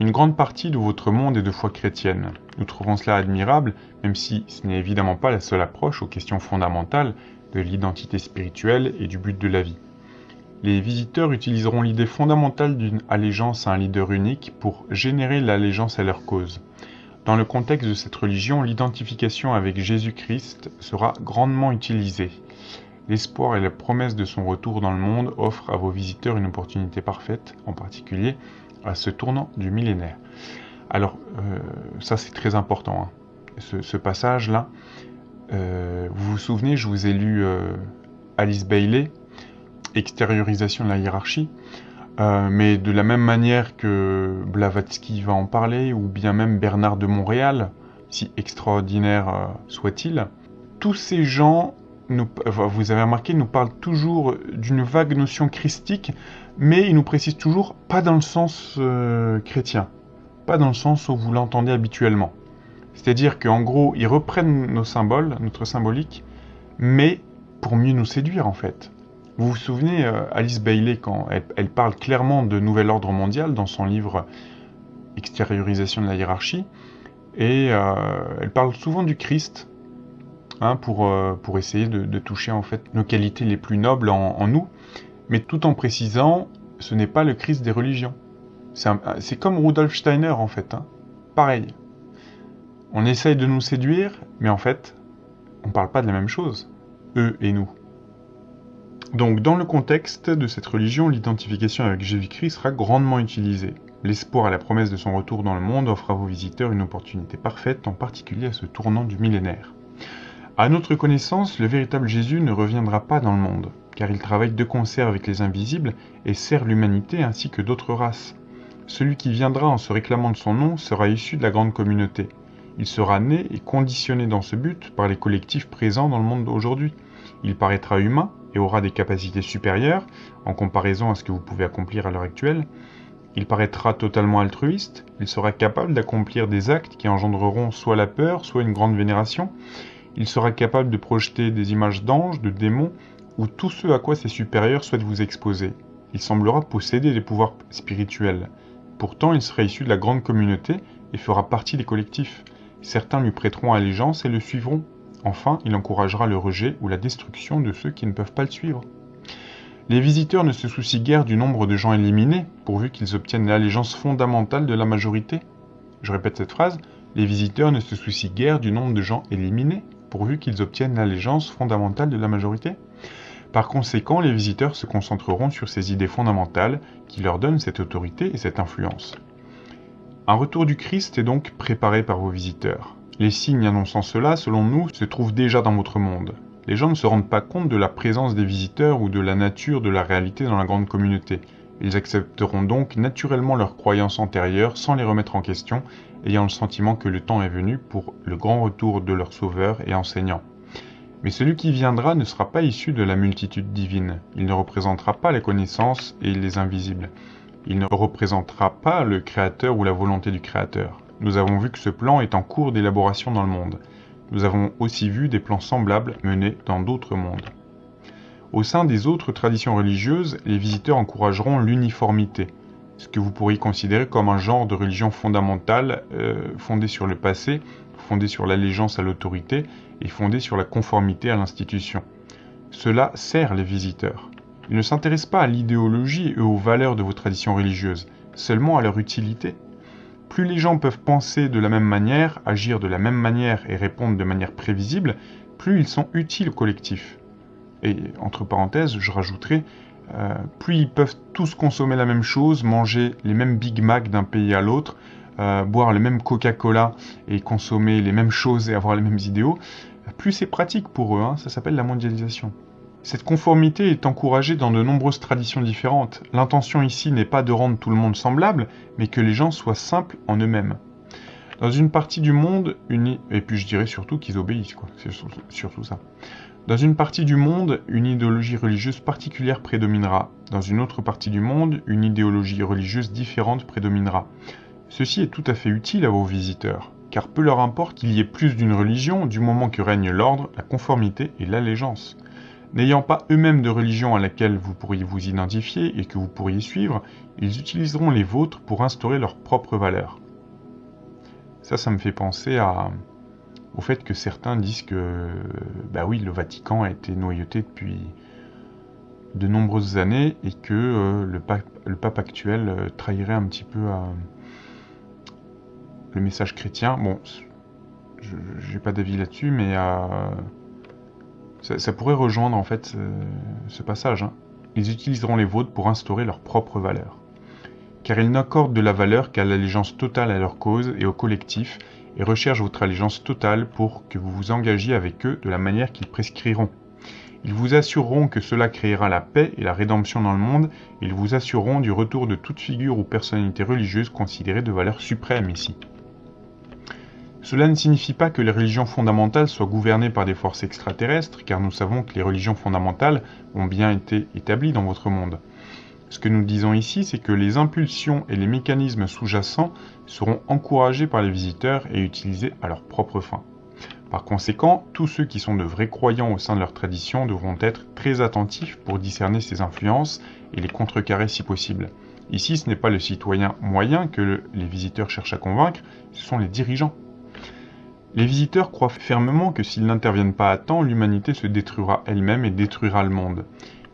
Une grande partie de votre monde est de foi chrétienne. Nous trouvons cela admirable, même si ce n'est évidemment pas la seule approche aux questions fondamentales de l'identité spirituelle et du but de la vie. Les visiteurs utiliseront l'idée fondamentale d'une allégeance à un leader unique pour générer l'allégeance à leur cause. Dans le contexte de cette religion, l'identification avec Jésus-Christ sera grandement utilisée. L'espoir et la promesse de son retour dans le monde offrent à vos visiteurs une opportunité parfaite, en particulier à ce tournant du millénaire. Alors, euh, ça c'est très important, hein. ce, passage-là. Euh, vous vous souvenez, je vous ai lu euh, Alice Bailey, Extériorisation de la hiérarchie. Euh, mais de la même manière que Blavatsky va en parler, ou bien même Bernard de Montréal, si extraordinaire euh, soit-il, tous ces gens, vous avez remarqué, nous parlent toujours d'une vague notion christique, mais ils nous précisent toujours pas dans le sens euh, chrétien, pas dans le sens où vous l'entendez habituellement. C'est-à-dire qu'en gros, ils reprennent nos symboles, notre symbolique, mais pour mieux nous séduire en fait. Vous vous souvenez, euh, Alice Bailey, quand elle, parle clairement de nouvel ordre mondial dans son livre Extériorisation de la hiérarchie, et euh, elle parle souvent du Christ, hein, pour, euh, pour essayer de, toucher en fait nos qualités les plus nobles en, nous, mais tout en précisant, ce n'est pas le Christ des religions. C'est comme Rudolf Steiner en fait, hein. pareil. On essaye de nous séduire, mais en fait, on ne parle pas de la même chose, eux et nous. Donc dans le contexte de cette religion, l'identification avec Jésus-Christ sera grandement utilisée. L'espoir et la promesse de son retour dans le monde offrent à vos visiteurs une opportunité parfaite, en particulier à ce tournant du millénaire. À notre connaissance, le véritable Jésus ne reviendra pas dans le monde, car il travaille de concert avec les invisibles et sert l'humanité ainsi que d'autres races. Celui qui viendra en se réclamant de son nom sera issu de la grande communauté. Il sera né et conditionné dans ce but par les collectifs présents dans le monde d'aujourd'hui. Il paraîtra humain, et aura des capacités supérieures en comparaison à ce que vous pouvez accomplir à l'heure actuelle. Il paraîtra totalement altruiste, il sera capable d'accomplir des actes qui engendreront soit la peur, soit une grande vénération. Il sera capable de projeter des images d'anges, de démons, ou tout ce à quoi ses supérieurs souhaitent vous exposer. Il semblera posséder des pouvoirs spirituels. Pourtant, il sera issu de la grande communauté et fera partie des collectifs. Certains lui prêteront allégeance et le suivront, Enfin, il encouragera le rejet ou la destruction de ceux qui ne peuvent pas le suivre. Les visiteurs ne se soucient guère du nombre de gens éliminés, pourvu qu'ils obtiennent l'allégeance fondamentale de la majorité. Je répète cette phrase, les visiteurs ne se soucient guère du nombre de gens éliminés, pourvu qu'ils obtiennent l'allégeance fondamentale de la majorité. Par conséquent, les visiteurs se concentreront sur ces idées fondamentales qui leur donnent cette autorité et cette influence. Un retour du Christ est donc préparé par vos visiteurs. Les signes annonçant cela, selon nous, se trouvent déjà dans votre monde. Les gens ne se rendent pas compte de la présence des visiteurs ou de la nature de la réalité dans la grande communauté. Ils accepteront donc naturellement leurs croyances antérieures sans les remettre en question, ayant le sentiment que le temps est venu pour le grand retour de leur sauveur et enseignant. Mais celui qui viendra ne sera pas issu de la multitude divine. Il ne représentera pas les connaissances et les invisibles. Il ne représentera pas le Créateur ou la volonté du Créateur. Nous avons vu que ce plan est en cours d'élaboration dans le monde. Nous avons aussi vu des plans semblables menés dans d'autres mondes. Au sein des autres traditions religieuses, les visiteurs encourageront l'uniformité, ce que vous pourriez considérer comme un genre de religion fondamentale euh, fondée sur le passé, fondée sur l'allégeance à l'autorité et fondée sur la conformité à l'institution. Cela sert les visiteurs. Ils ne s'intéressent pas à l'idéologie et aux valeurs de vos traditions religieuses, seulement à leur utilité. Plus les gens peuvent penser de la même manière, agir de la même manière et répondre de manière prévisible, plus ils sont utiles au collectif. Et entre parenthèses, je rajouterai, euh, plus ils peuvent tous consommer la même chose, manger les mêmes Big Mac d'un pays à l'autre, euh, boire le même Coca-Cola et consommer les mêmes choses et avoir les mêmes idéaux, plus c'est pratique pour eux, hein. ça s'appelle la mondialisation. Cette conformité est encouragée dans de nombreuses traditions différentes. L'intention ici n'est pas de rendre tout le monde semblable, mais que les gens soient simples en eux-mêmes. Dans une partie du monde, une... et puis je dirais surtout qu'ils obéissent. C'est surtout ça. Dans une partie du monde, une idéologie religieuse particulière prédominera. Dans une autre partie du monde, une idéologie religieuse différente prédominera. Ceci est tout à fait utile à vos visiteurs, car peu leur importe qu'il y ait plus d'une religion du moment que règne l'ordre, la conformité et l'allégeance. N'ayant pas eux-mêmes de religion à laquelle vous pourriez vous identifier et que vous pourriez suivre, ils utiliseront les vôtres pour instaurer leurs propres valeurs. Ça, ça me fait penser au fait que certains disent que, bah oui, le Vatican a été noyauté depuis de nombreuses années et que euh, le, pape, le, pape, actuel euh, trahirait un petit peu euh, le message chrétien. Bon, je n'ai pas d'avis là-dessus, mais ça, pourrait rejoindre en fait ce, passage. Hein. Ils utiliseront les vôtres pour instaurer leurs propres valeurs. Car ils n'accordent de la valeur qu'à l'allégeance totale à leur cause et au collectif, et recherchent votre allégeance totale pour que vous vous engagiez avec eux de la manière qu'ils prescriront. Ils vous assureront que cela créera la paix et la rédemption dans le monde, et ils vous assureront du retour de toute figure ou personnalité religieuse considérée de valeur suprême ici. Cela ne signifie pas que les religions fondamentales soient gouvernées par des forces extraterrestres, car nous savons que les religions fondamentales ont bien été établies dans votre monde. Ce que nous disons ici, c'est que les impulsions et les mécanismes sous-jacents seront encouragés par les visiteurs et utilisés à leur propre fin. Par conséquent, tous ceux qui sont de vrais croyants au sein de leur tradition devront être très attentifs pour discerner ces influences et les contrecarrer si possible. Ici, ce n'est pas le citoyen moyen que les visiteurs cherchent à convaincre, ce sont les dirigeants. Les visiteurs croient fermement que s'ils n'interviennent pas à temps, l'humanité se détruira elle-même et détruira le monde.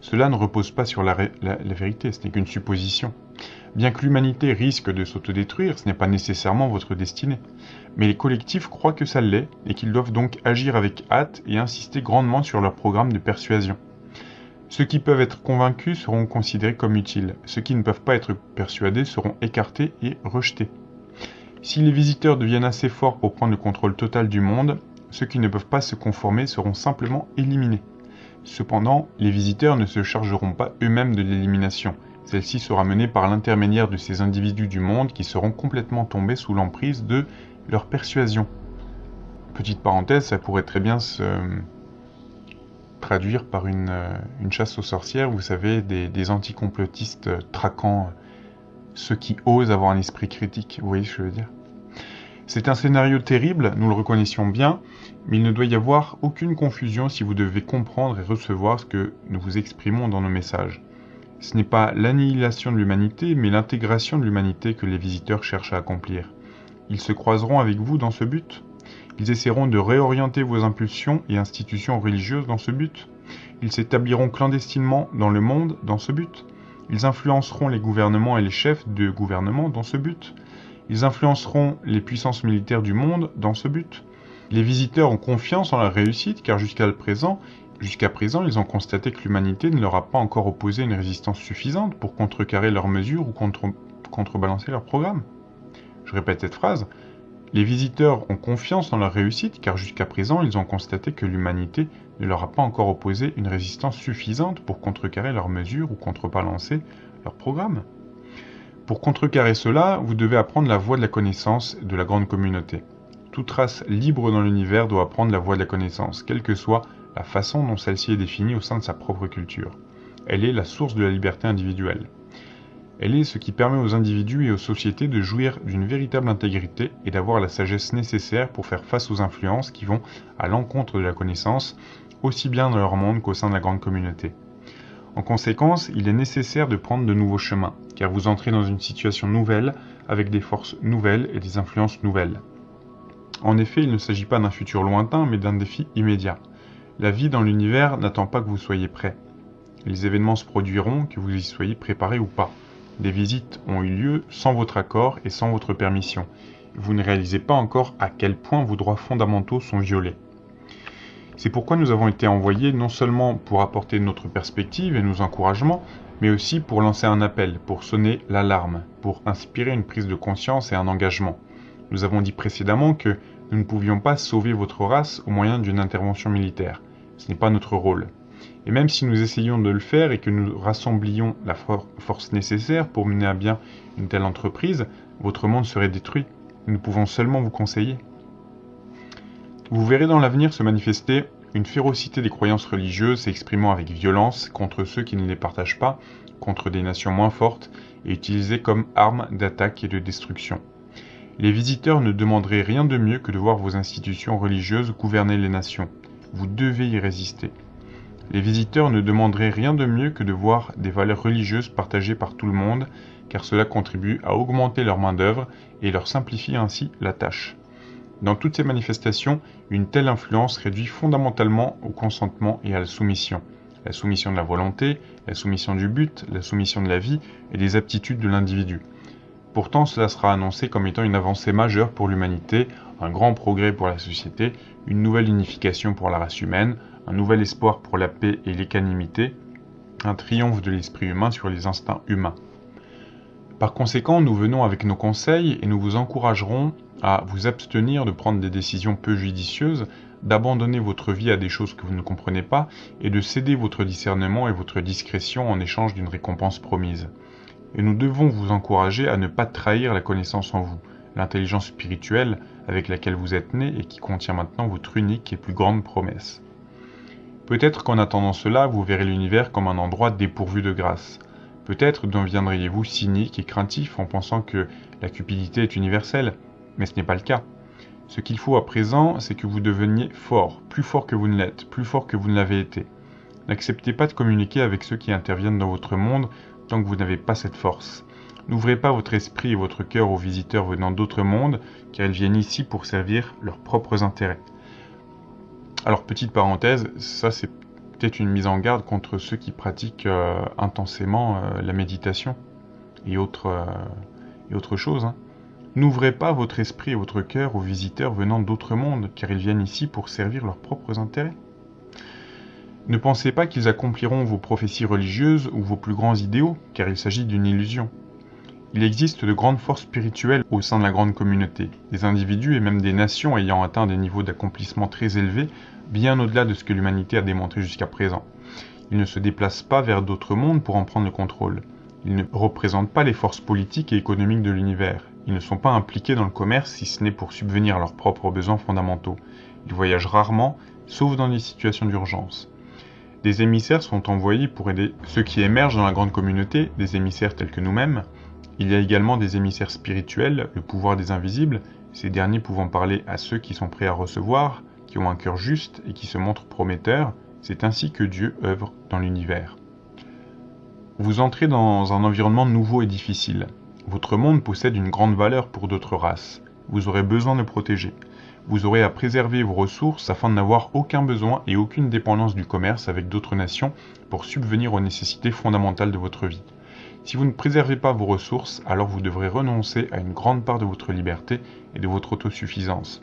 Cela ne repose pas sur la, vérité, ce n'est qu'une supposition. Bien que l'humanité risque de s'autodétruire, ce n'est pas nécessairement votre destinée. Mais les collectifs croient que ça l'est et qu'ils doivent donc agir avec hâte et insister grandement sur leur programme de persuasion. Ceux qui peuvent être convaincus seront considérés comme utiles, ceux qui ne peuvent pas être persuadés seront écartés et rejetés. Si les visiteurs deviennent assez forts pour prendre le contrôle total du monde, ceux qui ne peuvent pas se conformer seront simplement éliminés. Cependant, les visiteurs ne se chargeront pas eux-mêmes de l'élimination. Celle-ci sera menée par l'intermédiaire de ces individus du monde qui seront complètement tombés sous l'emprise de leur persuasion. Petite parenthèse, ça pourrait très bien se traduire par une, euh, chasse aux sorcières, vous savez, des, des anticomplotistes euh, traquant ceux qui osent avoir un esprit critique, vous voyez ce que je veux dire C'est un scénario terrible, nous le reconnaissions bien, mais il ne doit y avoir aucune confusion si vous devez comprendre et recevoir ce que nous vous exprimons dans nos messages. Ce n'est pas l'annihilation de l'humanité, mais l'intégration de l'humanité que les visiteurs cherchent à accomplir. Ils se croiseront avec vous dans ce but ils essaieront de réorienter vos impulsions et institutions religieuses dans ce but. Ils s'établiront clandestinement dans le monde dans ce but. Ils influenceront les gouvernements et les chefs de gouvernement dans ce but. Ils influenceront les puissances militaires du monde dans ce but. Les visiteurs ont confiance en la réussite car jusqu'à présent, présent, ils ont constaté que l'humanité ne leur a pas encore opposé une résistance suffisante pour contrecarrer leurs mesures ou contrebalancer leur programme. Je répète cette phrase. Les visiteurs ont confiance en leur réussite car jusqu'à présent ils ont constaté que l'humanité ne leur a pas encore opposé une résistance suffisante pour contrecarrer leurs mesures ou contrebalancer leur programme. Pour contrecarrer cela, vous devez apprendre la voie de la connaissance de la grande communauté. Toute race libre dans l'univers doit apprendre la voie de la connaissance, quelle que soit la façon dont celle-ci est définie au sein de sa propre culture. Elle est la source de la liberté individuelle. Elle est ce qui permet aux individus et aux sociétés de jouir d'une véritable intégrité et d'avoir la sagesse nécessaire pour faire face aux influences qui vont à l'encontre de la connaissance, aussi bien dans leur monde qu'au sein de la grande communauté. En conséquence, il est nécessaire de prendre de nouveaux chemins, car vous entrez dans une situation nouvelle, avec des forces nouvelles et des influences nouvelles. En effet, il ne s'agit pas d'un futur lointain, mais d'un défi immédiat. La vie dans l'univers n'attend pas que vous soyez prêt. Les événements se produiront, que vous y soyez préparé ou pas. Des visites ont eu lieu sans votre accord et sans votre permission. Vous ne réalisez pas encore à quel point vos droits fondamentaux sont violés. C'est pourquoi nous avons été envoyés non seulement pour apporter notre perspective et nos encouragements, mais aussi pour lancer un appel, pour sonner l'alarme, pour inspirer une prise de conscience et un engagement. Nous avons dit précédemment que nous ne pouvions pas sauver votre race au moyen d'une intervention militaire. Ce n'est pas notre rôle. Et même si nous essayions de le faire et que nous rassemblions la force nécessaire pour mener à bien une telle entreprise, votre monde serait détruit. Nous pouvons seulement vous conseiller. Vous verrez dans l'avenir se manifester une férocité des croyances religieuses s'exprimant avec violence contre ceux qui ne les partagent pas, contre des nations moins fortes, et utilisées comme armes d'attaque et de destruction. Les visiteurs ne demanderaient rien de mieux que de voir vos institutions religieuses gouverner les nations. Vous devez y résister. Les visiteurs ne demanderaient rien de mieux que de voir des valeurs religieuses partagées par tout le monde, car cela contribue à augmenter leur main-d'œuvre et leur simplifie ainsi la tâche. Dans toutes ces manifestations, une telle influence réduit fondamentalement au consentement et à la soumission. La soumission de la volonté, la soumission du but, la soumission de la vie et des aptitudes de l'individu. Pourtant, cela sera annoncé comme étant une avancée majeure pour l'humanité, un grand progrès pour la société, une nouvelle unification pour la race humaine, un nouvel espoir pour la paix et l'équanimité, un triomphe de l'esprit humain sur les instincts humains. Par conséquent, nous venons avec nos conseils et nous vous encouragerons à vous abstenir de prendre des décisions peu judicieuses, d'abandonner votre vie à des choses que vous ne comprenez pas et de céder votre discernement et votre discrétion en échange d'une récompense promise. Et nous devons vous encourager à ne pas trahir la connaissance en vous, l'intelligence spirituelle avec laquelle vous êtes né et qui contient maintenant votre unique et plus grande promesse. Peut-être qu'en attendant cela, vous verrez l'univers comme un endroit dépourvu de grâce. Peut-être deviendriez-vous cynique et craintif en pensant que la cupidité est universelle, mais ce n'est pas le cas. Ce qu'il faut à présent, c'est que vous deveniez fort, plus fort que vous ne l'êtes, plus fort que vous ne l'avez été. N'acceptez pas de communiquer avec ceux qui interviennent dans votre monde tant que vous n'avez pas cette force. N'ouvrez pas votre esprit et votre cœur aux visiteurs venant d'autres mondes, car ils viennent ici pour servir leurs propres intérêts. Alors, petite parenthèse, ça c'est peut-être une mise en garde contre ceux qui pratiquent euh, intensément euh, la méditation et autres, euh, choses. Hein. N'ouvrez pas votre esprit et votre cœur aux visiteurs venant d'autres mondes, car ils viennent ici pour servir leurs propres intérêts. Ne pensez pas qu'ils accompliront vos prophéties religieuses ou vos plus grands idéaux, car il s'agit d'une illusion. Il existe de grandes forces spirituelles au sein de la grande communauté, des individus et même des nations ayant atteint des niveaux d'accomplissement très élevés, bien au-delà de ce que l'humanité a démontré jusqu'à présent. Ils ne se déplacent pas vers d'autres mondes pour en prendre le contrôle. Ils ne représentent pas les forces politiques et économiques de l'univers. Ils ne sont pas impliqués dans le commerce si ce n'est pour subvenir à leurs propres besoins fondamentaux. Ils voyagent rarement, sauf dans des situations d'urgence. Des émissaires sont envoyés pour aider ceux qui émergent dans la grande communauté, des émissaires tels que nous-mêmes. Il y a également des émissaires spirituels, le pouvoir des invisibles, ces derniers pouvant parler à ceux qui sont prêts à recevoir, qui ont un cœur juste et qui se montrent prometteurs. C'est ainsi que Dieu œuvre dans l'univers. Vous entrez dans un environnement nouveau et difficile. Votre monde possède une grande valeur pour d'autres races. Vous aurez besoin de protéger. Vous aurez à préserver vos ressources afin de n'avoir aucun besoin et aucune dépendance du commerce avec d'autres nations pour subvenir aux nécessités fondamentales de votre vie. Si vous ne préservez pas vos ressources, alors vous devrez renoncer à une grande part de votre liberté et de votre autosuffisance.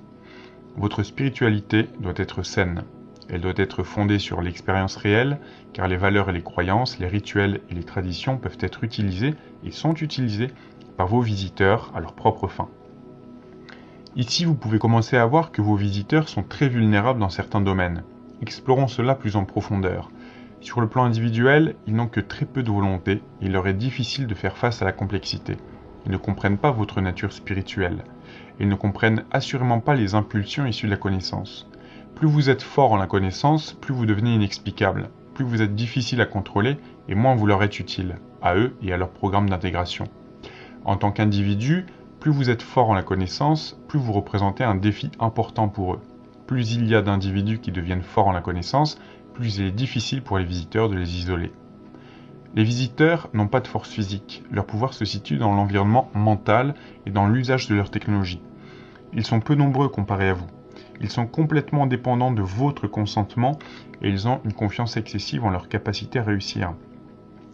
Votre spiritualité doit être saine. Elle doit être fondée sur l'expérience réelle, car les valeurs et les croyances, les rituels et les traditions peuvent être utilisés et sont utilisés par vos visiteurs à leur propre fin. Ici, vous pouvez commencer à voir que vos visiteurs sont très vulnérables dans certains domaines. Explorons cela plus en profondeur. Sur le plan individuel, ils n'ont que très peu de volonté et il leur est difficile de faire face à la complexité. Ils ne comprennent pas votre nature spirituelle. Ils ne comprennent assurément pas les impulsions issues de la connaissance. Plus vous êtes fort en la connaissance, plus vous devenez inexplicable, plus vous êtes difficile à contrôler et moins vous leur êtes utile, à eux et à leur programme d'intégration. En tant qu'individu, plus vous êtes fort en la connaissance, plus vous représentez un défi important pour eux. Plus il y a d'individus qui deviennent forts en la connaissance, plus il est difficile pour les visiteurs de les isoler. Les visiteurs n'ont pas de force physique, leur pouvoir se situe dans l'environnement mental et dans l'usage de leur technologie. Ils sont peu nombreux comparés à vous. Ils sont complètement dépendants de votre consentement et ils ont une confiance excessive en leur capacité à réussir.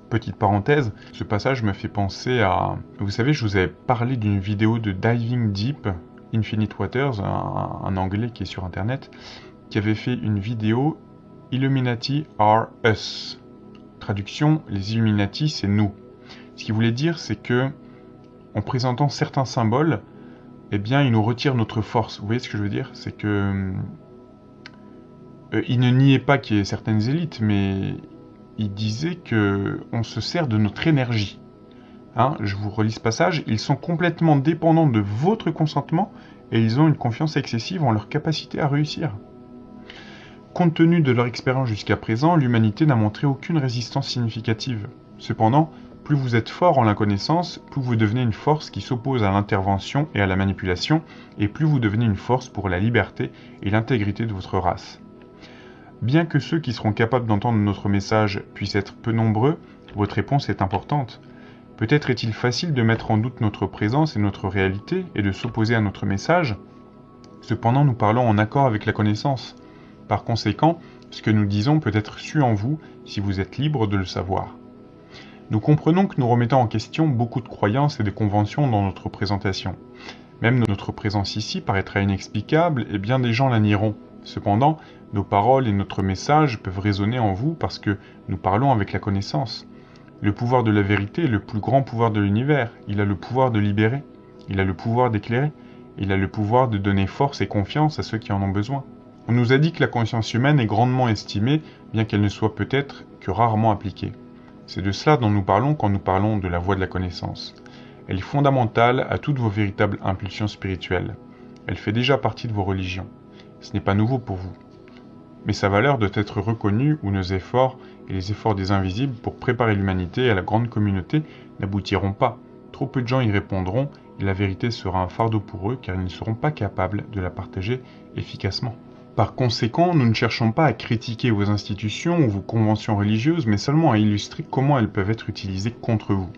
Petite parenthèse, ce passage me fait penser à... Vous savez, je vous avais parlé d'une vidéo de Diving Deep, Infinite Waters, un, anglais qui est sur internet, qui avait fait une vidéo Illuminati are us. Traduction, les Illuminati, c'est nous. Ce qu'il voulait dire, c'est que, en présentant certains symboles, eh bien, il nous retire notre force. Vous voyez ce que je veux dire? C'est que euh, il ne niait pas qu'il y ait certaines élites, mais il disait que on se sert de notre énergie. Hein, je vous relis ce passage. Ils sont complètement dépendants de votre consentement et ils ont une confiance excessive en leur capacité à réussir. Compte tenu de leur expérience jusqu'à présent, l'humanité n'a montré aucune résistance significative. Cependant, plus vous êtes fort en la connaissance, plus vous devenez une force qui s'oppose à l'intervention et à la manipulation, et plus vous devenez une force pour la liberté et l'intégrité de votre race. Bien que ceux qui seront capables d'entendre notre message puissent être peu nombreux, votre réponse est importante. Peut-être est-il facile de mettre en doute notre présence et notre réalité et de s'opposer à notre message. Cependant, nous parlons en accord avec la connaissance. Par conséquent, ce que nous disons peut être su en vous si vous êtes libre de le savoir. Nous comprenons que nous remettons en question beaucoup de croyances et de conventions dans notre présentation. Même notre présence ici paraîtra inexplicable et bien des gens la nieront. Cependant, nos paroles et notre message peuvent résonner en vous parce que nous parlons avec la connaissance. Le pouvoir de la vérité est le plus grand pouvoir de l'univers. Il a le pouvoir de libérer. Il a le pouvoir d'éclairer. Il a le pouvoir de donner force et confiance à ceux qui en ont besoin. On nous a dit que la conscience humaine est grandement estimée, bien qu'elle ne soit peut-être que rarement appliquée. C'est de cela dont nous parlons quand nous parlons de la voie de la connaissance. Elle est fondamentale à toutes vos véritables impulsions spirituelles. Elle fait déjà partie de vos religions. Ce n'est pas nouveau pour vous. Mais sa valeur doit être reconnue ou nos efforts et les efforts des invisibles pour préparer l'humanité à la grande communauté n'aboutiront pas. Trop peu de gens y répondront et la vérité sera un fardeau pour eux car ils ne seront pas capables de la partager efficacement. Par conséquent, nous ne cherchons pas à critiquer vos institutions ou vos conventions religieuses, mais seulement à illustrer comment elles peuvent être utilisées contre vous.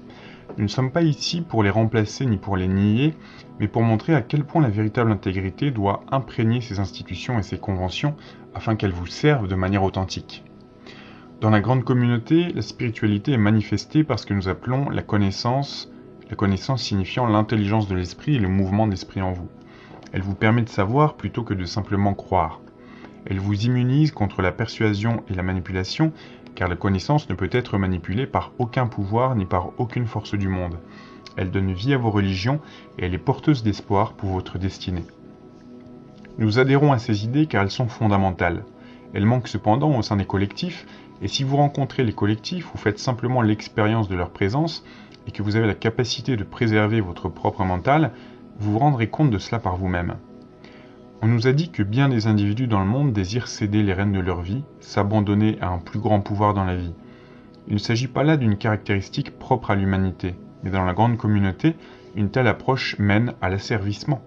Nous ne sommes pas ici pour les remplacer ni pour les nier, mais pour montrer à quel point la véritable intégrité doit imprégner ces institutions et ces conventions afin qu'elles vous servent de manière authentique. Dans la grande communauté, la spiritualité est manifestée par ce que nous appelons la connaissance, la connaissance signifiant l'intelligence de l'esprit et le mouvement de l'esprit en vous. Elle vous permet de savoir plutôt que de simplement croire. Elle vous immunise contre la persuasion et la manipulation, car la connaissance ne peut être manipulée par aucun pouvoir ni par aucune force du monde. Elle donne vie à vos religions et elle est porteuse d'espoir pour votre destinée. Nous adhérons à ces idées car elles sont fondamentales. Elles manquent cependant au sein des collectifs, et si vous rencontrez les collectifs ou faites simplement l'expérience de leur présence, et que vous avez la capacité de préserver votre propre mental, vous vous rendrez compte de cela par vous-même. On nous a dit que bien des individus dans le monde désirent céder les rênes de leur vie, s'abandonner à un plus grand pouvoir dans la vie. Il ne s'agit pas là d'une caractéristique propre à l'humanité, mais dans la grande communauté, une telle approche mène à l'asservissement.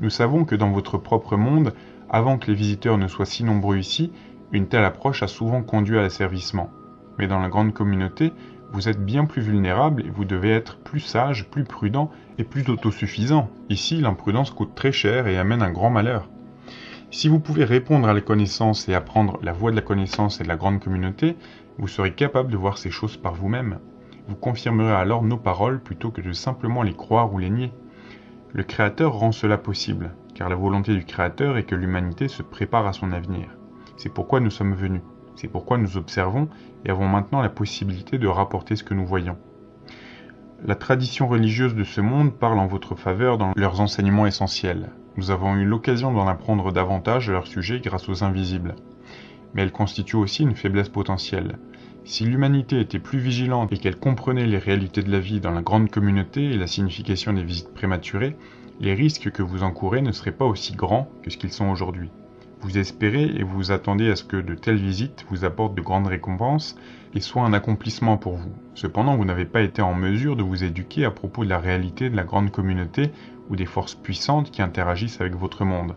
Nous savons que dans votre propre monde, avant que les visiteurs ne soient si nombreux ici, une telle approche a souvent conduit à l'asservissement. Mais dans la grande communauté, vous êtes bien plus vulnérable et vous devez être plus sage, plus prudent et plus autosuffisant. Ici, l'imprudence coûte très cher et amène un grand malheur. Si vous pouvez répondre à la connaissance et apprendre la voie de la connaissance et de la grande communauté, vous serez capable de voir ces choses par vous-même. Vous confirmerez alors nos paroles plutôt que de simplement les croire ou les nier. Le Créateur rend cela possible, car la volonté du Créateur est que l'humanité se prépare à son avenir. C'est pourquoi nous sommes venus. C'est pourquoi nous observons et avons maintenant la possibilité de rapporter ce que nous voyons. La tradition religieuse de ce monde parle en votre faveur dans leurs enseignements essentiels. Nous avons eu l'occasion d'en apprendre davantage à leur sujet grâce aux invisibles. Mais elle constitue aussi une faiblesse potentielle. Si l'humanité était plus vigilante et qu'elle comprenait les réalités de la vie dans la grande communauté et la signification des visites prématurées, les risques que vous encourez ne seraient pas aussi grands que ce qu'ils sont aujourd'hui. Vous espérez et vous attendez à ce que de telles visites vous apportent de grandes récompenses et soient un accomplissement pour vous. Cependant, vous n'avez pas été en mesure de vous éduquer à propos de la réalité de la grande communauté ou des forces puissantes qui interagissent avec votre monde.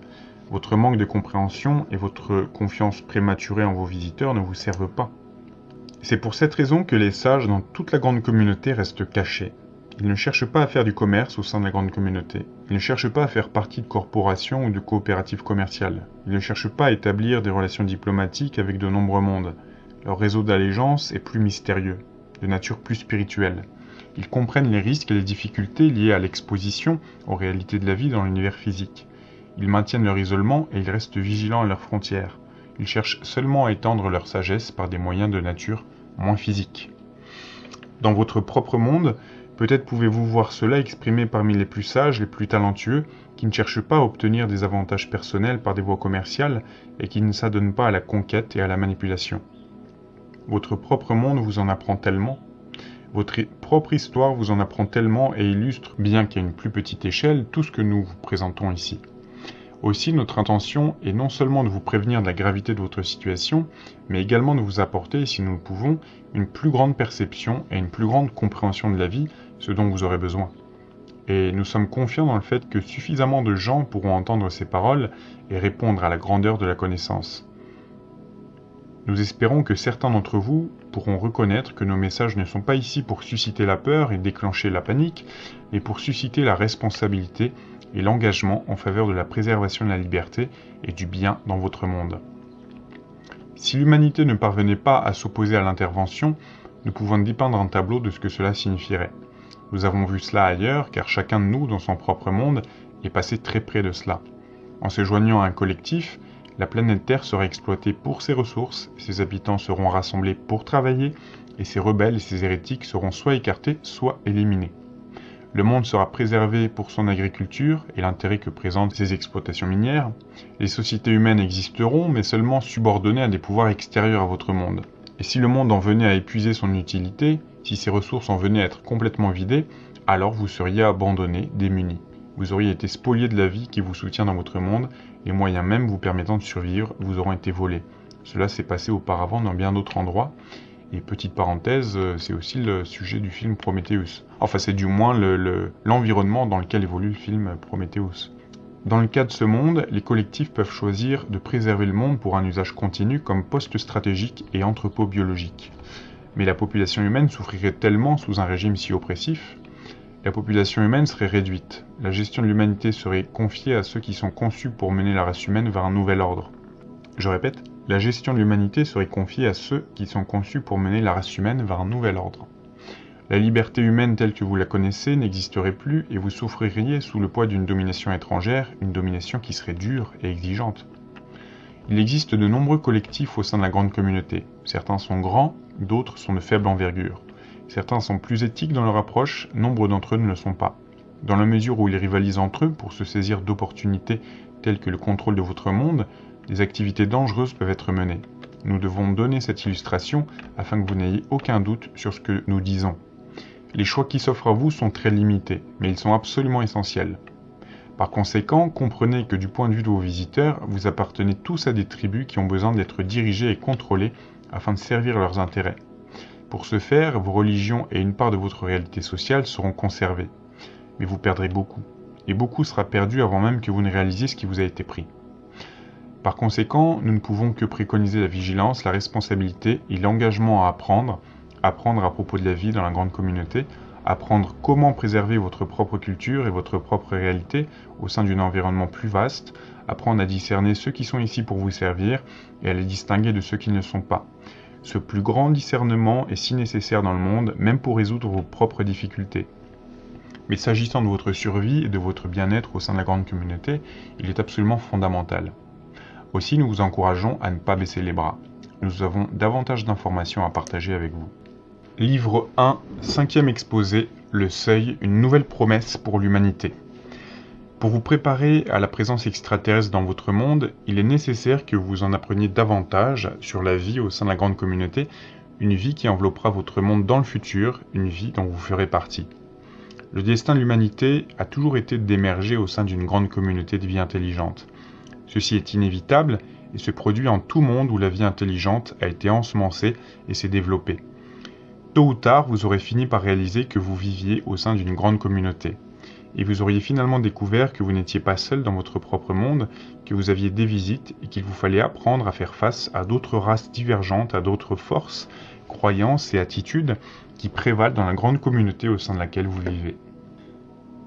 Votre manque de compréhension et votre confiance prématurée en vos visiteurs ne vous servent pas. C'est pour cette raison que les sages dans toute la grande communauté restent cachés. Ils ne cherchent pas à faire du commerce au sein de la grande communauté. Ils ne cherchent pas à faire partie de corporations ou de coopératives commerciales. Ils ne cherchent pas à établir des relations diplomatiques avec de nombreux mondes. Leur réseau d'allégeance est plus mystérieux, de nature plus spirituelle. Ils comprennent les risques et les difficultés liées à l'exposition aux réalités de la vie dans l'univers physique. Ils maintiennent leur isolement et ils restent vigilants à leurs frontières. Ils cherchent seulement à étendre leur sagesse par des moyens de nature moins physique. Dans votre propre monde, Peut-être pouvez-vous voir cela exprimé parmi les plus sages, les plus talentueux, qui ne cherchent pas à obtenir des avantages personnels par des voies commerciales et qui ne s'adonnent pas à la conquête et à la manipulation. Votre propre monde vous en apprend tellement, votre propre histoire vous en apprend tellement et illustre, bien qu'à une plus petite échelle, tout ce que nous vous présentons ici. Aussi, notre intention est non seulement de vous prévenir de la gravité de votre situation, mais également de vous apporter, si nous le pouvons, une plus grande perception et une plus grande compréhension de la vie, ce dont vous aurez besoin. Et nous sommes confiants dans le fait que suffisamment de gens pourront entendre ces paroles et répondre à la grandeur de la connaissance. Nous espérons que certains d'entre vous pourront reconnaître que nos messages ne sont pas ici pour susciter la peur et déclencher la panique, mais pour susciter la responsabilité et l'engagement en faveur de la préservation de la liberté et du bien dans votre monde. Si l'humanité ne parvenait pas à s'opposer à l'intervention, nous pouvons dépeindre un tableau de ce que cela signifierait. Nous avons vu cela ailleurs, car chacun de nous, dans son propre monde, est passé très près de cela. En se joignant à un collectif, la planète Terre sera exploitée pour ses ressources, ses habitants seront rassemblés pour travailler, et ses rebelles et ses hérétiques seront soit écartés, soit éliminés. Le monde sera préservé pour son agriculture et l'intérêt que présentent ses exploitations minières. Les sociétés humaines existeront, mais seulement subordonnées à des pouvoirs extérieurs à votre monde. Et si le monde en venait à épuiser son utilité, si ses ressources en venaient à être complètement vidées, alors vous seriez abandonné, démuni. Vous auriez été spolié de la vie qui vous soutient dans votre monde, les moyens même vous permettant de survivre vous auront été volés. Cela s'est passé auparavant dans bien d'autres endroits, Et petite parenthèse, euh, c'est aussi le sujet du film Prometheus. Enfin, c'est du moins l'environnement dans lequel évolue le film Prometheus. Dans le cas de ce monde, les collectifs peuvent choisir de préserver le monde pour un usage continu comme poste stratégique et entrepôt biologique. Mais la population humaine souffrirait tellement sous un régime si oppressif la population humaine serait réduite. La gestion de l'humanité serait confiée à ceux qui sont conçus pour mener la race humaine vers un nouvel ordre. Je répète, la gestion de l'humanité serait confiée à ceux qui sont conçus pour mener la race humaine vers un nouvel ordre. La liberté humaine telle que vous la connaissez n'existerait plus et vous souffririez sous le poids d'une domination étrangère, une domination qui serait dure et exigeante. Il existe de nombreux collectifs au sein de la grande communauté. Certains sont grands, d'autres sont de faible envergure. Certains sont plus éthiques dans leur approche, nombre d'entre eux ne le sont pas. Dans la mesure où ils rivalisent entre eux pour se saisir d'opportunités telles que le contrôle de votre monde, des activités dangereuses peuvent être menées. Nous devons donner cette illustration afin que vous n'ayez aucun doute sur ce que nous disons. Les choix qui s'offrent à vous sont très limités, mais ils sont absolument essentiels. Par conséquent, comprenez que du point de vue de vos visiteurs, vous appartenez tous à des tribus qui ont besoin d'être dirigées et contrôlées afin de servir leurs intérêts. Pour ce faire, vos religions et une part de votre réalité sociale seront conservées. Mais vous perdrez beaucoup. Et beaucoup sera perdu avant même que vous ne réalisiez ce qui vous a été pris. Par conséquent, nous ne pouvons que préconiser la vigilance, la responsabilité et l'engagement à apprendre, apprendre à propos de la vie dans la grande communauté, apprendre comment préserver votre propre culture et votre propre réalité au sein d'un environnement plus vaste, apprendre à discerner ceux qui sont ici pour vous servir et à les distinguer de ceux qui ne sont pas. Ce plus grand discernement est si nécessaire dans le monde, même pour résoudre vos propres difficultés. Mais s'agissant de votre survie et de votre bien-être au sein de la grande communauté, il est absolument fondamental. Aussi, nous vous encourageons à ne pas baisser les bras. Nous avons davantage d'informations à partager avec vous. Livre 1, cinquième exposé, Le Seuil, une nouvelle promesse pour l'humanité. Pour vous préparer à la présence extraterrestre dans votre monde, il est nécessaire que vous en appreniez davantage sur la vie au sein de la grande communauté, une vie qui enveloppera votre monde dans le futur, une vie dont vous ferez partie. Le destin de l'humanité a toujours été d'émerger au sein d'une grande communauté de vie intelligente. Ceci est inévitable et se produit en tout monde où la vie intelligente a été ensemencée et s'est développée. Tôt ou tard, vous aurez fini par réaliser que vous viviez au sein d'une grande communauté et vous auriez finalement découvert que vous n'étiez pas seul dans votre propre monde, que vous aviez des visites et qu'il vous fallait apprendre à faire face à d'autres races divergentes, à d'autres forces, croyances et attitudes qui prévalent dans la grande communauté au sein de laquelle vous vivez.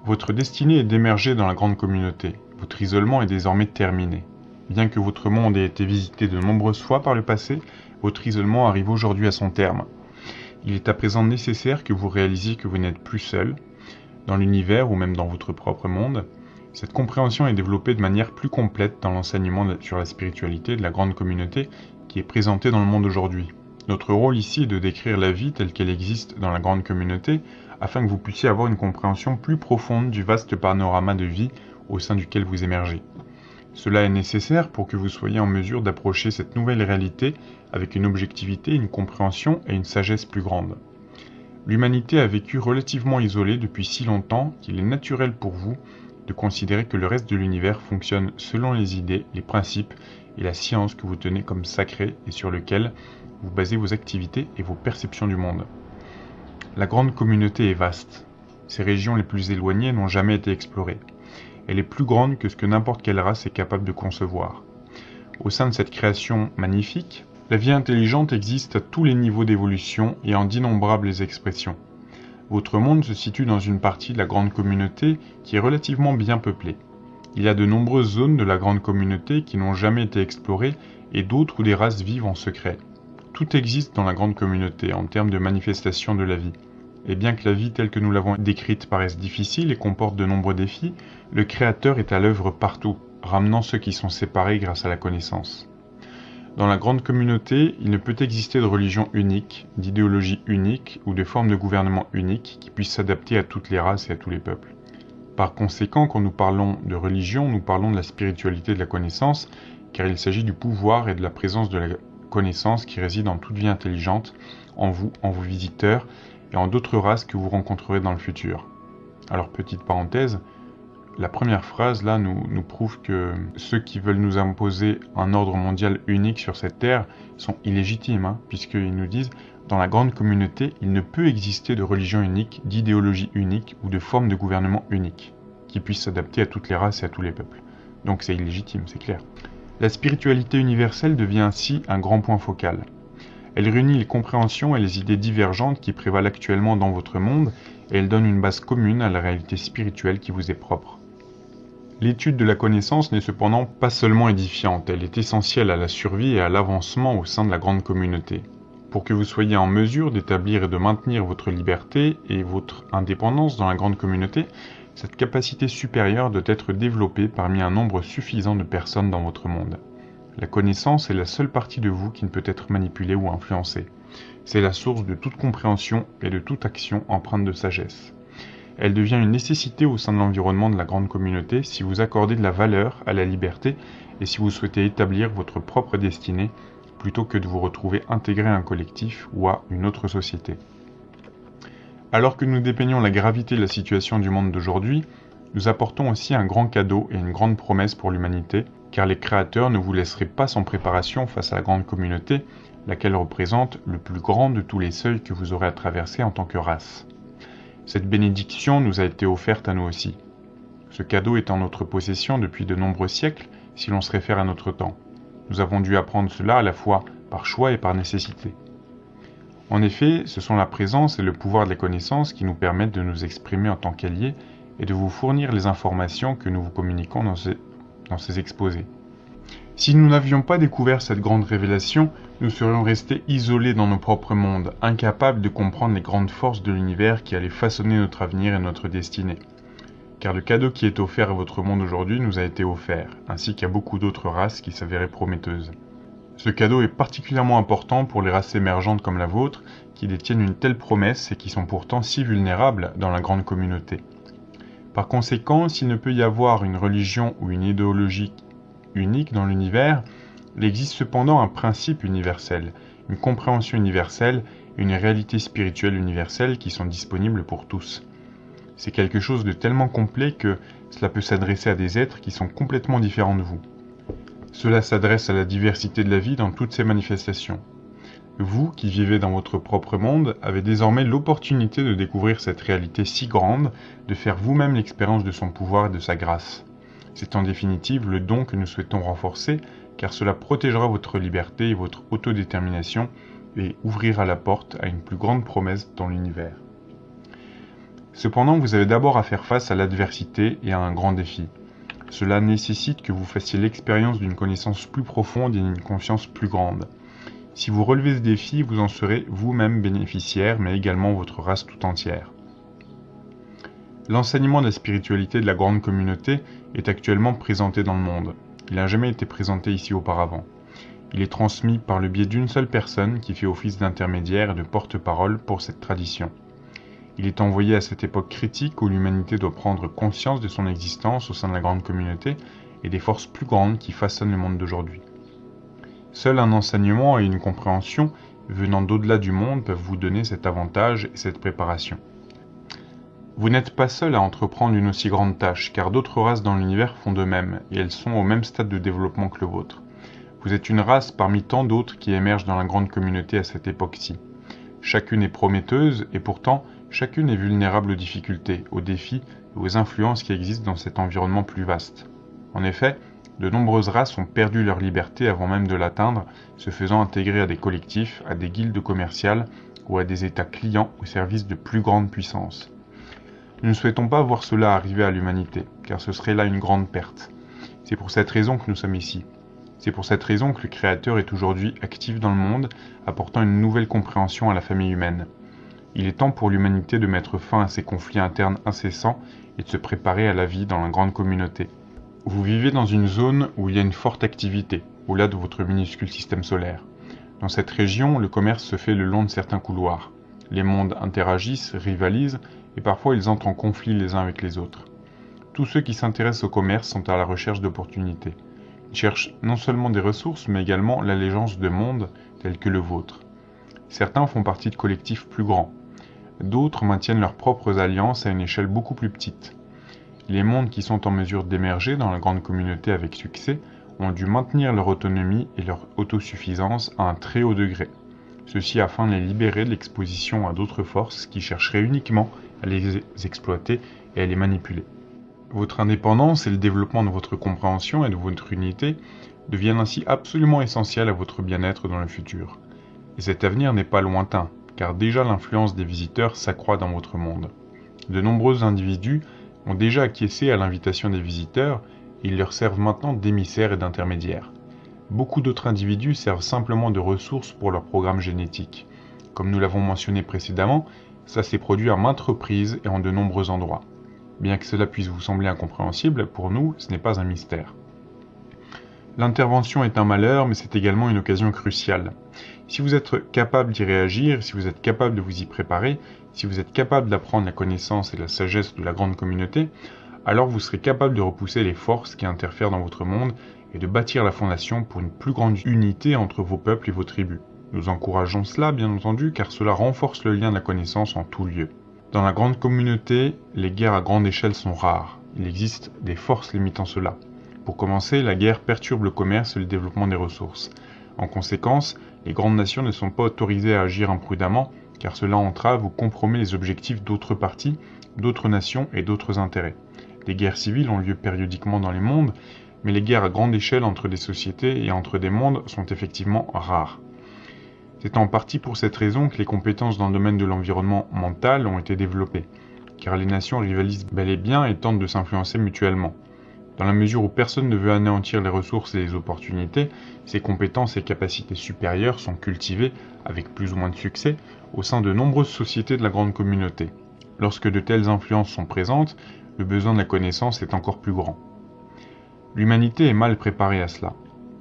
Votre destinée est d'émerger dans la grande communauté. Votre isolement est désormais terminé. Bien que votre monde ait été visité de nombreuses fois par le passé, votre isolement arrive aujourd'hui à son terme. Il est à présent nécessaire que vous réalisiez que vous n'êtes plus seul, dans l'univers ou même dans votre propre monde, cette compréhension est développée de manière plus complète dans l'enseignement sur la spiritualité de la grande communauté qui est présentée dans le monde aujourd'hui. Notre rôle ici est de décrire la vie telle qu'elle existe dans la grande communauté afin que vous puissiez avoir une compréhension plus profonde du vaste panorama de vie au sein duquel vous émergez. Cela est nécessaire pour que vous soyez en mesure d'approcher cette nouvelle réalité avec une objectivité, une compréhension et une sagesse plus grande. L'humanité a vécu relativement isolée depuis si longtemps qu'il est naturel pour vous de considérer que le reste de l'univers fonctionne selon les idées, les principes et la science que vous tenez comme sacrés et sur lequel vous basez vos activités et vos perceptions du monde. La grande communauté est vaste. Ces régions les plus éloignées n'ont jamais été explorées. Elle est plus grande que ce que n'importe quelle race est capable de concevoir. Au sein de cette création magnifique, la vie intelligente existe à tous les niveaux d'évolution et en d'innombrables expressions. Votre monde se situe dans une partie de la grande communauté qui est relativement bien peuplée. Il y a de nombreuses zones de la grande communauté qui n'ont jamais été explorées et d'autres où des races vivent en secret. Tout existe dans la grande communauté en termes de manifestation de la vie. Et bien que la vie telle que nous l'avons décrite paraisse difficile et comporte de nombreux défis, le Créateur est à l'œuvre partout, ramenant ceux qui sont séparés grâce à la connaissance. Dans la grande communauté, il ne peut exister de religion unique, d'idéologie unique ou de forme de gouvernement unique qui puisse s'adapter à toutes les races et à tous les peuples. Par conséquent, quand nous parlons de religion, nous parlons de la spiritualité de la connaissance, car il s'agit du pouvoir et de la présence de la connaissance qui réside en toute vie intelligente, en vous, en vos visiteurs et en d'autres races que vous rencontrerez dans le futur. Alors petite parenthèse, La première phrase là nous, prouve que ceux qui veulent nous imposer un ordre mondial unique sur cette terre sont illégitimes, hein, puisqu'ils nous disent dans la grande communauté, il ne peut exister de religion unique, d'idéologie unique ou de forme de gouvernement unique qui puisse s'adapter à toutes les races et à tous les peuples. Donc c'est illégitime, c'est clair. La spiritualité universelle devient ainsi un grand point focal. Elle réunit les compréhensions et les idées divergentes qui prévalent actuellement dans votre monde et elle donne une base commune à la réalité spirituelle qui vous est propre. L'étude de la connaissance n'est cependant pas seulement édifiante, elle est essentielle à la survie et à l'avancement au sein de la grande communauté. Pour que vous soyez en mesure d'établir et de maintenir votre liberté et votre indépendance dans la grande communauté, cette capacité supérieure doit être développée parmi un nombre suffisant de personnes dans votre monde. La connaissance est la seule partie de vous qui ne peut être manipulée ou influencée. C'est la source de toute compréhension et de toute action empreinte de sagesse. Elle devient une nécessité au sein de l'environnement de la grande communauté si vous accordez de la valeur à la liberté et si vous souhaitez établir votre propre destinée plutôt que de vous retrouver intégré à un collectif ou à une autre société. Alors que nous dépeignons la gravité de la situation du monde d'aujourd'hui, nous apportons aussi un grand cadeau et une grande promesse pour l'humanité, car les créateurs ne vous laisseraient pas sans préparation face à la grande communauté, laquelle représente le plus grand de tous les seuils que vous aurez à traverser en tant que race. Cette bénédiction nous a été offerte à nous aussi. Ce cadeau est en notre possession depuis de nombreux siècles si l'on se réfère à notre temps. Nous avons dû apprendre cela à la fois par choix et par nécessité. En effet, ce sont la présence et le pouvoir de la connaissance qui nous permettent de nous exprimer en tant qu'alliés et de vous fournir les informations que nous vous communiquons dans ces, dans ces exposés. Si nous n'avions pas découvert cette grande révélation, nous serions restés isolés dans nos propres mondes, incapables de comprendre les grandes forces de l'univers qui allaient façonner notre avenir et notre destinée car le cadeau qui est offert à votre monde aujourd'hui nous a été offert, ainsi qu'à beaucoup d'autres races qui s'avéraient prometteuses. Ce cadeau est particulièrement important pour les races émergentes comme la vôtre, qui détiennent une telle promesse et qui sont pourtant si vulnérables dans la grande communauté. Par conséquent, s'il ne peut y avoir une religion ou une idéologie unique dans l'univers, il existe cependant un principe universel, une compréhension universelle et une réalité spirituelle universelle qui sont disponibles pour tous. C'est quelque chose de tellement complet que cela peut s'adresser à des êtres qui sont complètement différents de vous. Cela s'adresse à la diversité de la vie dans toutes ses manifestations. Vous, qui vivez dans votre propre monde, avez désormais l'opportunité de découvrir cette réalité si grande, de faire vous-même l'expérience de son pouvoir et de sa grâce. C'est en définitive le don que nous souhaitons renforcer, car cela protégera votre liberté et votre autodétermination et ouvrira la porte à une plus grande promesse dans l'univers. Cependant, vous avez d'abord à faire face à l'adversité et à un grand défi. Cela nécessite que vous fassiez l'expérience d'une connaissance plus profonde et d'une confiance plus grande. Si vous relevez ce défi, vous en serez vous-même bénéficiaire, mais également votre race tout entière. L'enseignement de la spiritualité de la grande communauté est actuellement présenté dans le monde. Il n'a jamais été présenté ici auparavant. Il est transmis par le biais d'une seule personne qui fait office d'intermédiaire et de porte-parole pour cette tradition. Il est envoyé à cette époque critique où l'humanité doit prendre conscience de son existence au sein de la grande communauté et des forces plus grandes qui façonnent le monde d'aujourd'hui. Seul un enseignement et une compréhension venant d'au-delà du monde peuvent vous donner cet avantage et cette préparation. Vous n'êtes pas seul à entreprendre une aussi grande tâche, car d'autres races dans l'univers font de même, et elles sont au même stade de développement que le vôtre. Vous êtes une race parmi tant d'autres qui émergent dans la grande communauté à cette époque-ci. Chacune est prometteuse, et pourtant, Chacune est vulnérable aux difficultés, aux défis et aux influences qui existent dans cet environnement plus vaste. En effet, de nombreuses races ont perdu leur liberté avant même de l'atteindre, se faisant intégrer à des collectifs, à des guildes commerciales ou à des États clients au service de plus grandes puissances. Nous ne souhaitons pas voir cela arriver à l'humanité, car ce serait là une grande perte. C'est pour cette raison que nous sommes ici. C'est pour cette raison que le Créateur est aujourd'hui actif dans le monde, apportant une nouvelle compréhension à la famille humaine. Il est temps pour l'humanité de mettre fin à ces conflits internes incessants et de se préparer à la vie dans la grande communauté. Vous vivez dans une zone où il y a une forte activité, au-delà de votre minuscule système solaire. Dans cette région, le commerce se fait le long de certains couloirs. Les mondes interagissent, rivalisent, et parfois ils entrent en conflit les uns avec les autres. Tous ceux qui s'intéressent au commerce sont à la recherche d'opportunités. Ils cherchent non seulement des ressources, mais également l'allégeance de mondes tels que le vôtre. Certains font partie de collectifs plus grands, D'autres maintiennent leurs propres alliances à une échelle beaucoup plus petite. Les mondes qui sont en mesure d'émerger dans la grande communauté avec succès ont dû maintenir leur autonomie et leur autosuffisance à un très haut degré. Ceci afin de les libérer de l'exposition à d'autres forces qui chercheraient uniquement à les exploiter et à les manipuler. Votre indépendance et le développement de votre compréhension et de votre unité deviennent ainsi absolument essentiels à votre bien-être dans le futur. Et cet avenir n'est pas lointain, car déjà l'influence des visiteurs s'accroît dans votre monde. De nombreux individus ont déjà acquiescé à l'invitation des visiteurs et ils leur servent maintenant d'émissaires et d'intermédiaires. Beaucoup d'autres individus servent simplement de ressources pour leur programme génétique. Comme nous l'avons mentionné précédemment, ça s'est produit à maintes reprises et en de nombreux endroits. Bien que cela puisse vous sembler incompréhensible, pour nous, ce n'est pas un mystère. L'intervention est un malheur, mais c'est également une occasion cruciale. Si vous êtes capable d'y réagir, si vous êtes capable de vous y préparer, si vous êtes capable d'apprendre la connaissance et la sagesse de la grande communauté, alors vous serez capable de repousser les forces qui interfèrent dans votre monde et de bâtir la fondation pour une plus grande unité entre vos peuples et vos tribus. Nous encourageons cela, bien entendu, car cela renforce le lien de la connaissance en tout lieu. Dans la grande communauté, les guerres à grande échelle sont rares. Il existe des forces limitant cela. Pour commencer, la guerre perturbe le commerce et le développement des ressources. En conséquence, les grandes nations ne sont pas autorisées à agir imprudemment, car cela entrave ou compromet les objectifs d'autres parties, d'autres nations et d'autres intérêts. Des guerres civiles ont lieu périodiquement dans les mondes, mais les guerres à grande échelle entre des sociétés et entre des mondes sont effectivement rares. C'est en partie pour cette raison que les compétences dans le domaine de l'environnement mental ont été développées, car les nations rivalisent bel et bien et tentent de s'influencer mutuellement. Dans la mesure où personne ne veut anéantir les ressources et les opportunités, ces compétences et capacités supérieures sont cultivées, avec plus ou moins de succès, au sein de nombreuses sociétés de la grande communauté. Lorsque de telles influences sont présentes, le besoin de la connaissance est encore plus grand. L'humanité est mal préparée à cela.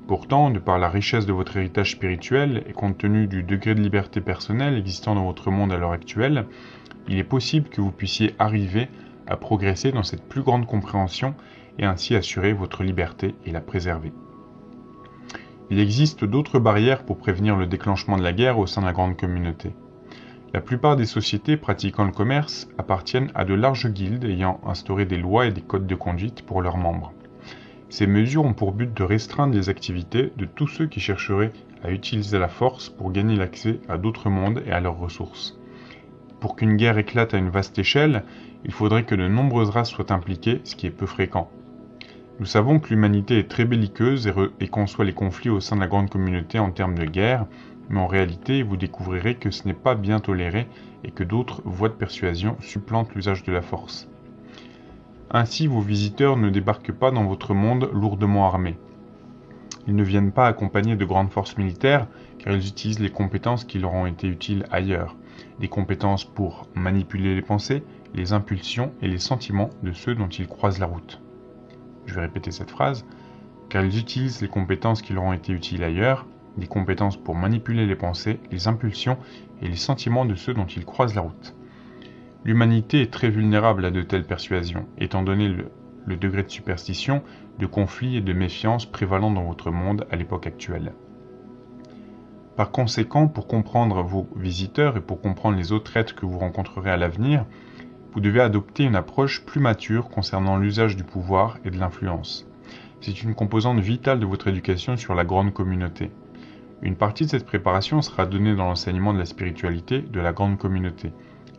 Pourtant, de par la richesse de votre héritage spirituel et compte tenu du degré de liberté personnelle existant dans votre monde à l'heure actuelle, il est possible que vous puissiez arriver à progresser dans cette plus grande compréhension et ainsi assurer votre liberté et la préserver. Il existe d'autres barrières pour prévenir le déclenchement de la guerre au sein de la grande communauté. La plupart des sociétés pratiquant le commerce appartiennent à de larges guildes ayant instauré des lois et des codes de conduite pour leurs membres. Ces mesures ont pour but de restreindre les activités de tous ceux qui chercheraient à utiliser la force pour gagner l'accès à d'autres mondes et à leurs ressources. Pour qu'une guerre éclate à une vaste échelle, il faudrait que de nombreuses races soient impliquées, ce qui est peu fréquent. Nous savons que l'humanité est très belliqueuse et, et conçoit les conflits au sein de la grande communauté en termes de guerre, mais en réalité vous découvrirez que ce n'est pas bien toléré et que d'autres voies de persuasion supplantent l'usage de la force. Ainsi, vos visiteurs ne débarquent pas dans votre monde lourdement armés. Ils ne viennent pas accompagnés de grandes forces militaires, car ils utilisent les compétences qui leur ont été utiles ailleurs. Des compétences pour manipuler les pensées, les impulsions et les sentiments de ceux dont ils croisent la route. Je vais répéter cette phrase. Car ils utilisent les compétences qui leur ont été utiles ailleurs, des compétences pour manipuler les pensées, les impulsions et les sentiments de ceux dont ils croisent la route. L'humanité est très vulnérable à de telles persuasions, étant donné le, degré de superstition, de conflit et de méfiance prévalant dans votre monde à l'époque actuelle. Par conséquent, pour comprendre vos visiteurs et pour comprendre les autres êtres que vous rencontrerez à l'avenir, vous devez adopter une approche plus mature concernant l'usage du pouvoir et de l'influence. C'est une composante vitale de votre éducation sur la grande communauté. Une partie de cette préparation sera donnée dans l'enseignement de la spiritualité de la grande communauté,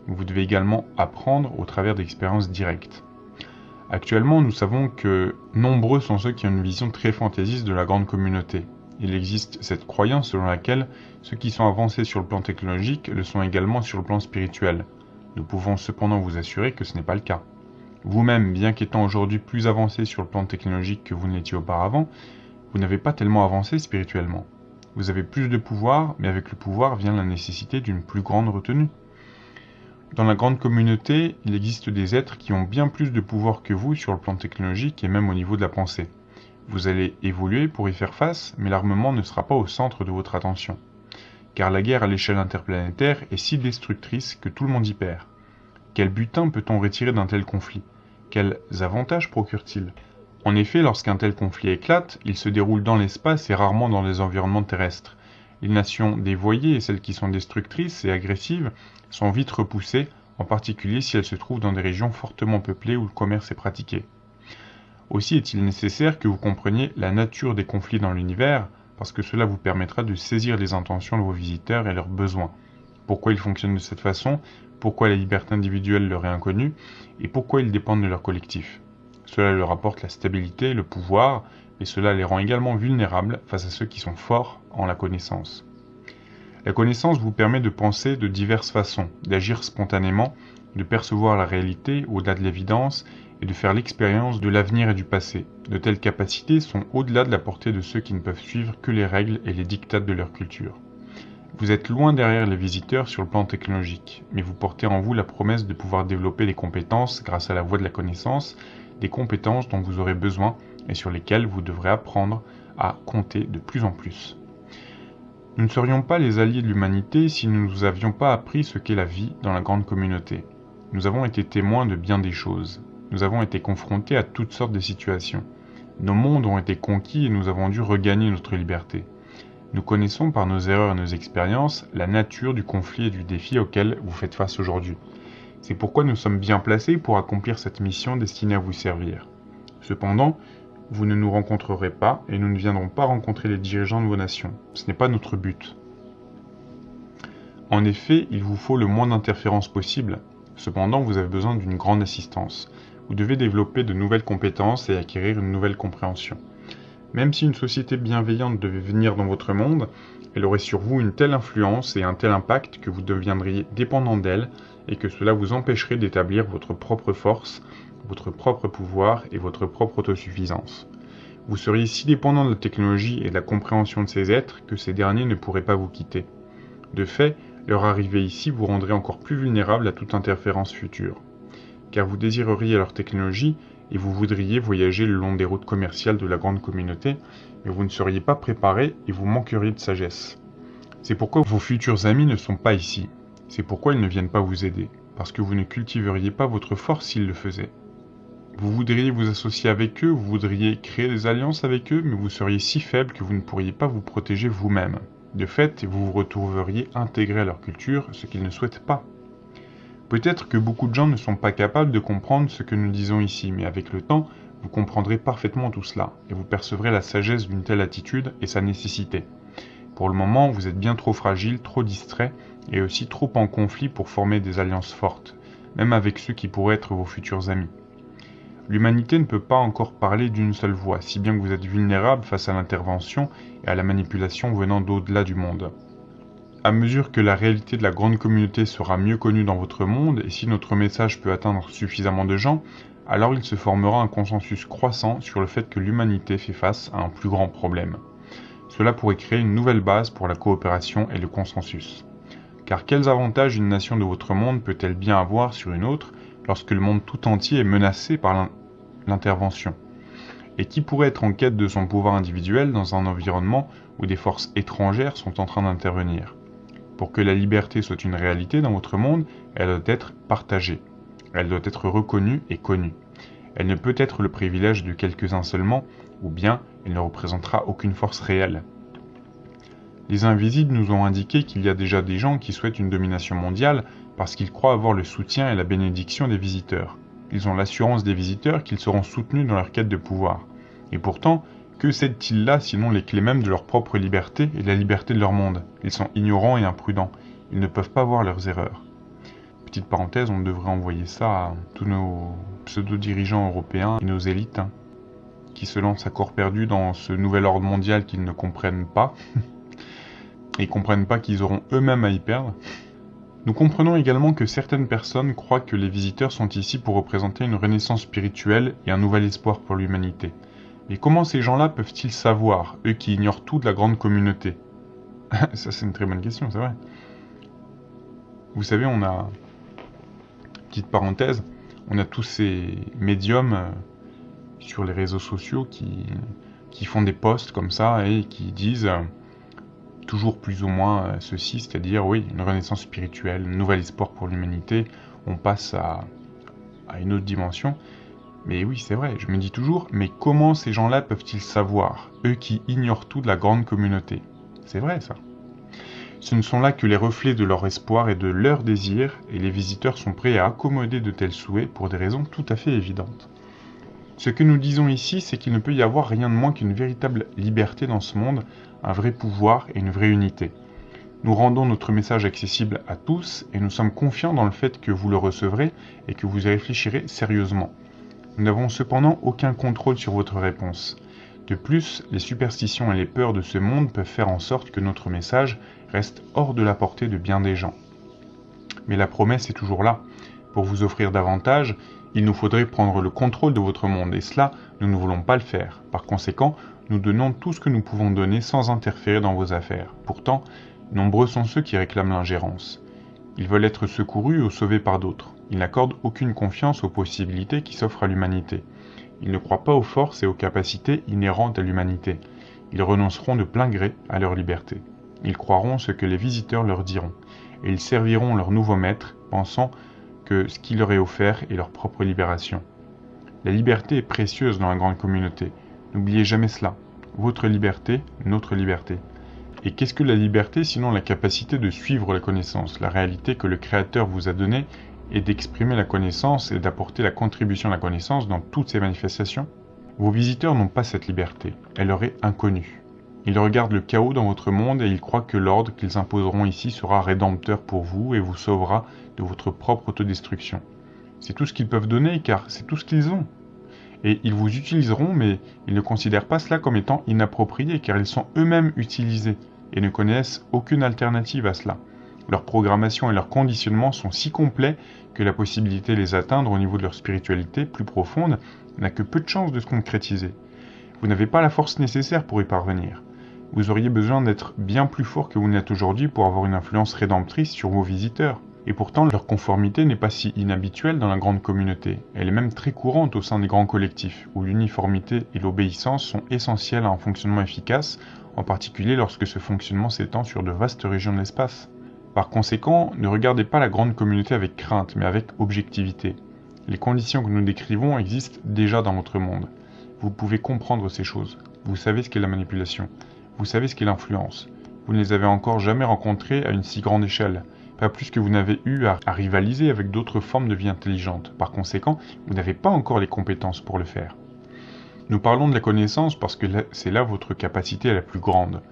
vous devez également apprendre au travers d'expériences directes. Actuellement, nous savons que nombreux sont ceux qui ont une vision très fantaisiste de la grande communauté. Il existe cette croyance selon laquelle ceux qui sont avancés sur le plan technologique le sont également sur le plan spirituel. Nous pouvons cependant vous assurer que ce n'est pas le cas. Vous-même, bien qu'étant aujourd'hui plus avancé sur le plan technologique que vous ne l'étiez auparavant, vous n'avez pas tellement avancé spirituellement. Vous avez plus de pouvoir, mais avec le pouvoir vient la nécessité d'une plus grande retenue. Dans la grande communauté, il existe des êtres qui ont bien plus de pouvoir que vous sur le plan technologique et même au niveau de la pensée. Vous allez évoluer pour y faire face, mais l'armement ne sera pas au centre de votre attention. Car la guerre à l'échelle interplanétaire est si destructrice que tout le monde y perd. Quel butin peut-on retirer d'un tel conflit? Quels avantages procure-t-il? En effet, lorsqu'un tel conflit éclate, il se déroule dans l'espace et rarement dans les environnements terrestres. Les nations dévoyées et celles qui sont destructrices et agressives sont vite repoussées en particulier si elles se trouvent dans des régions fortement peuplées où le commerce est pratiqué. Aussi est-il nécessaire que vous compreniez la nature des conflits dans l'univers, parce que cela vous permettra de saisir les intentions de vos visiteurs et leurs besoins. Pourquoi ils fonctionnent de cette façon, pourquoi la liberté individuelle leur est inconnue, et pourquoi ils dépendent de leur collectif. Cela leur apporte la stabilité, le pouvoir, et cela les rend également vulnérables face à ceux qui sont forts en la connaissance. La connaissance vous permet de penser de diverses façons, d'agir spontanément, de percevoir la réalité au-delà de l'évidence et de faire l'expérience de l'avenir et du passé. De telles capacités sont au-delà de la portée de ceux qui ne peuvent suivre que les règles et les dictats de leur culture. Vous êtes loin derrière les visiteurs sur le plan technologique, mais vous portez en vous la promesse de pouvoir développer des compétences grâce à la voie de la connaissance, des compétences dont vous aurez besoin et sur lesquelles vous devrez apprendre à compter de plus en plus. Nous ne serions pas les alliés de l'humanité si nous ne nous avions pas appris ce qu'est la vie dans la grande communauté. Nous avons été témoins de bien des choses, nous avons été confrontés à toutes sortes de situations. Nos mondes ont été conquis et nous avons dû regagner notre liberté. Nous connaissons par nos erreurs et nos expériences la nature du conflit et du défi auquel vous faites face aujourd'hui. C'est pourquoi nous sommes bien placés pour accomplir cette mission destinée à vous servir. Cependant, vous ne nous rencontrerez pas et nous ne viendrons pas rencontrer les dirigeants de vos nations. Ce n'est pas notre but. En effet, il vous faut le moins d'interférences possible. Cependant, vous avez besoin d'une grande assistance vous devez développer de nouvelles compétences et acquérir une nouvelle compréhension. Même si une société bienveillante devait venir dans votre monde, elle aurait sur vous une telle influence et un tel impact que vous deviendriez dépendant d'elle et que cela vous empêcherait d'établir votre propre force, votre propre pouvoir et votre propre autosuffisance. Vous seriez si dépendant de la technologie et de la compréhension de ces êtres que ces derniers ne pourraient pas vous quitter. De fait, leur arrivée ici vous rendrait encore plus vulnérable à toute interférence future car vous désireriez leur technologie et vous voudriez voyager le long des routes commerciales de la grande communauté, mais vous ne seriez pas préparé et vous manqueriez de sagesse. C'est pourquoi vos futurs amis ne sont pas ici. C'est pourquoi ils ne viennent pas vous aider, parce que vous ne cultiveriez pas votre force s'ils le faisaient. Vous voudriez vous associer avec eux, vous voudriez créer des alliances avec eux, mais vous seriez si faible que vous ne pourriez pas vous protéger vous-même. De fait, vous vous retrouveriez intégré à leur culture, ce qu'ils ne souhaitent pas. Peut-être que beaucoup de gens ne sont pas capables de comprendre ce que nous disons ici, mais avec le temps, vous comprendrez parfaitement tout cela, et vous percevrez la sagesse d'une telle attitude et sa nécessité. Pour le moment, vous êtes bien trop fragile, trop distrait, et aussi trop en conflit pour former des alliances fortes, même avec ceux qui pourraient être vos futurs amis. L'humanité ne peut pas encore parler d'une seule voix, si bien que vous êtes vulnérable face à l'intervention et à la manipulation venant d'au-delà du monde. À mesure que la réalité de la grande communauté sera mieux connue dans votre monde, et si notre message peut atteindre suffisamment de gens, alors il se formera un consensus croissant sur le fait que l'humanité fait face à un plus grand problème. Cela pourrait créer une nouvelle base pour la coopération et le consensus. Car quels avantages une nation de votre monde peut-elle bien avoir sur une autre lorsque le monde tout entier est menacé par l'intervention Et qui pourrait être en quête de son pouvoir individuel dans un environnement où des forces étrangères sont en train d'intervenir? Pour que la liberté soit une réalité dans votre monde, elle doit être partagée. Elle doit être reconnue et connue. Elle ne peut être le privilège de quelques-uns seulement, ou bien elle ne représentera aucune force réelle. Les invisibles nous ont indiqué qu'il y a déjà des gens qui souhaitent une domination mondiale parce qu'ils croient avoir le soutien et la bénédiction des visiteurs. Ils ont l'assurance des visiteurs qu'ils seront soutenus dans leur quête de pouvoir. Et pourtant, que cèdent-ils là sinon les clés mêmes de leur propre liberté et de la liberté de leur monde? Ils sont ignorants et imprudents. Ils ne peuvent pas voir leurs erreurs. Petite parenthèse, on devrait envoyer ça à tous nos pseudo-dirigeants européens et nos élites hein, qui se lancent à corps perdu dans ce nouvel ordre mondial qu'ils ne comprennent pas. et comprennent pas qu'ils auront eux-mêmes à y perdre. Nous comprenons également que certaines personnes croient que les visiteurs sont ici pour représenter une renaissance spirituelle et un nouvel espoir pour l'humanité. Mais comment ces gens-là peuvent-ils savoir, eux qui ignorent tout de la grande communauté Ça, c'est une très bonne question, c'est vrai. Vous savez, on a, petite parenthèse, on a tous ces médiums euh, sur les réseaux sociaux qui, qui font des posts comme ça et qui disent euh, toujours plus ou moins euh, ceci, c'est-à-dire, oui, une renaissance spirituelle, un nouvel espoir pour l'humanité, on passe à, à une autre dimension. Mais oui, c'est vrai, je me dis toujours, mais comment ces gens-là peuvent-ils savoir, eux qui ignorent tout de la grande communauté? C'est vrai ça. Ce ne sont là que les reflets de leur espoir et de leur désir, et les visiteurs sont prêts à accommoder de tels souhaits pour des raisons tout à fait évidentes. Ce que nous disons ici, c'est qu'il ne peut y avoir rien de moins qu'une véritable liberté dans ce monde, un vrai pouvoir et une vraie unité. Nous rendons notre message accessible à tous et nous sommes confiants dans le fait que vous le recevrez et que vous y réfléchirez sérieusement. Nous n'avons cependant aucun contrôle sur votre réponse. De plus, les superstitions et les peurs de ce monde peuvent faire en sorte que notre message reste hors de la portée de bien des gens. Mais la promesse est toujours là. Pour vous offrir davantage, il nous faudrait prendre le contrôle de votre monde, et cela, nous ne voulons pas le faire. Par conséquent, nous donnons tout ce que nous pouvons donner sans interférer dans vos affaires. Pourtant, Nombreux sont ceux qui réclament l'ingérence. Ils veulent être secourus ou sauvés par d'autres. Ils n'accordent aucune confiance aux possibilités qui s'offrent à l'humanité. Ils ne croient pas aux forces et aux capacités inhérentes à l'humanité. Ils renonceront de plein gré à leur liberté. Ils croiront ce que les visiteurs leur diront, et ils serviront leur nouveau maître, pensant que ce qui leur est offert est leur propre libération. La liberté est précieuse dans la grande communauté. N'oubliez jamais cela. Votre liberté, notre liberté. Et qu'est-ce que la liberté sinon la capacité de suivre la connaissance, la réalité que le Créateur vous a donnée et d'exprimer la connaissance et d'apporter la contribution de la connaissance dans toutes ses manifestations? Vos visiteurs n'ont pas cette liberté, elle leur est inconnue. Ils regardent le chaos dans votre monde et ils croient que l'ordre qu'ils imposeront ici sera rédempteur pour vous et vous sauvera de votre propre autodestruction. C'est tout ce qu'ils peuvent donner car c'est tout ce qu'ils ont. Et ils vous utiliseront mais ils ne considèrent pas cela comme étant inapproprié car ils sont eux-mêmes utilisés et ne connaissent aucune alternative à cela. Leur programmation et leur conditionnement sont si complets que la possibilité de les atteindre au niveau de leur spiritualité plus profonde n'a que peu de chances de se concrétiser. Vous n'avez pas la force nécessaire pour y parvenir. Vous auriez besoin d'être bien plus fort que vous n'êtes aujourd'hui pour avoir une influence rédemptrice sur vos visiteurs. Et pourtant, leur conformité n'est pas si inhabituelle dans la grande communauté. Elle est même très courante au sein des grands collectifs, où l'uniformité et l'obéissance sont essentielles à un fonctionnement efficace en particulier lorsque ce fonctionnement s'étend sur de vastes régions de l'espace. Par conséquent, ne regardez pas la grande communauté avec crainte, mais avec objectivité. Les conditions que nous décrivons existent déjà dans votre monde. Vous pouvez comprendre ces choses. Vous savez ce qu'est la manipulation. Vous savez ce qu'est l'influence. Vous ne les avez encore jamais rencontrées à une si grande échelle. Pas plus que vous n'avez eu à, rivaliser avec d'autres formes de vie intelligente. Par conséquent, vous n'avez pas encore les compétences pour le faire. Nous parlons de la connaissance parce que c'est là votre capacité la plus grande.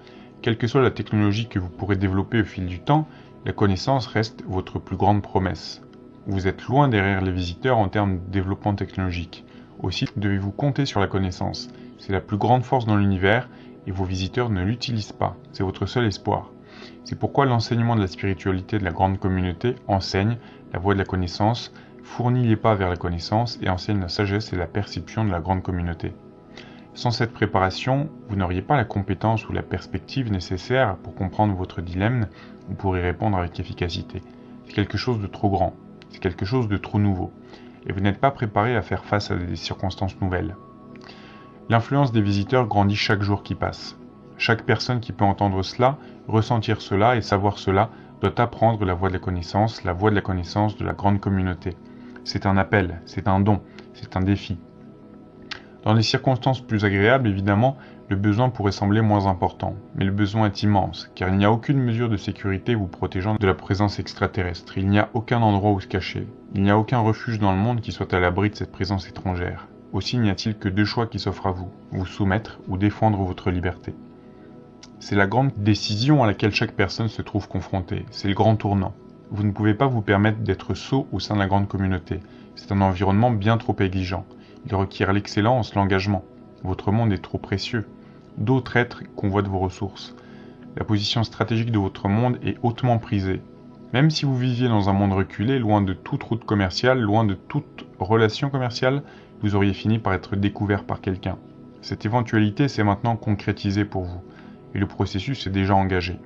Quelle que soit la technologie que vous pourrez développer au fil du temps, la connaissance reste votre plus grande promesse. Vous êtes loin derrière les visiteurs en termes de développement technologique. Aussi devez-vous compter sur la connaissance. C'est la plus grande force dans l'univers et vos visiteurs ne l'utilisent pas. C'est votre seul espoir. C'est pourquoi l'enseignement de la spiritualité de la grande communauté enseigne la voie de la connaissance, fournit les pas vers la connaissance et enseigne la sagesse et la perception de la grande communauté. Sans cette préparation, vous n'auriez pas la compétence ou la perspective nécessaire pour comprendre votre dilemme ou pour y répondre avec efficacité. C'est quelque chose de trop grand, c'est quelque chose de trop nouveau, et vous n'êtes pas préparé à faire face à des circonstances nouvelles. L'influence des visiteurs grandit chaque jour qui passe. Chaque personne qui peut entendre cela, ressentir cela et savoir cela doit apprendre la voie de la connaissance, la voie de la connaissance de la grande communauté. C'est un appel, c'est un don, c'est un défi, dans les circonstances plus agréables, évidemment, le besoin pourrait sembler moins important, mais le besoin est immense, car il n'y a aucune mesure de sécurité vous protégeant de la présence extraterrestre, il n'y a aucun endroit où se cacher, il n'y a aucun refuge dans le monde qui soit à l'abri de cette présence étrangère. Aussi n'y a-t-il que deux choix qui s'offrent à vous, vous soumettre ou défendre votre liberté. C'est la grande décision à laquelle chaque personne se trouve confrontée, c'est le grand tournant. Vous ne pouvez pas vous permettre d'être sot au sein de la grande communauté, c'est un environnement bien trop exigeant. Il requiert l'excellence, l'engagement. Votre monde est trop précieux. D'autres êtres convoitent vos ressources. La position stratégique de votre monde est hautement prisée. Même si vous viviez dans un monde reculé, loin de toute route commerciale, loin de toute relation commerciale, vous auriez fini par être découvert par quelqu'un. Cette éventualité s'est maintenant concrétisée pour vous, et le processus est déjà engagé.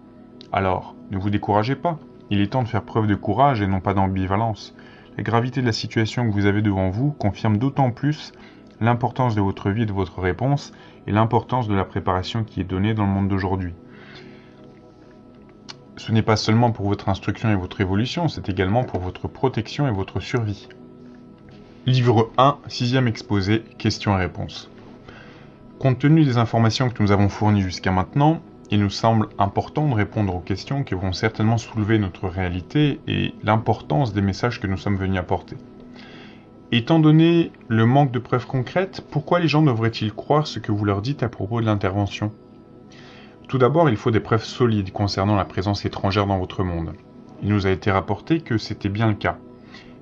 Alors, ne vous découragez pas, il est temps de faire preuve de courage et non pas d'ambivalence. La gravité de la situation que vous avez devant vous confirme d'autant plus l'importance de votre vie et de votre réponse et l'importance de la préparation qui est donnée dans le monde d'aujourd'hui. Ce n'est pas seulement pour votre instruction et votre évolution, c'est également pour votre protection et votre survie. Livre 1, sixième exposé, questions et réponses. Compte tenu des informations que nous avons fournies jusqu'à maintenant, il nous semble important de répondre aux questions qui vont certainement soulever notre réalité et l'importance des messages que nous sommes venus apporter. Étant donné le manque de preuves concrètes, pourquoi les gens devraient-ils croire ce que vous leur dites à propos de l'intervention? Tout d'abord, il faut des preuves solides concernant la présence étrangère dans votre monde. Il nous a été rapporté que c'était bien le cas.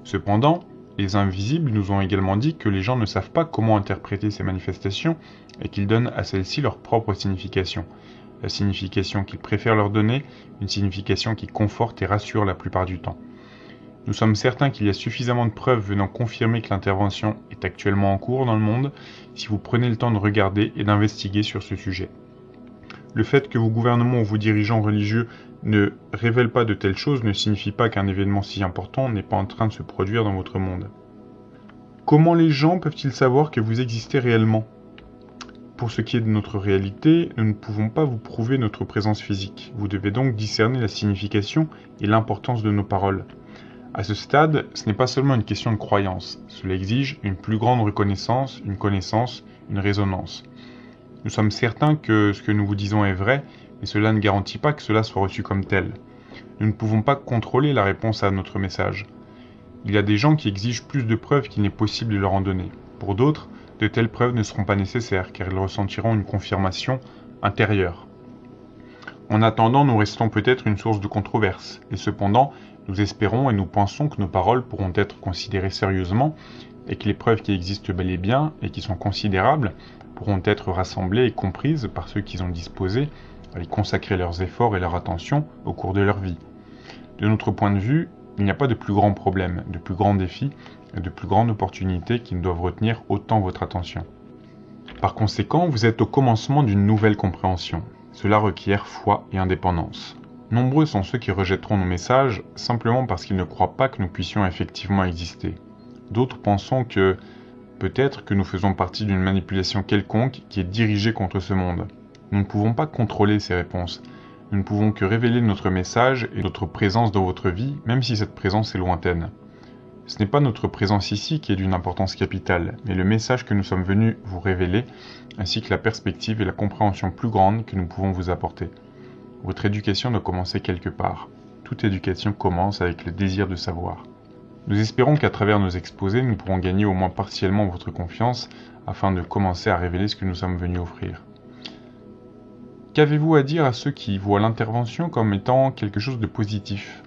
Cependant, les invisibles nous ont également dit que les gens ne savent pas comment interpréter ces manifestations et qu'ils donnent à celles-ci leur propre signification. La signification qu'ils préfèrent leur donner, une signification qui conforte et rassure la plupart du temps. Nous sommes certains qu'il y a suffisamment de preuves venant confirmer que l'intervention est actuellement en cours dans le monde si vous prenez le temps de regarder et d'investiguer sur ce sujet. Le fait que vos gouvernements ou vos dirigeants religieux ne révèlent pas de telles choses ne signifie pas qu'un événement si important n'est pas en train de se produire dans votre monde. Comment les gens peuvent-ils savoir que vous existez réellement? Pour ce qui est de notre réalité, nous ne pouvons pas vous prouver notre présence physique. Vous devez donc discerner la signification et l'importance de nos paroles. À ce stade, ce n'est pas seulement une question de croyance, cela exige une plus grande reconnaissance, une connaissance, une résonance. Nous sommes certains que ce que nous vous disons est vrai, mais cela ne garantit pas que cela soit reçu comme tel. Nous ne pouvons pas contrôler la réponse à notre message. Il y a des gens qui exigent plus de preuves qu'il n'est possible de leur en donner. Pour d'autres, de telles preuves ne seront pas nécessaires, car ils ressentiront une confirmation intérieure. En attendant, nous restons peut-être une source de controverse, et cependant, nous espérons et nous pensons que nos paroles pourront être considérées sérieusement et que les preuves qui existent bel et bien et qui sont considérables pourront être rassemblées et comprises par ceux qui ont disposé à y consacrer leurs efforts et leur attention au cours de leur vie. De notre point de vue, il n'y a pas de plus grand problème, de plus grand défi et de plus grande opportunité qui ne doivent retenir autant votre attention. Par conséquent, vous êtes au commencement d'une nouvelle compréhension. Cela requiert foi et indépendance. Nombreux sont ceux qui rejetteront nos messages simplement parce qu'ils ne croient pas que nous puissions effectivement exister. D'autres pensons que peut-être que nous faisons partie d'une manipulation quelconque qui est dirigée contre ce monde. Nous ne pouvons pas contrôler ces réponses. Nous ne pouvons que révéler notre message et notre présence dans votre vie, même si cette présence est lointaine. Ce n'est pas notre présence ici qui est d'une importance capitale, mais le message que nous sommes venus vous révéler, ainsi que la perspective et la compréhension plus grande que nous pouvons vous apporter. Votre éducation doit commencer quelque part. Toute éducation commence avec le désir de savoir. Nous espérons qu'à travers nos exposés, nous pourrons gagner au moins partiellement votre confiance afin de commencer à révéler ce que nous sommes venus offrir. Qu'avez-vous à dire à ceux qui voient l'intervention comme étant quelque chose de positif?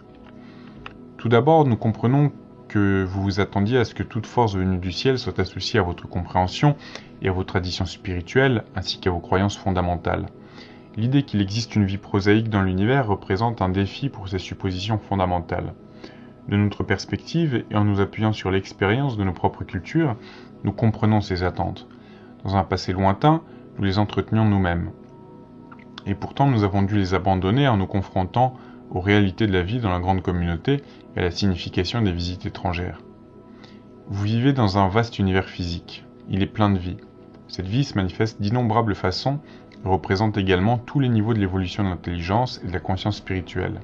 Tout d'abord, nous comprenons que vous vous attendiez à ce que toute force venue du ciel soit associée à votre compréhension et à vos traditions spirituelles ainsi qu'à vos croyances fondamentales. L'idée qu'il existe une vie prosaïque dans l'univers représente un défi pour ces suppositions fondamentales. De notre perspective, et en nous appuyant sur l'expérience de nos propres cultures, nous comprenons ces attentes. Dans un passé lointain, nous les entretenions nous-mêmes. Et pourtant, nous avons dû les abandonner en nous confrontant aux réalités de la vie dans la grande communauté et la signification des visites étrangères. Vous vivez dans un vaste univers physique. Il est plein de vie. Cette vie se manifeste d'innombrables façons représente également tous les niveaux de l'évolution de l'intelligence et de la conscience spirituelle.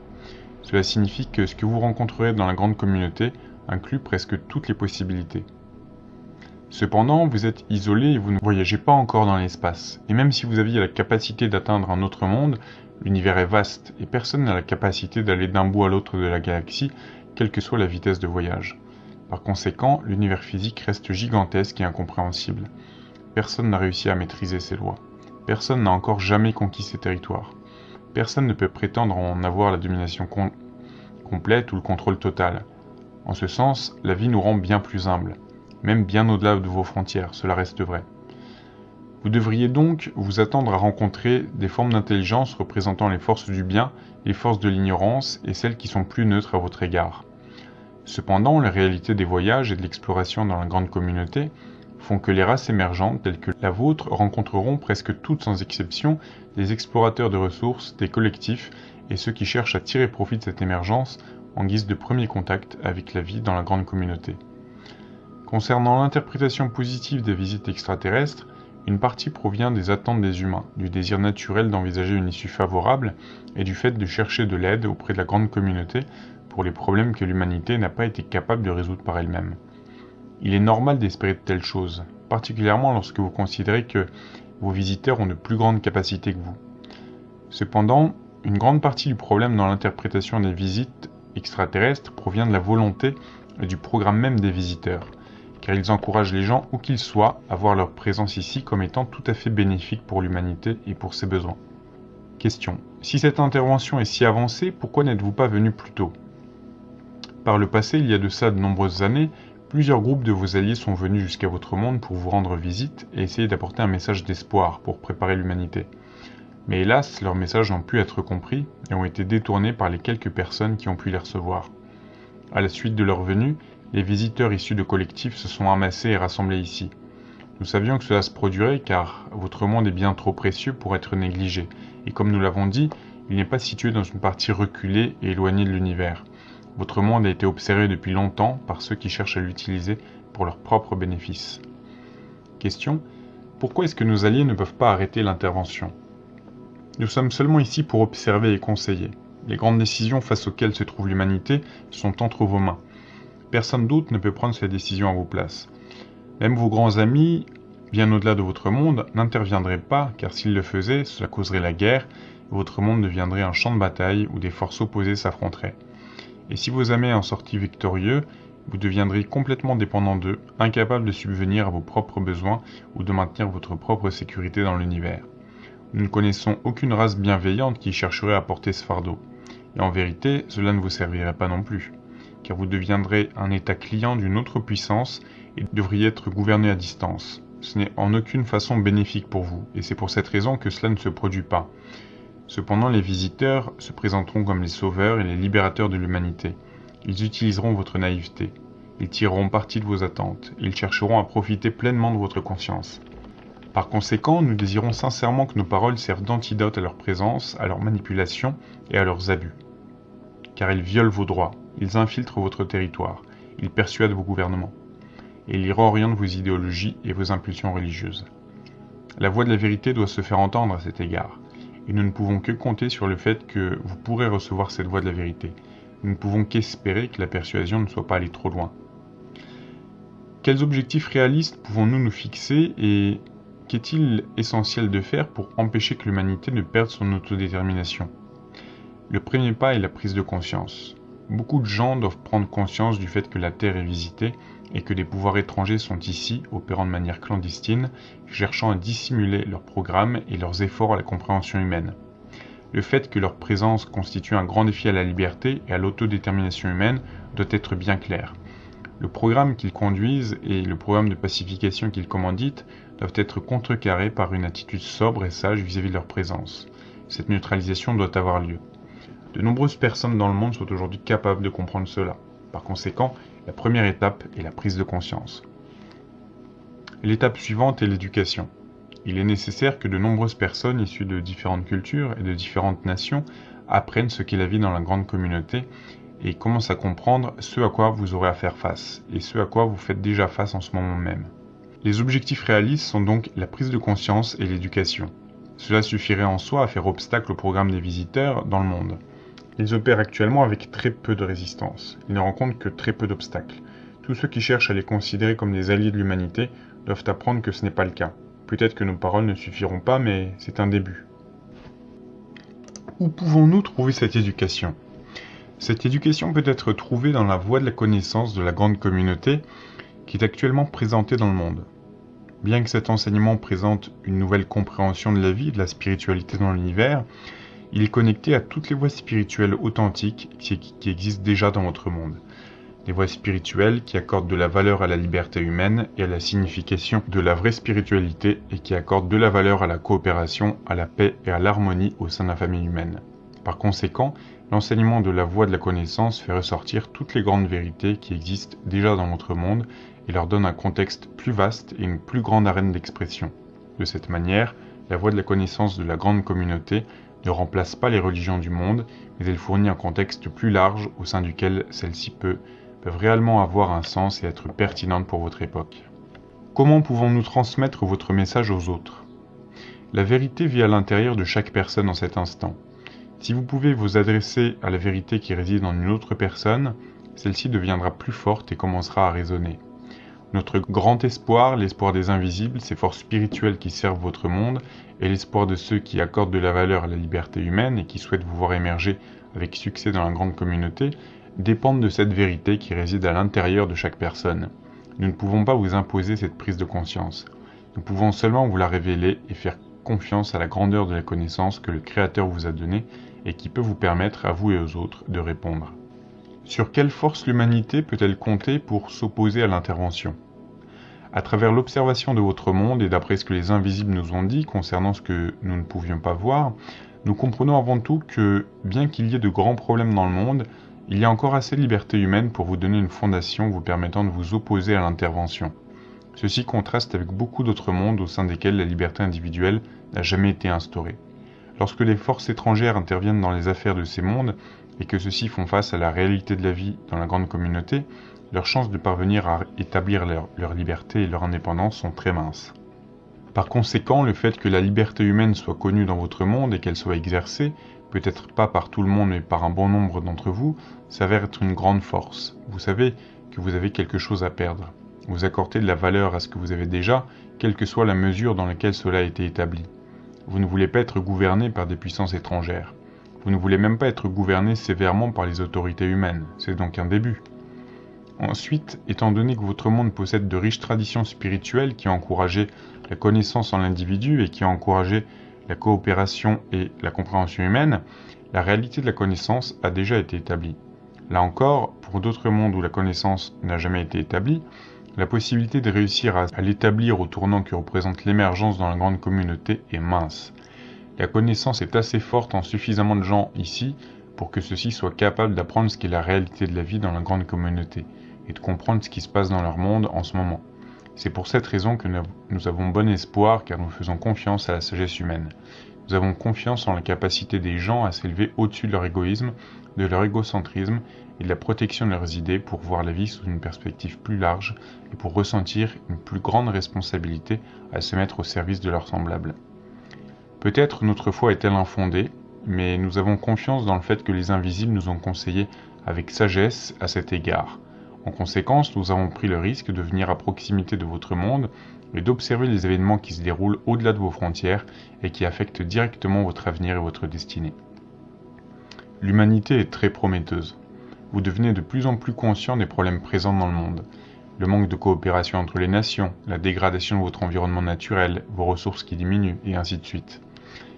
Cela signifie que ce que vous rencontrerez dans la grande communauté inclut presque toutes les possibilités. Cependant, vous êtes isolé et vous ne voyagez pas encore dans l'espace. Et même si vous aviez la capacité d'atteindre un autre monde, l'univers est vaste et personne n'a la capacité d'aller d'un bout à l'autre de la galaxie, quelle que soit la vitesse de voyage. Par conséquent, l'univers physique reste gigantesque et incompréhensible. Personne n'a réussi à maîtriser ses lois. Personne n'a encore jamais conquis ces territoires. Personne ne peut prétendre en avoir la domination complète ou le contrôle total. En ce sens, la vie nous rend bien plus humbles, même bien au-delà de vos frontières, cela reste vrai. Vous devriez donc vous attendre à rencontrer des formes d'intelligence représentant les forces du bien, les forces de l'ignorance et celles qui sont plus neutres à votre égard. Cependant, la réalité des voyages et de l'exploration dans la grande communauté font que les races émergentes telles que la vôtre rencontreront presque toutes sans exception des explorateurs de ressources, des collectifs et ceux qui cherchent à tirer profit de cette émergence en guise de premier contact avec la vie dans la grande communauté. Concernant l'interprétation positive des visites extraterrestres, une partie provient des attentes des humains, du désir naturel d'envisager une issue favorable et du fait de chercher de l'aide auprès de la grande communauté pour les problèmes que l'humanité n'a pas été capable de résoudre par elle-même. Il est normal d'espérer de telles choses, particulièrement lorsque vous considérez que vos visiteurs ont de plus grandes capacités que vous. Cependant, une grande partie du problème dans l'interprétation des visites extraterrestres provient de la volonté et du programme même des visiteurs, car ils encouragent les gens, où qu'ils soient, à voir leur présence ici comme étant tout à fait bénéfique pour l'humanité et pour ses besoins. Question. Si cette intervention est si avancée, pourquoi n'êtes-vous pas venu plus tôt? Par le passé, il y a de ça de nombreuses années, plusieurs groupes de vos alliés sont venus jusqu'à votre monde pour vous rendre visite et essayer d'apporter un message d'espoir pour préparer l'humanité. Mais hélas, leurs messages n'ont pu être compris et ont été détournés par les quelques personnes qui ont pu les recevoir. À la suite de leur venue, les visiteurs issus de collectifs se sont amassés et rassemblés ici. Nous savions que cela se produirait car votre monde est bien trop précieux pour être négligé, et comme nous l'avons dit, il n'est pas situé dans une partie reculée et éloignée de l'univers. Votre monde a été observé depuis longtemps par ceux qui cherchent à l'utiliser pour leurs propres bénéfices. Question. Pourquoi est-ce que nos alliés ne peuvent pas arrêter l'intervention? Nous sommes seulement ici pour observer et conseiller. Les grandes décisions face auxquelles se trouve l'humanité sont entre vos mains. Personne d'autre ne peut prendre ces décisions à vos places. Même vos grands amis, bien au-delà de votre monde, n'interviendraient pas, car s'ils le faisaient, cela causerait la guerre, et votre monde deviendrait un champ de bataille où des forces opposées s'affronteraient. Et si vos amis en sortis victorieux, vous deviendrez complètement dépendant d'eux, incapable de subvenir à vos propres besoins ou de maintenir votre propre sécurité dans l'univers. Nous ne connaissons aucune race bienveillante qui chercherait à porter ce fardeau. Et en vérité, cela ne vous servirait pas non plus, car vous deviendrez un état client d'une autre puissance et devriez être gouverné à distance. Ce n'est en aucune façon bénéfique pour vous, et c'est pour cette raison que cela ne se produit pas. Cependant, les visiteurs se présenteront comme les sauveurs et les libérateurs de l'humanité. Ils utiliseront votre naïveté. Ils tireront parti de vos attentes. Ils chercheront à profiter pleinement de votre conscience. Par conséquent, nous désirons sincèrement que nos paroles servent d'antidote à leur présence, à leur manipulation et à leurs abus. Car ils violent vos droits, ils infiltrent votre territoire, ils persuadent vos gouvernements, et ils réorientent vos idéologies et vos impulsions religieuses. La voix de la vérité doit se faire entendre à cet égard et nous ne pouvons que compter sur le fait que vous pourrez recevoir cette voie de la vérité. Nous ne pouvons qu'espérer que la persuasion ne soit pas allée trop loin. Quels objectifs réalistes pouvons-nous nous fixer et qu'est-il essentiel de faire pour empêcher que l'humanité ne perde son autodétermination? Le premier pas est la prise de conscience. Beaucoup de gens doivent prendre conscience du fait que la Terre est visitée et que des pouvoirs étrangers sont ici, opérant de manière clandestine, cherchant à dissimuler leurs programmes et leurs efforts à la compréhension humaine. Le fait que leur présence constitue un grand défi à la liberté et à l'autodétermination humaine doit être bien clair. Le programme qu'ils conduisent et le programme de pacification qu'ils commanditent doivent être contrecarrés par une attitude sobre et sage vis-à-vis -vis de leur présence. Cette neutralisation doit avoir lieu. De nombreuses personnes dans le monde sont aujourd'hui capables de comprendre cela. Par conséquent, la première étape est la prise de conscience. L'étape suivante est l'éducation. Il est nécessaire que de nombreuses personnes issues de différentes cultures et de différentes nations apprennent ce qu'est la vie dans la grande communauté et commencent à comprendre ce à quoi vous aurez à faire face et ce à quoi vous faites déjà face en ce moment même. Les objectifs réalistes sont donc la prise de conscience et l'éducation. Cela suffirait en soi à faire obstacle au programme des visiteurs dans le monde. Ils opèrent actuellement avec très peu de résistance. Ils ne rencontrent que très peu d'obstacles. Tous ceux qui cherchent à les considérer comme des alliés de l'humanité doivent apprendre que ce n'est pas le cas. Peut-être que nos paroles ne suffiront pas, mais c'est un début. Où pouvons-nous trouver cette éducation? Cette éducation peut être trouvée dans la voie de la connaissance de la grande communauté qui est actuellement présentée dans le monde. Bien que cet enseignement présente une nouvelle compréhension de la vie et de la spiritualité dans l'univers, il est connecté à toutes les voies spirituelles authentiques qui, existent déjà dans votre monde. Des voies spirituelles qui accordent de la valeur à la liberté humaine et à la signification de la vraie spiritualité et qui accordent de la valeur à la coopération, à la paix et à l'harmonie au sein de la famille humaine. Par conséquent, l'enseignement de la voie de la connaissance fait ressortir toutes les grandes vérités qui existent déjà dans votre monde et leur donne un contexte plus vaste et une plus grande arène d'expression. De cette manière, la voie de la connaissance de la grande communauté ne remplace pas les religions du monde, mais elle fournit un contexte plus large au sein duquel celles-ci peuvent, réellement avoir un sens et être pertinentes pour votre époque. Comment pouvons-nous transmettre votre message aux autres? La vérité vit à l'intérieur de chaque personne en cet instant. Si vous pouvez vous adresser à la vérité qui réside en une autre personne, celle-ci deviendra plus forte et commencera à résonner. Notre grand espoir, l'espoir des invisibles, ces forces spirituelles qui servent votre monde, et l'espoir de ceux qui accordent de la valeur à la liberté humaine et qui souhaitent vous voir émerger avec succès dans la grande communauté, dépendent de cette vérité qui réside à l'intérieur de chaque personne. Nous ne pouvons pas vous imposer cette prise de conscience. Nous pouvons seulement vous la révéler et faire confiance à la grandeur de la connaissance que le Créateur vous a donnée et qui peut vous permettre à vous et aux autres de répondre. Sur quelle force l'humanité peut-elle compter pour s'opposer à l'intervention? À travers l'observation de votre monde et d'après ce que les invisibles nous ont dit concernant ce que nous ne pouvions pas voir, nous comprenons avant tout que, bien qu'il y ait de grands problèmes dans le monde, il y a encore assez de liberté humaine pour vous donner une fondation vous permettant de vous opposer à l'intervention. Ceci contraste avec beaucoup d'autres mondes au sein desquels la liberté individuelle n'a jamais été instaurée. Lorsque les forces étrangères interviennent dans les affaires de ces mondes et que ceux-ci font face à la réalité de la vie dans la grande communauté, leurs chances de parvenir à établir leur, liberté et leur indépendance sont très minces. Par conséquent, le fait que la liberté humaine soit connue dans votre monde et qu'elle soit exercée peut-être pas par tout le monde mais par un bon nombre d'entre vous, s'avère être une grande force. Vous savez que vous avez quelque chose à perdre. Vous accordez de la valeur à ce que vous avez déjà, quelle que soit la mesure dans laquelle cela a été établi. Vous ne voulez pas être gouverné par des puissances étrangères. Vous ne voulez même pas être gouverné sévèrement par les autorités humaines. C'est donc un début. Ensuite, étant donné que votre monde possède de riches traditions spirituelles qui ont encouragé la connaissance en l'individu et qui ont encouragé la coopération et la compréhension humaine, la réalité de la connaissance a déjà été établie. Là encore, pour d'autres mondes où la connaissance n'a jamais été établie, la possibilité de réussir à, l'établir au tournant que représente l'émergence dans la grande communauté est mince. La connaissance est assez forte en suffisamment de gens ici pour que ceux-ci soient capables d'apprendre ce qu'est la réalité de la vie dans la grande communauté et de comprendre ce qui se passe dans leur monde en ce moment. C'est pour cette raison que nous avons bon espoir car nous faisons confiance à la sagesse humaine. Nous avons confiance en la capacité des gens à s'élever au-dessus de leur égoïsme, de leur égocentrisme et de la protection de leurs idées pour voir la vie sous une perspective plus large et pour ressentir une plus grande responsabilité à se mettre au service de leurs semblables. Peut-être notre foi est-elle infondée, mais nous avons confiance dans le fait que les invisibles nous ont conseillé avec sagesse à cet égard. En conséquence, nous avons pris le risque de venir à proximité de votre monde et d'observer les événements qui se déroulent au-delà de vos frontières et qui affectent directement votre avenir et votre destinée. L'humanité est très prometteuse. Vous devenez de plus en plus conscient des problèmes présents dans le monde. Le manque de coopération entre les nations, la dégradation de votre environnement naturel, vos ressources qui diminuent, et ainsi de suite.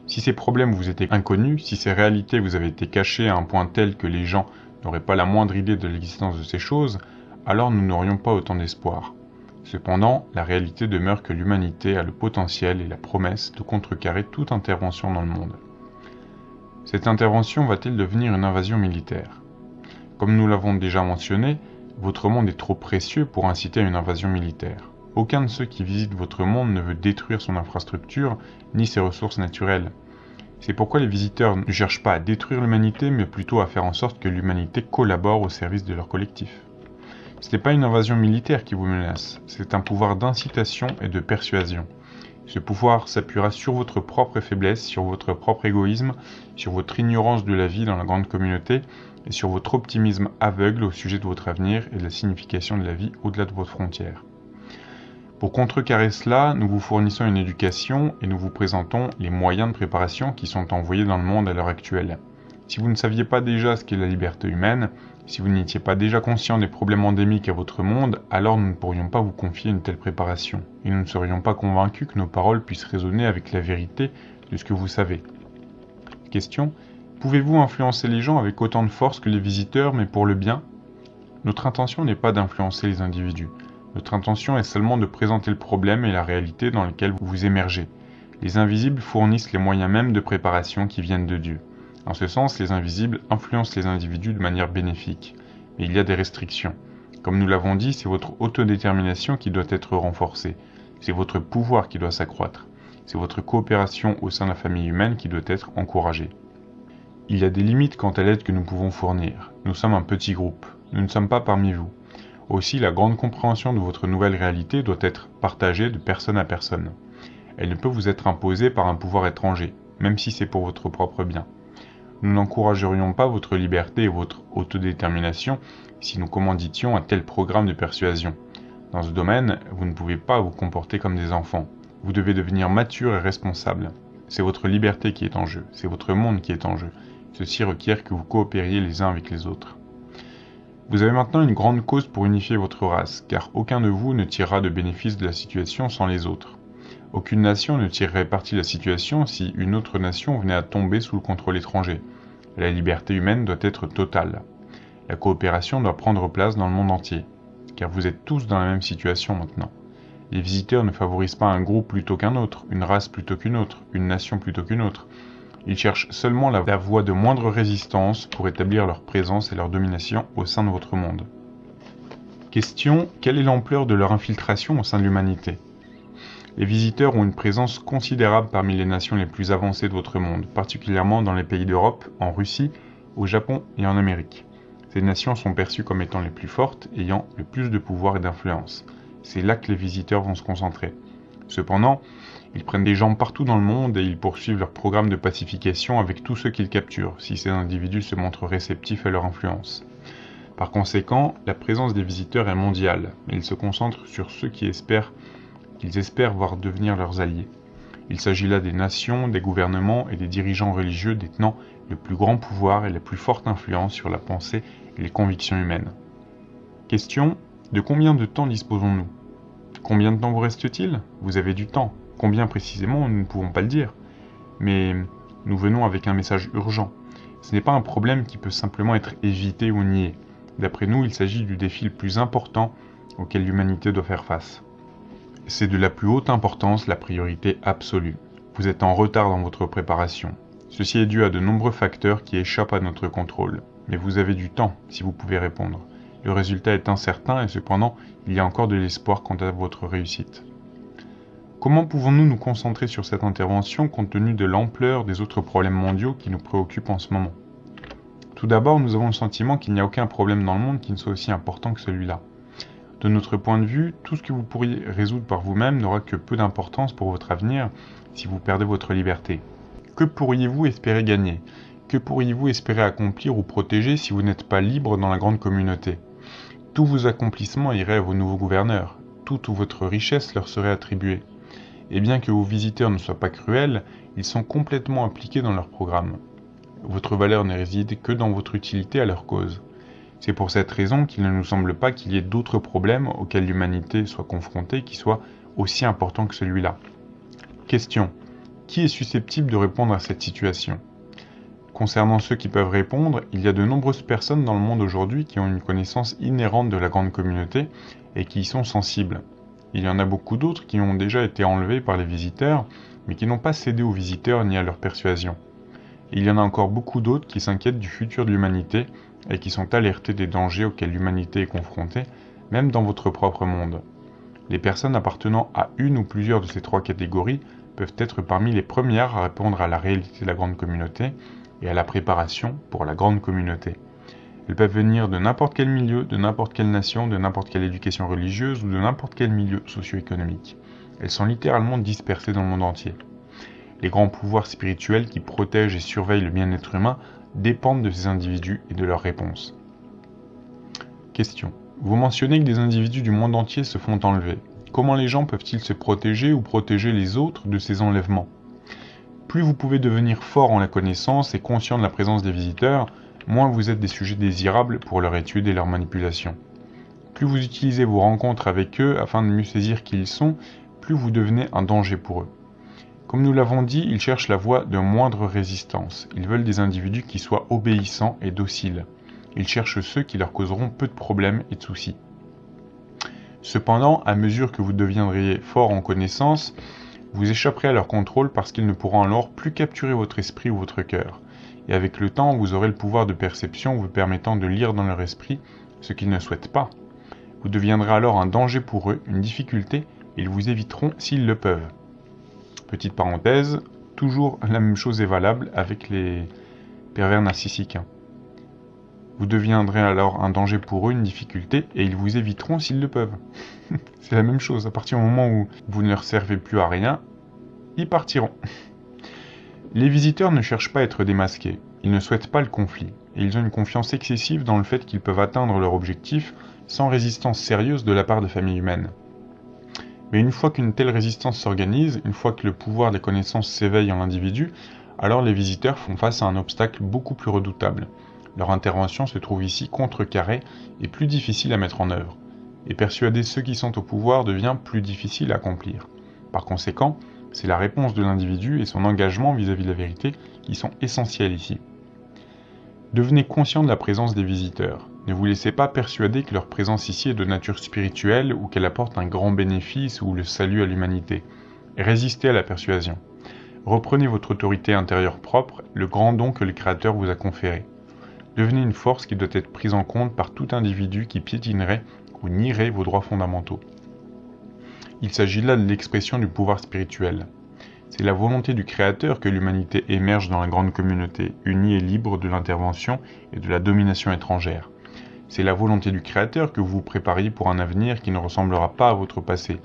Si ces problèmes vous étaient inconnus, si ces réalités vous avaient été cachées à un point tel que les gens n'auraient pas la moindre idée de l'existence de ces choses, alors nous n'aurions pas autant d'espoir. Cependant, la réalité demeure que l'humanité a le potentiel et la promesse de contrecarrer toute intervention dans le monde. Cette intervention va-t-elle devenir une invasion militaire? Comme nous l'avons déjà mentionné, votre monde est trop précieux pour inciter à une invasion militaire. Aucun de ceux qui visitent votre monde ne veut détruire son infrastructure ni ses ressources naturelles. C'est pourquoi les visiteurs ne cherchent pas à détruire l'humanité, mais plutôt à faire en sorte que l'humanité collabore au service de leur collectif. Ce n'est pas une invasion militaire qui vous menace, c'est un pouvoir d'incitation et de persuasion. Ce pouvoir s'appuiera sur votre propre faiblesse, sur votre propre égoïsme, sur votre ignorance de la vie dans la grande communauté et sur votre optimisme aveugle au sujet de votre avenir et de la signification de la vie au-delà de votre frontière. Pour contrecarrer cela, nous vous fournissons une éducation et nous vous présentons les moyens de préparation qui sont envoyés dans le monde à l'heure actuelle. Si vous ne saviez pas déjà ce qu'est la liberté humaine, si vous n'étiez pas déjà conscient des problèmes endémiques à votre monde, alors nous ne pourrions pas vous confier une telle préparation, et nous ne serions pas convaincus que nos paroles puissent résonner avec la vérité de ce que vous savez. Question. Pouvez-vous influencer les gens avec autant de force que les visiteurs, mais pour le bien? Notre intention n'est pas d'influencer les individus. Notre intention est seulement de présenter le problème et la réalité dans lesquels vous émergez. Les invisibles fournissent les moyens mêmes de préparation qui viennent de Dieu. En ce sens, les invisibles influencent les individus de manière bénéfique. Mais il y a des restrictions. Comme nous l'avons dit, c'est votre autodétermination qui doit être renforcée. C'est votre pouvoir qui doit s'accroître. C'est votre coopération au sein de la famille humaine qui doit être encouragée. Il y a des limites quant à l'aide que nous pouvons fournir. Nous sommes un petit groupe. Nous ne sommes pas parmi vous. Aussi, la grande compréhension de votre nouvelle réalité doit être partagée de personne à personne. Elle ne peut vous être imposée par un pouvoir étranger, même si c'est pour votre propre bien. Nous n'encouragerions pas votre liberté et votre autodétermination si nous commanditions un tel programme de persuasion. Dans ce domaine, vous ne pouvez pas vous comporter comme des enfants. Vous devez devenir mature et responsable. C'est votre liberté qui est en jeu, c'est votre monde qui est en jeu. Ceci requiert que vous coopériez les uns avec les autres. Vous avez maintenant une grande cause pour unifier votre race, car aucun de vous ne tirera de bénéfice de la situation sans les autres. Aucune nation ne tirerait parti de la situation si une autre nation venait à tomber sous le contrôle étranger. La liberté humaine doit être totale. La coopération doit prendre place dans le monde entier, car vous êtes tous dans la même situation maintenant. Les visiteurs ne favorisent pas un groupe plutôt qu'un autre, une race plutôt qu'une autre, une nation plutôt qu'une autre. Ils cherchent seulement la, voie de moindre résistance pour établir leur présence et leur domination au sein de votre monde. Question quelle est l'ampleur de leur infiltration au sein de l'humanité? Les visiteurs ont une présence considérable parmi les nations les plus avancées de votre monde, particulièrement dans les pays d'Europe, en Russie, au Japon et en Amérique. Ces nations sont perçues comme étant les plus fortes, ayant le plus de pouvoir et d'influence. C'est là que les visiteurs vont se concentrer. Cependant, ils prennent des gens partout dans le monde et ils poursuivent leur programme de pacification avec tous ceux qu'ils capturent, si ces individus se montrent réceptifs à leur influence. Par conséquent, la présence des visiteurs est mondiale, mais ils se concentrent sur ceux qui espèrent qu'ils espèrent voir devenir leurs alliés. Il s'agit là des nations, des gouvernements et des dirigeants religieux détenant le plus grand pouvoir et la plus forte influence sur la pensée et les convictions humaines. Question de combien de temps disposons-nous? Combien de temps vous reste-t-il? Vous avez du temps, Combien précisément, nous ne pouvons pas le dire. Mais nous venons avec un message urgent. Ce n'est pas un problème qui peut simplement être évité ou nié. D'après nous, il s'agit du défi le plus important auquel l'humanité doit faire face. C'est de la plus haute importance, la priorité absolue. Vous êtes en retard dans votre préparation. Ceci est dû à de nombreux facteurs qui échappent à notre contrôle. Mais vous avez du temps si vous pouvez répondre. Le résultat est incertain et cependant, il y a encore de l'espoir quant à votre réussite. Comment pouvons-nous nous concentrer sur cette intervention compte tenu de l'ampleur des autres problèmes mondiaux qui nous préoccupent en ce moment? Tout d'abord, nous avons le sentiment qu'il n'y a aucun problème dans le monde qui ne soit aussi important que celui-là. De notre point de vue, tout ce que vous pourriez résoudre par vous-même n'aura que peu d'importance pour votre avenir si vous perdez votre liberté. Que pourriez-vous espérer gagner? Que pourriez-vous espérer accomplir ou protéger si vous n'êtes pas libre dans la grande communauté? Tous vos accomplissements iraient à vos nouveaux gouverneurs, toute votre richesse leur serait attribuée et bien que vos visiteurs ne soient pas cruels, ils sont complètement impliqués dans leur programme. Votre valeur ne réside que dans votre utilité à leur cause. C'est pour cette raison qu'il ne nous semble pas qu'il y ait d'autres problèmes auxquels l'humanité soit confrontée qui soient aussi importants que celui-là. Question. Qui est susceptible de répondre à cette situation? Concernant ceux qui peuvent répondre, il y a de nombreuses personnes dans le monde aujourd'hui qui ont une connaissance inhérente de la grande communauté et qui y sont sensibles. Il y en a beaucoup d'autres qui ont déjà été enlevés par les visiteurs, mais qui n'ont pas cédé aux visiteurs ni à leur persuasion. il y en a encore beaucoup d'autres qui s'inquiètent du futur de l'humanité et qui sont alertés des dangers auxquels l'humanité est confrontée, même dans votre propre monde. Les personnes appartenant à une ou plusieurs de ces trois catégories peuvent être parmi les premières à répondre à la réalité de la grande communauté et à la préparation pour la grande communauté. Elles peuvent venir de n'importe quel milieu, de n'importe quelle nation, de n'importe quelle éducation religieuse ou de n'importe quel milieu socio-économique. Elles sont littéralement dispersées dans le monde entier. Les grands pouvoirs spirituels qui protègent et surveillent le bien-être humain dépendent de ces individus et de leurs réponses. Question. Vous mentionnez que des individus du monde entier se font enlever. Comment les gens peuvent-ils se protéger ou protéger les autres de ces enlèvements? Plus vous pouvez devenir fort en la connaissance et conscient de la présence des visiteurs, moins vous êtes des sujets désirables pour leur étude et leur manipulation. Plus vous utilisez vos rencontres avec eux afin de mieux saisir qui ils sont, plus vous devenez un danger pour eux. Comme nous l'avons dit, ils cherchent la voie de moindre résistance. Ils veulent des individus qui soient obéissants et dociles. Ils cherchent ceux qui leur causeront peu de problèmes et de soucis. Cependant, à mesure que vous deviendriez fort en connaissance, vous échapperez à leur contrôle parce qu'ils ne pourront alors plus capturer votre esprit ou votre cœur et avec le temps, vous aurez le pouvoir de perception vous permettant de lire dans leur esprit ce qu'ils ne souhaitent pas. Vous deviendrez alors un danger pour eux, une difficulté, et ils vous éviteront s'ils le peuvent. Petite parenthèse, toujours la même chose est valable avec les pervers narcissiques. Vous deviendrez alors un danger pour eux, une difficulté, et ils vous éviteront s'ils le peuvent. C'est la même chose, à partir du moment où vous ne leur servez plus à rien, ils partiront. Les visiteurs ne cherchent pas à être démasqués, ils ne souhaitent pas le conflit, et ils ont une confiance excessive dans le fait qu'ils peuvent atteindre leur objectif sans résistance sérieuse de la part de familles humaines. Mais une fois qu'une telle résistance s'organise, une fois que le pouvoir des connaissances s'éveille en l'individu, alors les visiteurs font face à un obstacle beaucoup plus redoutable. Leur intervention se trouve ici contrecarrée et plus difficile à mettre en œuvre. Et persuader ceux qui sont au pouvoir devient plus difficile à accomplir. Par conséquent, c'est la réponse de l'individu et son engagement vis-à-vis de la vérité qui sont essentiels ici. Devenez conscient de la présence des visiteurs. Ne vous laissez pas persuader que leur présence ici est de nature spirituelle ou qu'elle apporte un grand bénéfice ou le salut à l'humanité. Résistez à la persuasion. Reprenez votre autorité intérieure propre, le grand don que le Créateur vous a conféré. Devenez une force qui doit être prise en compte par tout individu qui piétinerait ou nierait vos droits fondamentaux. Il s'agit là de l'expression du pouvoir spirituel. C'est la volonté du Créateur que l'humanité émerge dans la grande communauté, unie et libre de l'intervention et de la domination étrangère. C'est la volonté du Créateur que vous vous prépariez pour un avenir qui ne ressemblera pas à votre passé.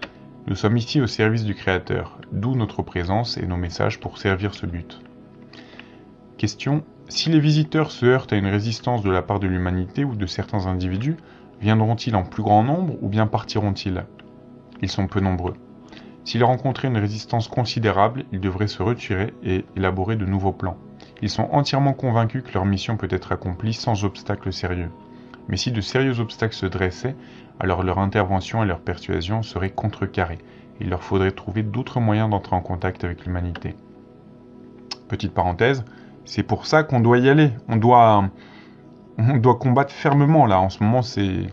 Nous sommes ici au service du Créateur, d'où notre présence et nos messages pour servir ce but. Question. Si les visiteurs se heurtent à une résistance de la part de l'humanité ou de certains individus, viendront-ils en plus grand nombre ou bien partiront-ils? Ils sont peu nombreux. S'ils rencontraient une résistance considérable, ils devraient se retirer et élaborer de nouveaux plans. Ils sont entièrement convaincus que leur mission peut être accomplie sans obstacle sérieux. Mais si de sérieux obstacles se dressaient, alors leur intervention et leur persuasion seraient contrecarrées. Il leur faudrait trouver d'autres moyens d'entrer en contact avec l'humanité. Petite parenthèse, c'est pour ça qu'on doit y aller. On doit, on doit combattre fermement là. En ce moment, c'est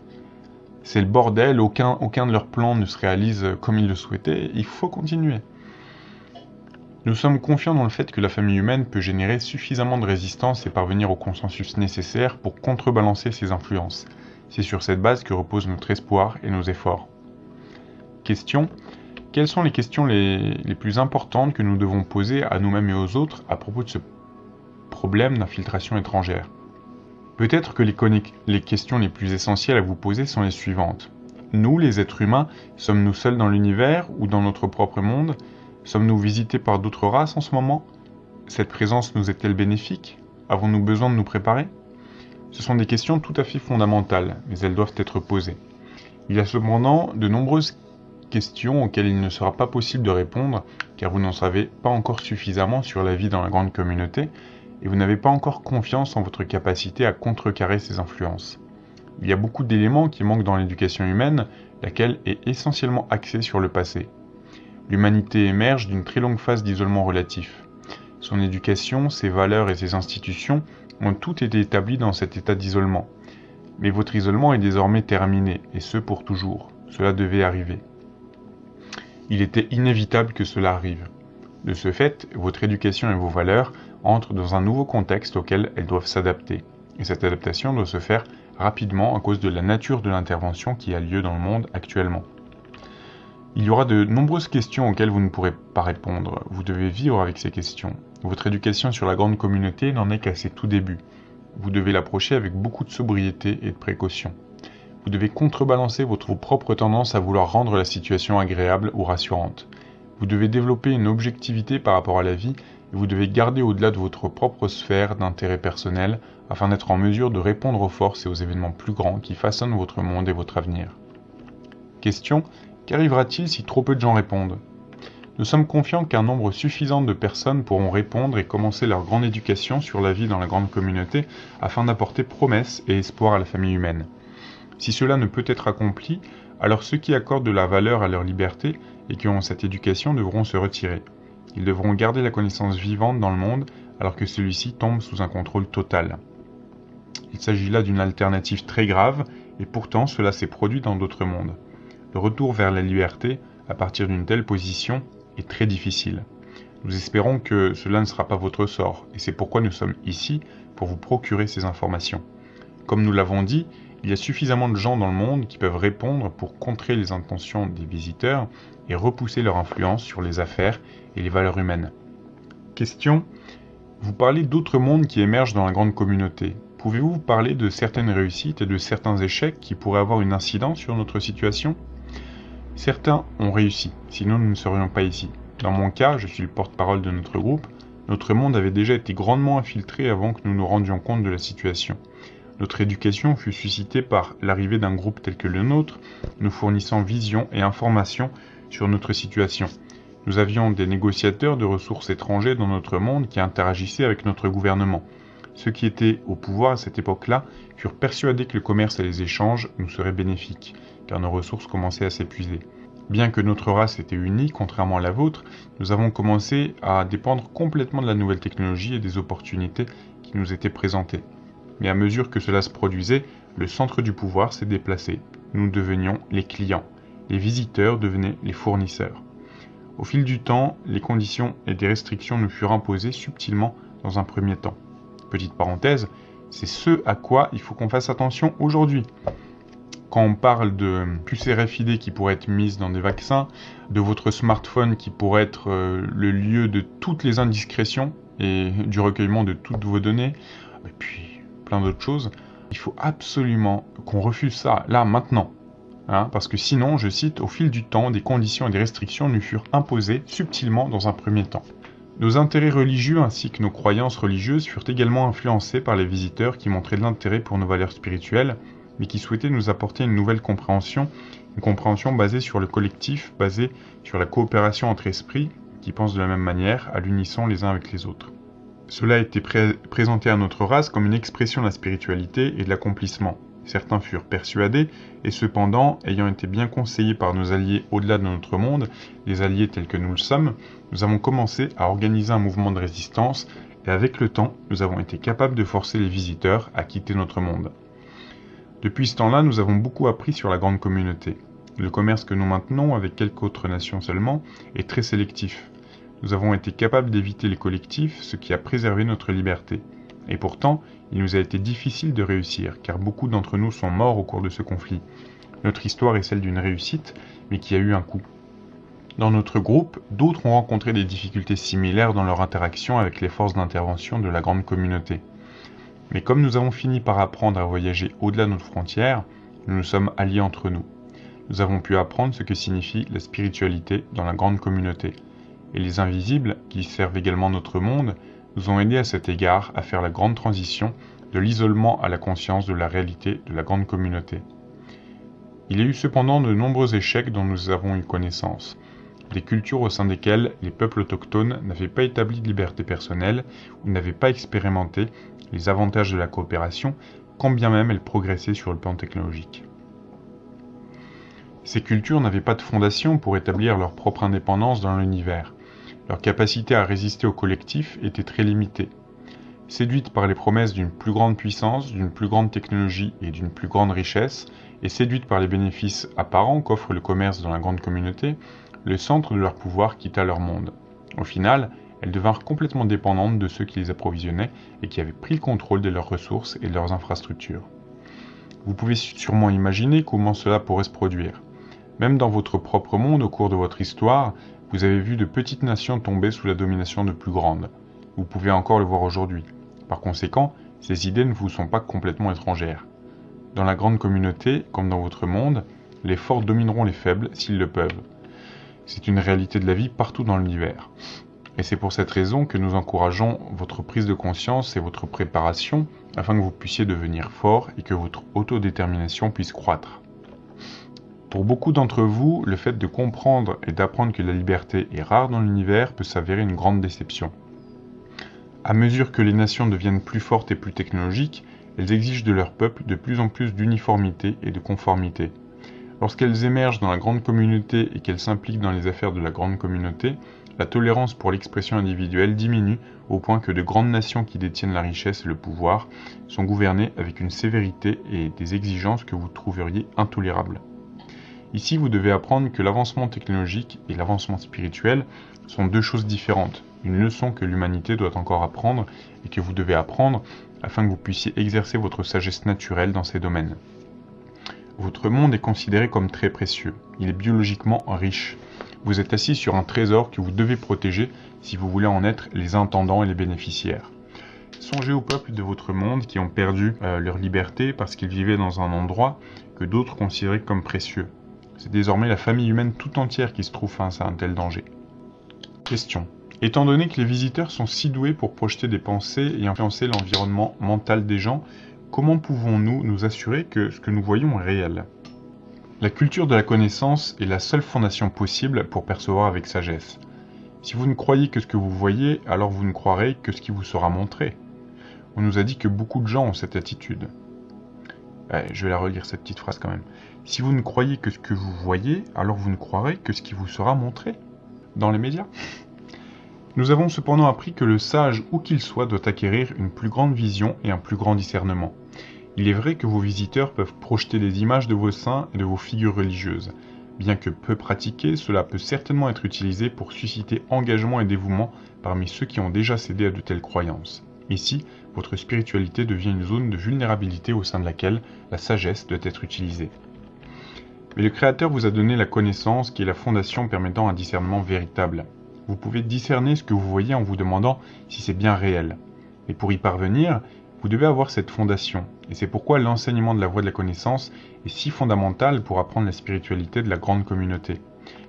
c'est le bordel. Aucun, de leurs plans ne se réalise comme ils le souhaitaient. Il faut continuer. Nous sommes confiants dans le fait que la famille humaine peut générer suffisamment de résistance et parvenir au consensus nécessaire pour contrebalancer ses influences. C'est sur cette base que repose notre espoir et nos efforts. Question. Quelles sont les questions les, les plus importantes que nous devons poser à nous-mêmes et aux autres à propos de ce problème d'infiltration étrangère? Peut-être que les, questions les plus essentielles à vous poser sont les suivantes. Nous, les êtres humains, sommes-nous seuls dans l'univers ou dans notre propre monde? Sommes-nous visités par d'autres races en ce moment? Cette présence nous est-elle bénéfique? Avons-nous besoin de nous préparer? Ce sont des questions tout à fait fondamentales, mais elles doivent être posées. Il y a cependant de nombreuses questions auxquelles il ne sera pas possible de répondre, car vous n'en savez pas encore suffisamment sur la vie dans la grande communauté, et vous n'avez pas encore confiance en votre capacité à contrecarrer ces influences. Il y a beaucoup d'éléments qui manquent dans l'éducation humaine, laquelle est essentiellement axée sur le passé. L'humanité émerge d'une très longue phase d'isolement relatif. Son éducation, ses valeurs et ses institutions ont toutes été établies dans cet état d'isolement. Mais votre isolement est désormais terminé, et ce pour toujours. Cela devait arriver. Il était inévitable que cela arrive. De ce fait, votre éducation et vos valeurs entrent dans un nouveau contexte auquel elles doivent s'adapter. Et cette adaptation doit se faire rapidement à cause de la nature de l'intervention qui a lieu dans le monde actuellement. Il y aura de nombreuses questions auxquelles vous ne pourrez pas répondre. Vous devez vivre avec ces questions. Votre éducation sur la grande communauté n'en est qu'à ses tout débuts. Vous devez l'approcher avec beaucoup de sobriété et de précaution. Vous devez contrebalancer votre propre tendance à vouloir rendre la situation agréable ou rassurante. Vous devez développer une objectivité par rapport à la vie vous devez garder au-delà de votre propre sphère d'intérêt personnel afin d'être en mesure de répondre aux forces et aux événements plus grands qui façonnent votre monde et votre avenir. Question Qu'arrivera-t-il si trop peu de gens répondent? Nous sommes confiants qu'un nombre suffisant de personnes pourront répondre et commencer leur grande éducation sur la vie dans la grande communauté afin d'apporter promesses et espoir à la famille humaine. Si cela ne peut être accompli, alors ceux qui accordent de la valeur à leur liberté et qui ont cette éducation devront se retirer. Ils devront garder la connaissance vivante dans le monde alors que celui-ci tombe sous un contrôle total. Il s'agit là d'une alternative très grave et pourtant cela s'est produit dans d'autres mondes. Le retour vers la liberté à partir d'une telle position est très difficile. Nous espérons que cela ne sera pas votre sort et c'est pourquoi nous sommes ici pour vous procurer ces informations. Comme nous l'avons dit, il y a suffisamment de gens dans le monde qui peuvent répondre pour contrer les intentions des visiteurs et repousser leur influence sur les affaires et les valeurs humaines. Question. Vous parlez d'autres mondes qui émergent dans la grande communauté. Pouvez-vous parler de certaines réussites et de certains échecs qui pourraient avoir une incidence sur notre situation? Certains ont réussi, sinon nous ne serions pas ici. Dans mon cas, je suis le porte-parole de notre groupe, notre monde avait déjà été grandement infiltré avant que nous nous rendions compte de la situation. Notre éducation fut suscitée par l'arrivée d'un groupe tel que le nôtre, nous fournissant vision et information sur notre situation. Nous avions des négociateurs de ressources étrangers dans notre monde qui interagissaient avec notre gouvernement. Ceux qui étaient au pouvoir à cette époque-là furent persuadés que le commerce et les échanges nous seraient bénéfiques, car nos ressources commençaient à s'épuiser. Bien que notre race était unie, contrairement à la vôtre, nous avons commencé à dépendre complètement de la nouvelle technologie et des opportunités qui nous étaient présentées. Mais à mesure que cela se produisait, le centre du pouvoir s'est déplacé. Nous devenions les clients. Les visiteurs devenaient les fournisseurs. Au fil du temps, les conditions et des restrictions nous furent imposées subtilement dans un premier temps. Petite parenthèse, c'est ce à quoi il faut qu'on fasse attention aujourd'hui quand on parle de puces RFID qui pourraient être mises dans des vaccins, de votre smartphone qui pourrait être euh, le lieu de toutes les indiscrétions et du recueillement de toutes vos données, et puis plein d'autres choses, il faut absolument qu'on refuse ça, là, maintenant. Hein, parce que sinon, je cite, au fil du temps, des conditions et des restrictions nous furent imposées subtilement dans un premier temps. Nos intérêts religieux ainsi que nos croyances religieuses furent également influencés par les visiteurs qui montraient de l'intérêt pour nos valeurs spirituelles mais qui souhaitait nous apporter une nouvelle compréhension, une compréhension basée sur le collectif, basée sur la coopération entre esprits qui pensent de la même manière, à l'unisson les uns avec les autres. Cela a été présenté à notre race comme une expression de la spiritualité et de l'accomplissement. Certains furent persuadés, et cependant, ayant été bien conseillés par nos alliés au-delà de notre monde, les alliés tels que nous le sommes, nous avons commencé à organiser un mouvement de résistance, et avec le temps, nous avons été capables de forcer les visiteurs à quitter notre monde. Depuis ce temps-là, nous avons beaucoup appris sur la grande communauté. Le commerce que nous maintenons avec quelques autres nations seulement est très sélectif. Nous avons été capables d'éviter les collectifs, ce qui a préservé notre liberté. Et pourtant, il nous a été difficile de réussir, car beaucoup d'entre nous sont morts au cours de ce conflit. Notre histoire est celle d'une réussite, mais qui a eu un coût. Dans notre groupe, d'autres ont rencontré des difficultés similaires dans leur interaction avec les forces d'intervention de la grande communauté. Mais comme nous avons fini par apprendre à voyager au-delà de notre frontière, nous nous sommes alliés entre nous. Nous avons pu apprendre ce que signifie la spiritualité dans la grande communauté. Et les invisibles, qui servent également notre monde, nous ont aidés à cet égard à faire la grande transition de l'isolement à la conscience de la réalité de la grande communauté. Il y a eu cependant de nombreux échecs dont nous avons eu connaissance. Des cultures au sein desquelles les peuples autochtones n'avaient pas établi de liberté personnelle ou n'avaient pas expérimenté les avantages de la coopération, quand bien même elle progressait sur le plan technologique. Ces cultures n'avaient pas de fondation pour établir leur propre indépendance dans l'univers. Leur capacité à résister au collectif était très limitée. Séduites par les promesses d'une plus grande puissance, d'une plus grande technologie et d'une plus grande richesse, et séduites par les bénéfices apparents qu'offre le commerce dans la grande communauté, le centre de leur pouvoir quitta leur monde. Au final, elles devinrent complètement dépendantes de ceux qui les approvisionnaient et qui avaient pris le contrôle de leurs ressources et de leurs infrastructures. Vous pouvez sûrement imaginer comment cela pourrait se produire. Même dans votre propre monde, au cours de votre histoire, vous avez vu de petites nations tomber sous la domination de plus grandes. Vous pouvez encore le voir aujourd'hui. Par conséquent, ces idées ne vous sont pas complètement étrangères. Dans la grande communauté, comme dans votre monde, les forts domineront les faibles s'ils le peuvent. C'est une réalité de la vie partout dans l'univers. Et c'est pour cette raison que nous encourageons votre prise de conscience et votre préparation afin que vous puissiez devenir fort et que votre autodétermination puisse croître. Pour beaucoup d'entre vous, le fait de comprendre et d'apprendre que la liberté est rare dans l'univers peut s'avérer une grande déception. À mesure que les nations deviennent plus fortes et plus technologiques, elles exigent de leur peuple de plus en plus d'uniformité et de conformité. Lorsqu'elles émergent dans la grande communauté et qu'elles s'impliquent dans les affaires de la grande communauté, la tolérance pour l'expression individuelle diminue au point que de grandes nations qui détiennent la richesse et le pouvoir sont gouvernées avec une sévérité et des exigences que vous trouveriez intolérables. Ici, vous devez apprendre que l'avancement technologique et l'avancement spirituel sont deux choses différentes, une leçon que l'humanité doit encore apprendre et que vous devez apprendre afin que vous puissiez exercer votre sagesse naturelle dans ces domaines. Votre monde est considéré comme très précieux, il est biologiquement riche, vous êtes assis sur un trésor que vous devez protéger si vous voulez en être les intendants et les bénéficiaires. Songez aux peuples de votre monde qui ont perdu euh, leur liberté parce qu'ils vivaient dans un endroit que d'autres considéraient comme précieux. C'est désormais la famille humaine tout entière qui se trouve face à un tel danger. Question. Étant donné que les visiteurs sont si doués pour projeter des pensées et influencer l'environnement mental des gens, comment pouvons-nous nous assurer que ce que nous voyons est réel? La culture de la connaissance est la seule fondation possible pour percevoir avec sagesse. Si vous ne croyez que ce que vous voyez, alors vous ne croirez que ce qui vous sera montré. On nous a dit que beaucoup de gens ont cette attitude. je vais la relire cette petite phrase quand même. Si vous ne croyez que ce que vous voyez, alors vous ne croirez que ce qui vous sera montré dans les médias. Nous avons cependant appris que le sage, où qu'il soit, doit acquérir une plus grande vision et un plus grand discernement. Il est vrai que vos visiteurs peuvent projeter des images de vos saints et de vos figures religieuses. Bien que peu pratiqué, cela peut certainement être utilisé pour susciter engagement et dévouement parmi ceux qui ont déjà cédé à de telles croyances. Ici, votre spiritualité devient une zone de vulnérabilité au sein de laquelle la sagesse doit être utilisée. Mais le Créateur vous a donné la connaissance qui est la fondation permettant un discernement véritable. Vous pouvez discerner ce que vous voyez en vous demandant si c'est bien réel. Et pour y parvenir, vous devez avoir cette fondation. Et c'est pourquoi l'enseignement de la voie de la connaissance est si fondamental pour apprendre la spiritualité de la grande communauté.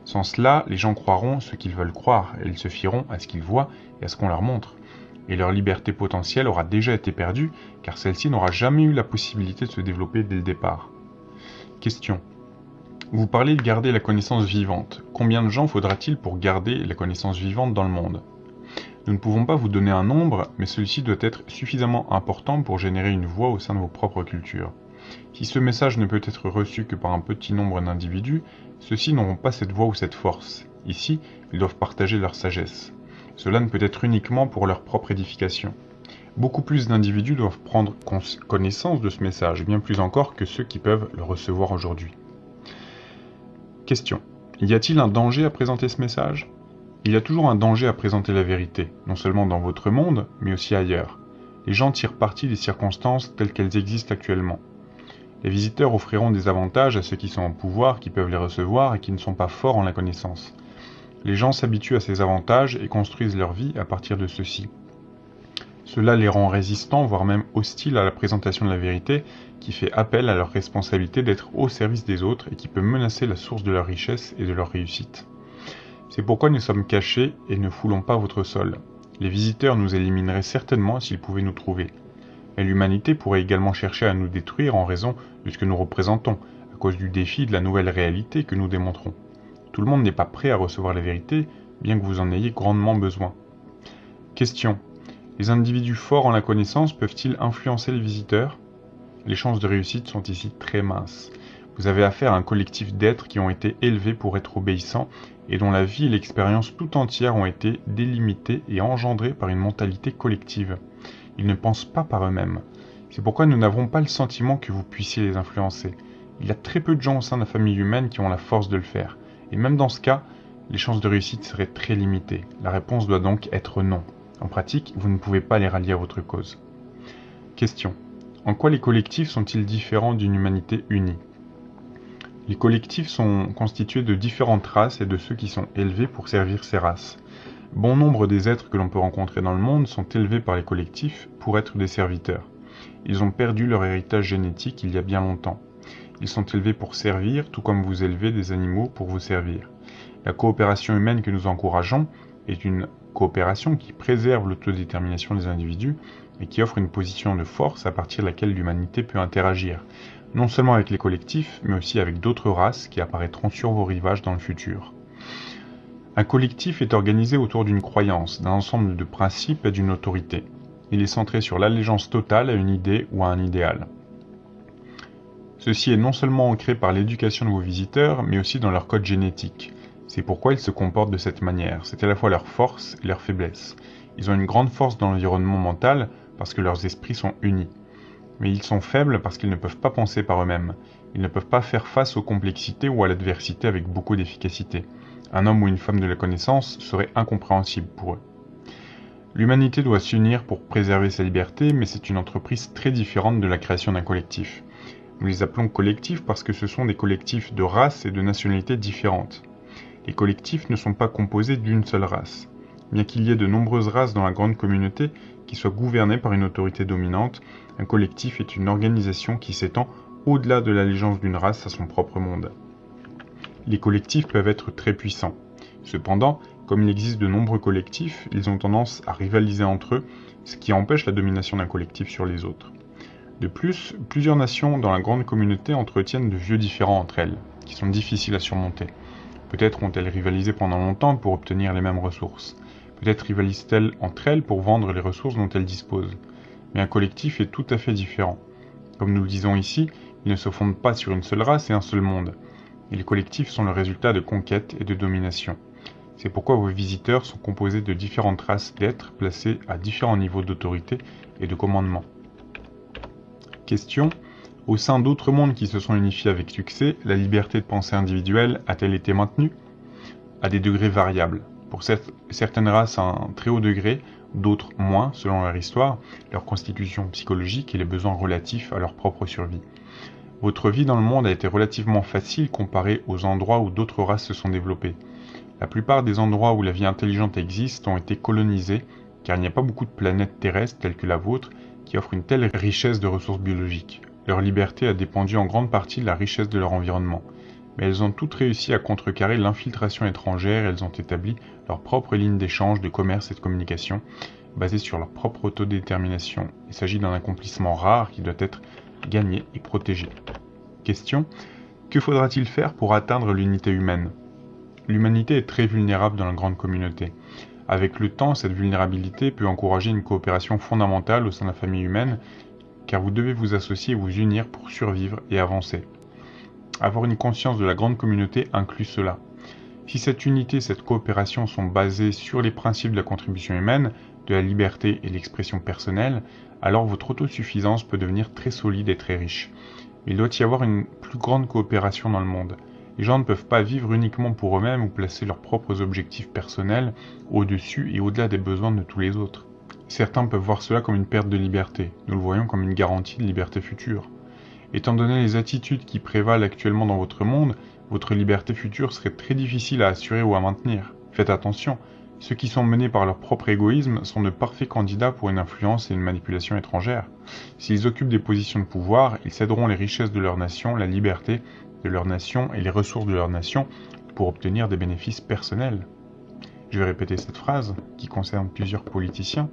Sans cela, les gens croiront ce qu'ils veulent croire, et ils se fieront à ce qu'ils voient et à ce qu'on leur montre. Et leur liberté potentielle aura déjà été perdue, car celle-ci n'aura jamais eu la possibilité de se développer dès le départ. Question. Vous parlez de garder la connaissance vivante. Combien de gens faudra-t-il pour garder la connaissance vivante dans le monde? Nous ne pouvons pas vous donner un nombre, mais celui-ci doit être suffisamment important pour générer une voix au sein de vos propres cultures. Si ce message ne peut être reçu que par un petit nombre d'individus, ceux-ci n'auront pas cette voix ou cette force. Ici, ils doivent partager leur sagesse. Cela ne peut être uniquement pour leur propre édification. Beaucoup plus d'individus doivent prendre connaissance de ce message, bien plus encore que ceux qui peuvent le recevoir aujourd'hui. Question. Y a-t-il un danger à présenter ce message? Il y a toujours un danger à présenter la vérité, non seulement dans votre monde, mais aussi ailleurs. Les gens tirent parti des circonstances telles qu'elles existent actuellement. Les visiteurs offriront des avantages à ceux qui sont en pouvoir, qui peuvent les recevoir et qui ne sont pas forts en la connaissance. Les gens s'habituent à ces avantages et construisent leur vie à partir de ceux-ci. Cela les rend résistants, voire même hostiles à la présentation de la vérité, qui fait appel à leur responsabilité d'être au service des autres et qui peut menacer la source de leur richesse et de leur réussite. C'est pourquoi nous sommes cachés et ne foulons pas votre sol. Les visiteurs nous élimineraient certainement s'ils pouvaient nous trouver. Mais l'humanité pourrait également chercher à nous détruire en raison de ce que nous représentons, à cause du défi de la nouvelle réalité que nous démontrons. Tout le monde n'est pas prêt à recevoir la vérité, bien que vous en ayez grandement besoin. Question. Les individus forts en la connaissance peuvent-ils influencer les visiteurs? Les chances de réussite sont ici très minces. Vous avez affaire à un collectif d'êtres qui ont été élevés pour être obéissants et dont la vie et l'expérience tout entière ont été délimitées et engendrées par une mentalité collective. Ils ne pensent pas par eux-mêmes. C'est pourquoi nous n'avons pas le sentiment que vous puissiez les influencer. Il y a très peu de gens au sein de la famille humaine qui ont la force de le faire. Et même dans ce cas, les chances de réussite seraient très limitées. La réponse doit donc être non. En pratique, vous ne pouvez pas les rallier à votre cause. Question. En quoi les collectifs sont-ils différents d'une humanité unie? Les collectifs sont constitués de différentes races et de ceux qui sont élevés pour servir ces races. Bon nombre des êtres que l'on peut rencontrer dans le monde sont élevés par les collectifs pour être des serviteurs. Ils ont perdu leur héritage génétique il y a bien longtemps. Ils sont élevés pour servir, tout comme vous élevez des animaux pour vous servir. La coopération humaine que nous encourageons est une coopération qui préserve l'autodétermination des individus et qui offre une position de force à partir de laquelle l'humanité peut interagir, non seulement avec les collectifs, mais aussi avec d'autres races qui apparaîtront sur vos rivages dans le futur. Un collectif est organisé autour d'une croyance, d'un ensemble de principes et d'une autorité. Il est centré sur l'allégeance totale à une idée ou à un idéal. Ceci est non seulement ancré par l'éducation de vos visiteurs, mais aussi dans leur code génétique. C'est pourquoi ils se comportent de cette manière. C'est à la fois leur force et leur faiblesse. Ils ont une grande force dans l'environnement mental parce que leurs esprits sont unis. Mais ils sont faibles parce qu'ils ne peuvent pas penser par eux-mêmes. Ils ne peuvent pas faire face aux complexités ou à l'adversité avec beaucoup d'efficacité. Un homme ou une femme de la connaissance serait incompréhensible pour eux. L'humanité doit s'unir pour préserver sa liberté, mais c'est une entreprise très différente de la création d'un collectif. Nous les appelons collectifs parce que ce sont des collectifs de races et de nationalités différentes. Les collectifs ne sont pas composés d'une seule race. Bien qu'il y ait de nombreuses races dans la grande communauté qui soient gouvernées par une autorité dominante, un collectif est une organisation qui s'étend au-delà de l'allégeance d'une race à son propre monde. Les collectifs peuvent être très puissants. Cependant, comme il existe de nombreux collectifs, ils ont tendance à rivaliser entre eux, ce qui empêche la domination d'un collectif sur les autres. De plus, plusieurs nations dans la grande communauté entretiennent de vieux différends entre elles, qui sont difficiles à surmonter. Peut-être ont-elles rivalisé pendant longtemps pour obtenir les mêmes ressources. Peut-être rivalisent-elles entre elles pour vendre les ressources dont elles disposent. Mais un collectif est tout à fait différent. Comme nous le disons ici, il ne se fonde pas sur une seule race et un seul monde. Les collectifs sont le résultat de conquêtes et de domination. C'est pourquoi vos visiteurs sont composés de différentes races d'êtres placés à différents niveaux d'autorité et de commandement. Question. Au sein d'autres mondes qui se sont unifiés avec succès, la liberté de pensée individuelle a-t-elle été maintenue? À des degrés variables. Pour certaines races à un très haut degré, d'autres moins selon leur histoire, leur constitution psychologique et les besoins relatifs à leur propre survie. Votre vie dans le monde a été relativement facile comparée aux endroits où d'autres races se sont développées. La plupart des endroits où la vie intelligente existe ont été colonisés car il n'y a pas beaucoup de planètes terrestres telles que la vôtre qui offrent une telle richesse de ressources biologiques. Leur liberté a dépendu en grande partie de la richesse de leur environnement. Mais elles ont toutes réussi à contrecarrer l'infiltration étrangère et elles ont établi leur propre ligne d'échange, de commerce et de communication, basée sur leur propre autodétermination. Il s'agit d'un accomplissement rare qui doit être gagné et protégé. Question Que faudra-t-il faire pour atteindre l'unité humaine? L'humanité est très vulnérable dans la grande communauté. Avec le temps, cette vulnérabilité peut encourager une coopération fondamentale au sein de la famille humaine, car vous devez vous associer et vous unir pour survivre et avancer. Avoir une conscience de la grande communauté inclut cela. Si cette unité et cette coopération sont basées sur les principes de la contribution humaine, de la liberté et l'expression personnelle, alors votre autosuffisance peut devenir très solide et très riche. Il doit y avoir une plus grande coopération dans le monde. Les gens ne peuvent pas vivre uniquement pour eux-mêmes ou placer leurs propres objectifs personnels au-dessus et au-delà des besoins de tous les autres. Certains peuvent voir cela comme une perte de liberté, nous le voyons comme une garantie de liberté future. Étant donné les attitudes qui prévalent actuellement dans votre monde, votre liberté future serait très difficile à assurer ou à maintenir. Faites attention, ceux qui sont menés par leur propre égoïsme sont de parfaits candidats pour une influence et une manipulation étrangère. S'ils occupent des positions de pouvoir, ils céderont les richesses de leur nation, la liberté de leur nation et les ressources de leur nation pour obtenir des bénéfices personnels. Je vais répéter cette phrase, qui concerne plusieurs politiciens.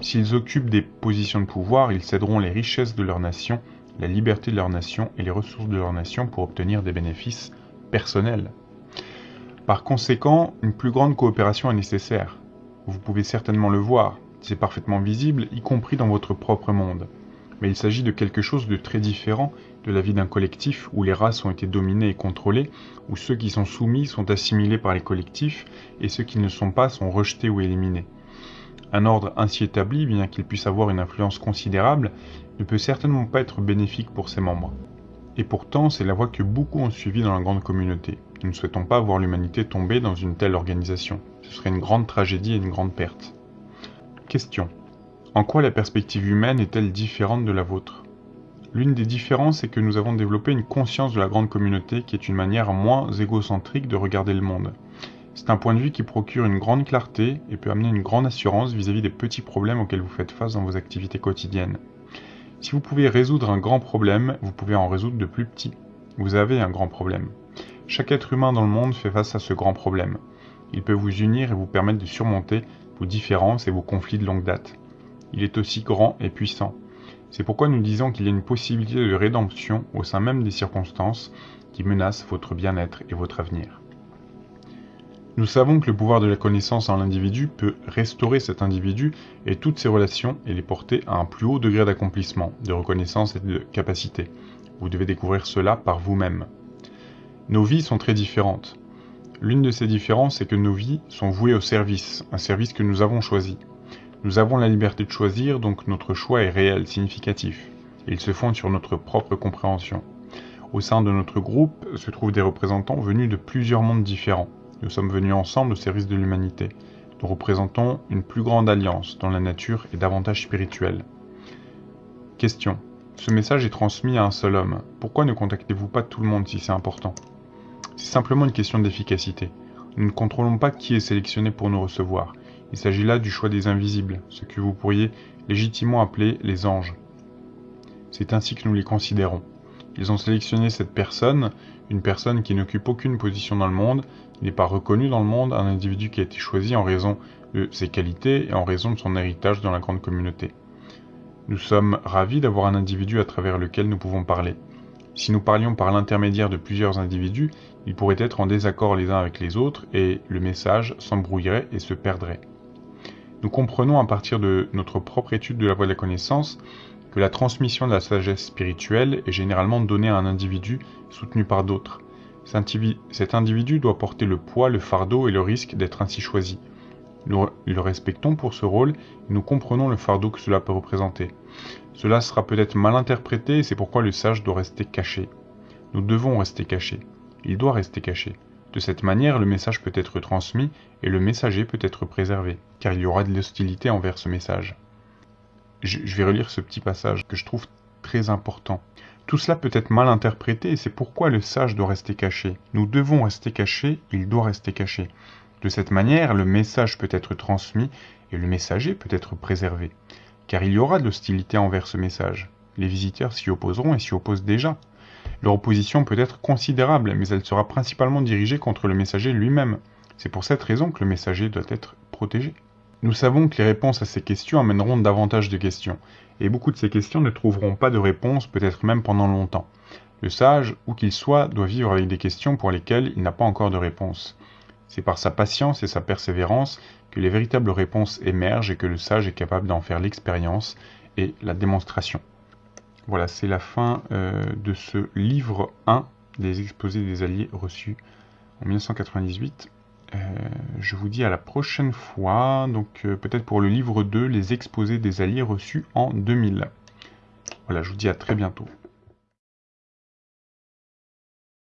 S'ils occupent des positions de pouvoir, ils céderont les richesses de leur nation, la liberté de leur nation et les ressources de leur nation pour obtenir des bénéfices personnels. Par conséquent, une plus grande coopération est nécessaire. Vous pouvez certainement le voir, c'est parfaitement visible, y compris dans votre propre monde. Mais il s'agit de quelque chose de très différent de la vie d'un collectif où les races ont été dominées et contrôlées, où ceux qui sont soumis sont assimilés par les collectifs et ceux qui ne sont pas sont rejetés ou éliminés. Un ordre ainsi établi, bien qu'il puisse avoir une influence considérable, ne peut certainement pas être bénéfique pour ses membres. Et pourtant, c'est la voie que beaucoup ont suivie dans la grande communauté. Nous ne souhaitons pas voir l'humanité tomber dans une telle organisation. Ce serait une grande tragédie et une grande perte. Question. En quoi la perspective humaine est-elle différente de la vôtre? L'une des différences est que nous avons développé une conscience de la grande communauté qui est une manière moins égocentrique de regarder le monde. C'est un point de vue qui procure une grande clarté et peut amener une grande assurance vis-à-vis des petits problèmes auxquels vous faites face dans vos activités quotidiennes. Si vous pouvez résoudre un grand problème, vous pouvez en résoudre de plus petits. Vous avez un grand problème. Chaque être humain dans le monde fait face à ce grand problème. Il peut vous unir et vous permettre de surmonter vos différences et vos conflits de longue date. Il est aussi grand et puissant. C'est pourquoi nous disons qu'il y a une possibilité de rédemption au sein même des circonstances qui menacent votre bien-être et votre avenir. Nous savons que le pouvoir de la connaissance en l'individu peut restaurer cet individu et toutes ses relations et les porter à un plus haut degré d'accomplissement, de reconnaissance et de capacité. Vous devez découvrir cela par vous-même. Nos vies sont très différentes. L'une de ces différences est que nos vies sont vouées au service, un service que nous avons choisi. Nous avons la liberté de choisir, donc notre choix est réel, significatif. Il se fonde sur notre propre compréhension. Au sein de notre groupe se trouvent des représentants venus de plusieurs mondes différents. Nous sommes venus ensemble au service de l'humanité. Nous représentons une plus grande alliance dont la nature est davantage spirituelle. Question. Ce message est transmis à un seul homme. Pourquoi ne contactez-vous pas tout le monde si c'est important? C'est simplement une question d'efficacité. Nous ne contrôlons pas qui est sélectionné pour nous recevoir. Il s'agit là du choix des invisibles, ce que vous pourriez légitimement appeler les anges. C'est ainsi que nous les considérons. Ils ont sélectionné cette personne, une personne qui n'occupe aucune position dans le monde, n'est pas reconnue dans le monde, un individu qui a été choisi en raison de ses qualités et en raison de son héritage dans la grande communauté. Nous sommes ravis d'avoir un individu à travers lequel nous pouvons parler. Si nous parlions par l'intermédiaire de plusieurs individus, ils pourraient être en désaccord les uns avec les autres et le message s'embrouillerait et se perdrait. Nous comprenons à partir de notre propre étude de la voie de la connaissance que la transmission de la sagesse spirituelle est généralement donnée à un individu soutenu par d'autres. Cet individu doit porter le poids, le fardeau et le risque d'être ainsi choisi. Nous le respectons pour ce rôle et nous comprenons le fardeau que cela peut représenter. Cela sera peut-être mal interprété et c'est pourquoi le sage doit rester caché. Nous devons rester cachés. Il doit rester caché. De cette manière, le message peut être transmis et le messager peut être préservé, car il y aura de l'hostilité envers ce message. Je, vais relire ce petit passage que je trouve très important. Tout cela peut être mal interprété et c'est pourquoi le sage doit rester caché. Nous devons rester cachés, il doit rester caché. De cette manière, le message peut être transmis et le messager peut être préservé, car il y aura de l'hostilité envers ce message. Les visiteurs s'y opposeront et s'y opposent déjà. Leur opposition peut être considérable, mais elle sera principalement dirigée contre le messager lui-même. C'est pour cette raison que le messager doit être protégé. Nous savons que les réponses à ces questions amèneront davantage de questions, et beaucoup de ces questions ne trouveront pas de réponse, peut-être même pendant longtemps. Le sage, où qu'il soit, doit vivre avec des questions pour lesquelles il n'a pas encore de réponse. C'est par sa patience et sa persévérance que les véritables réponses émergent et que le sage est capable d'en faire l'expérience et la démonstration. Voilà, c'est la fin euh, de ce livre 1 des exposés des alliés reçus en 1998. Euh, je vous dis à la prochaine fois, donc euh, peut-être pour le livre 2, les exposés des alliés reçus en 2000. Voilà, je vous dis à très bientôt.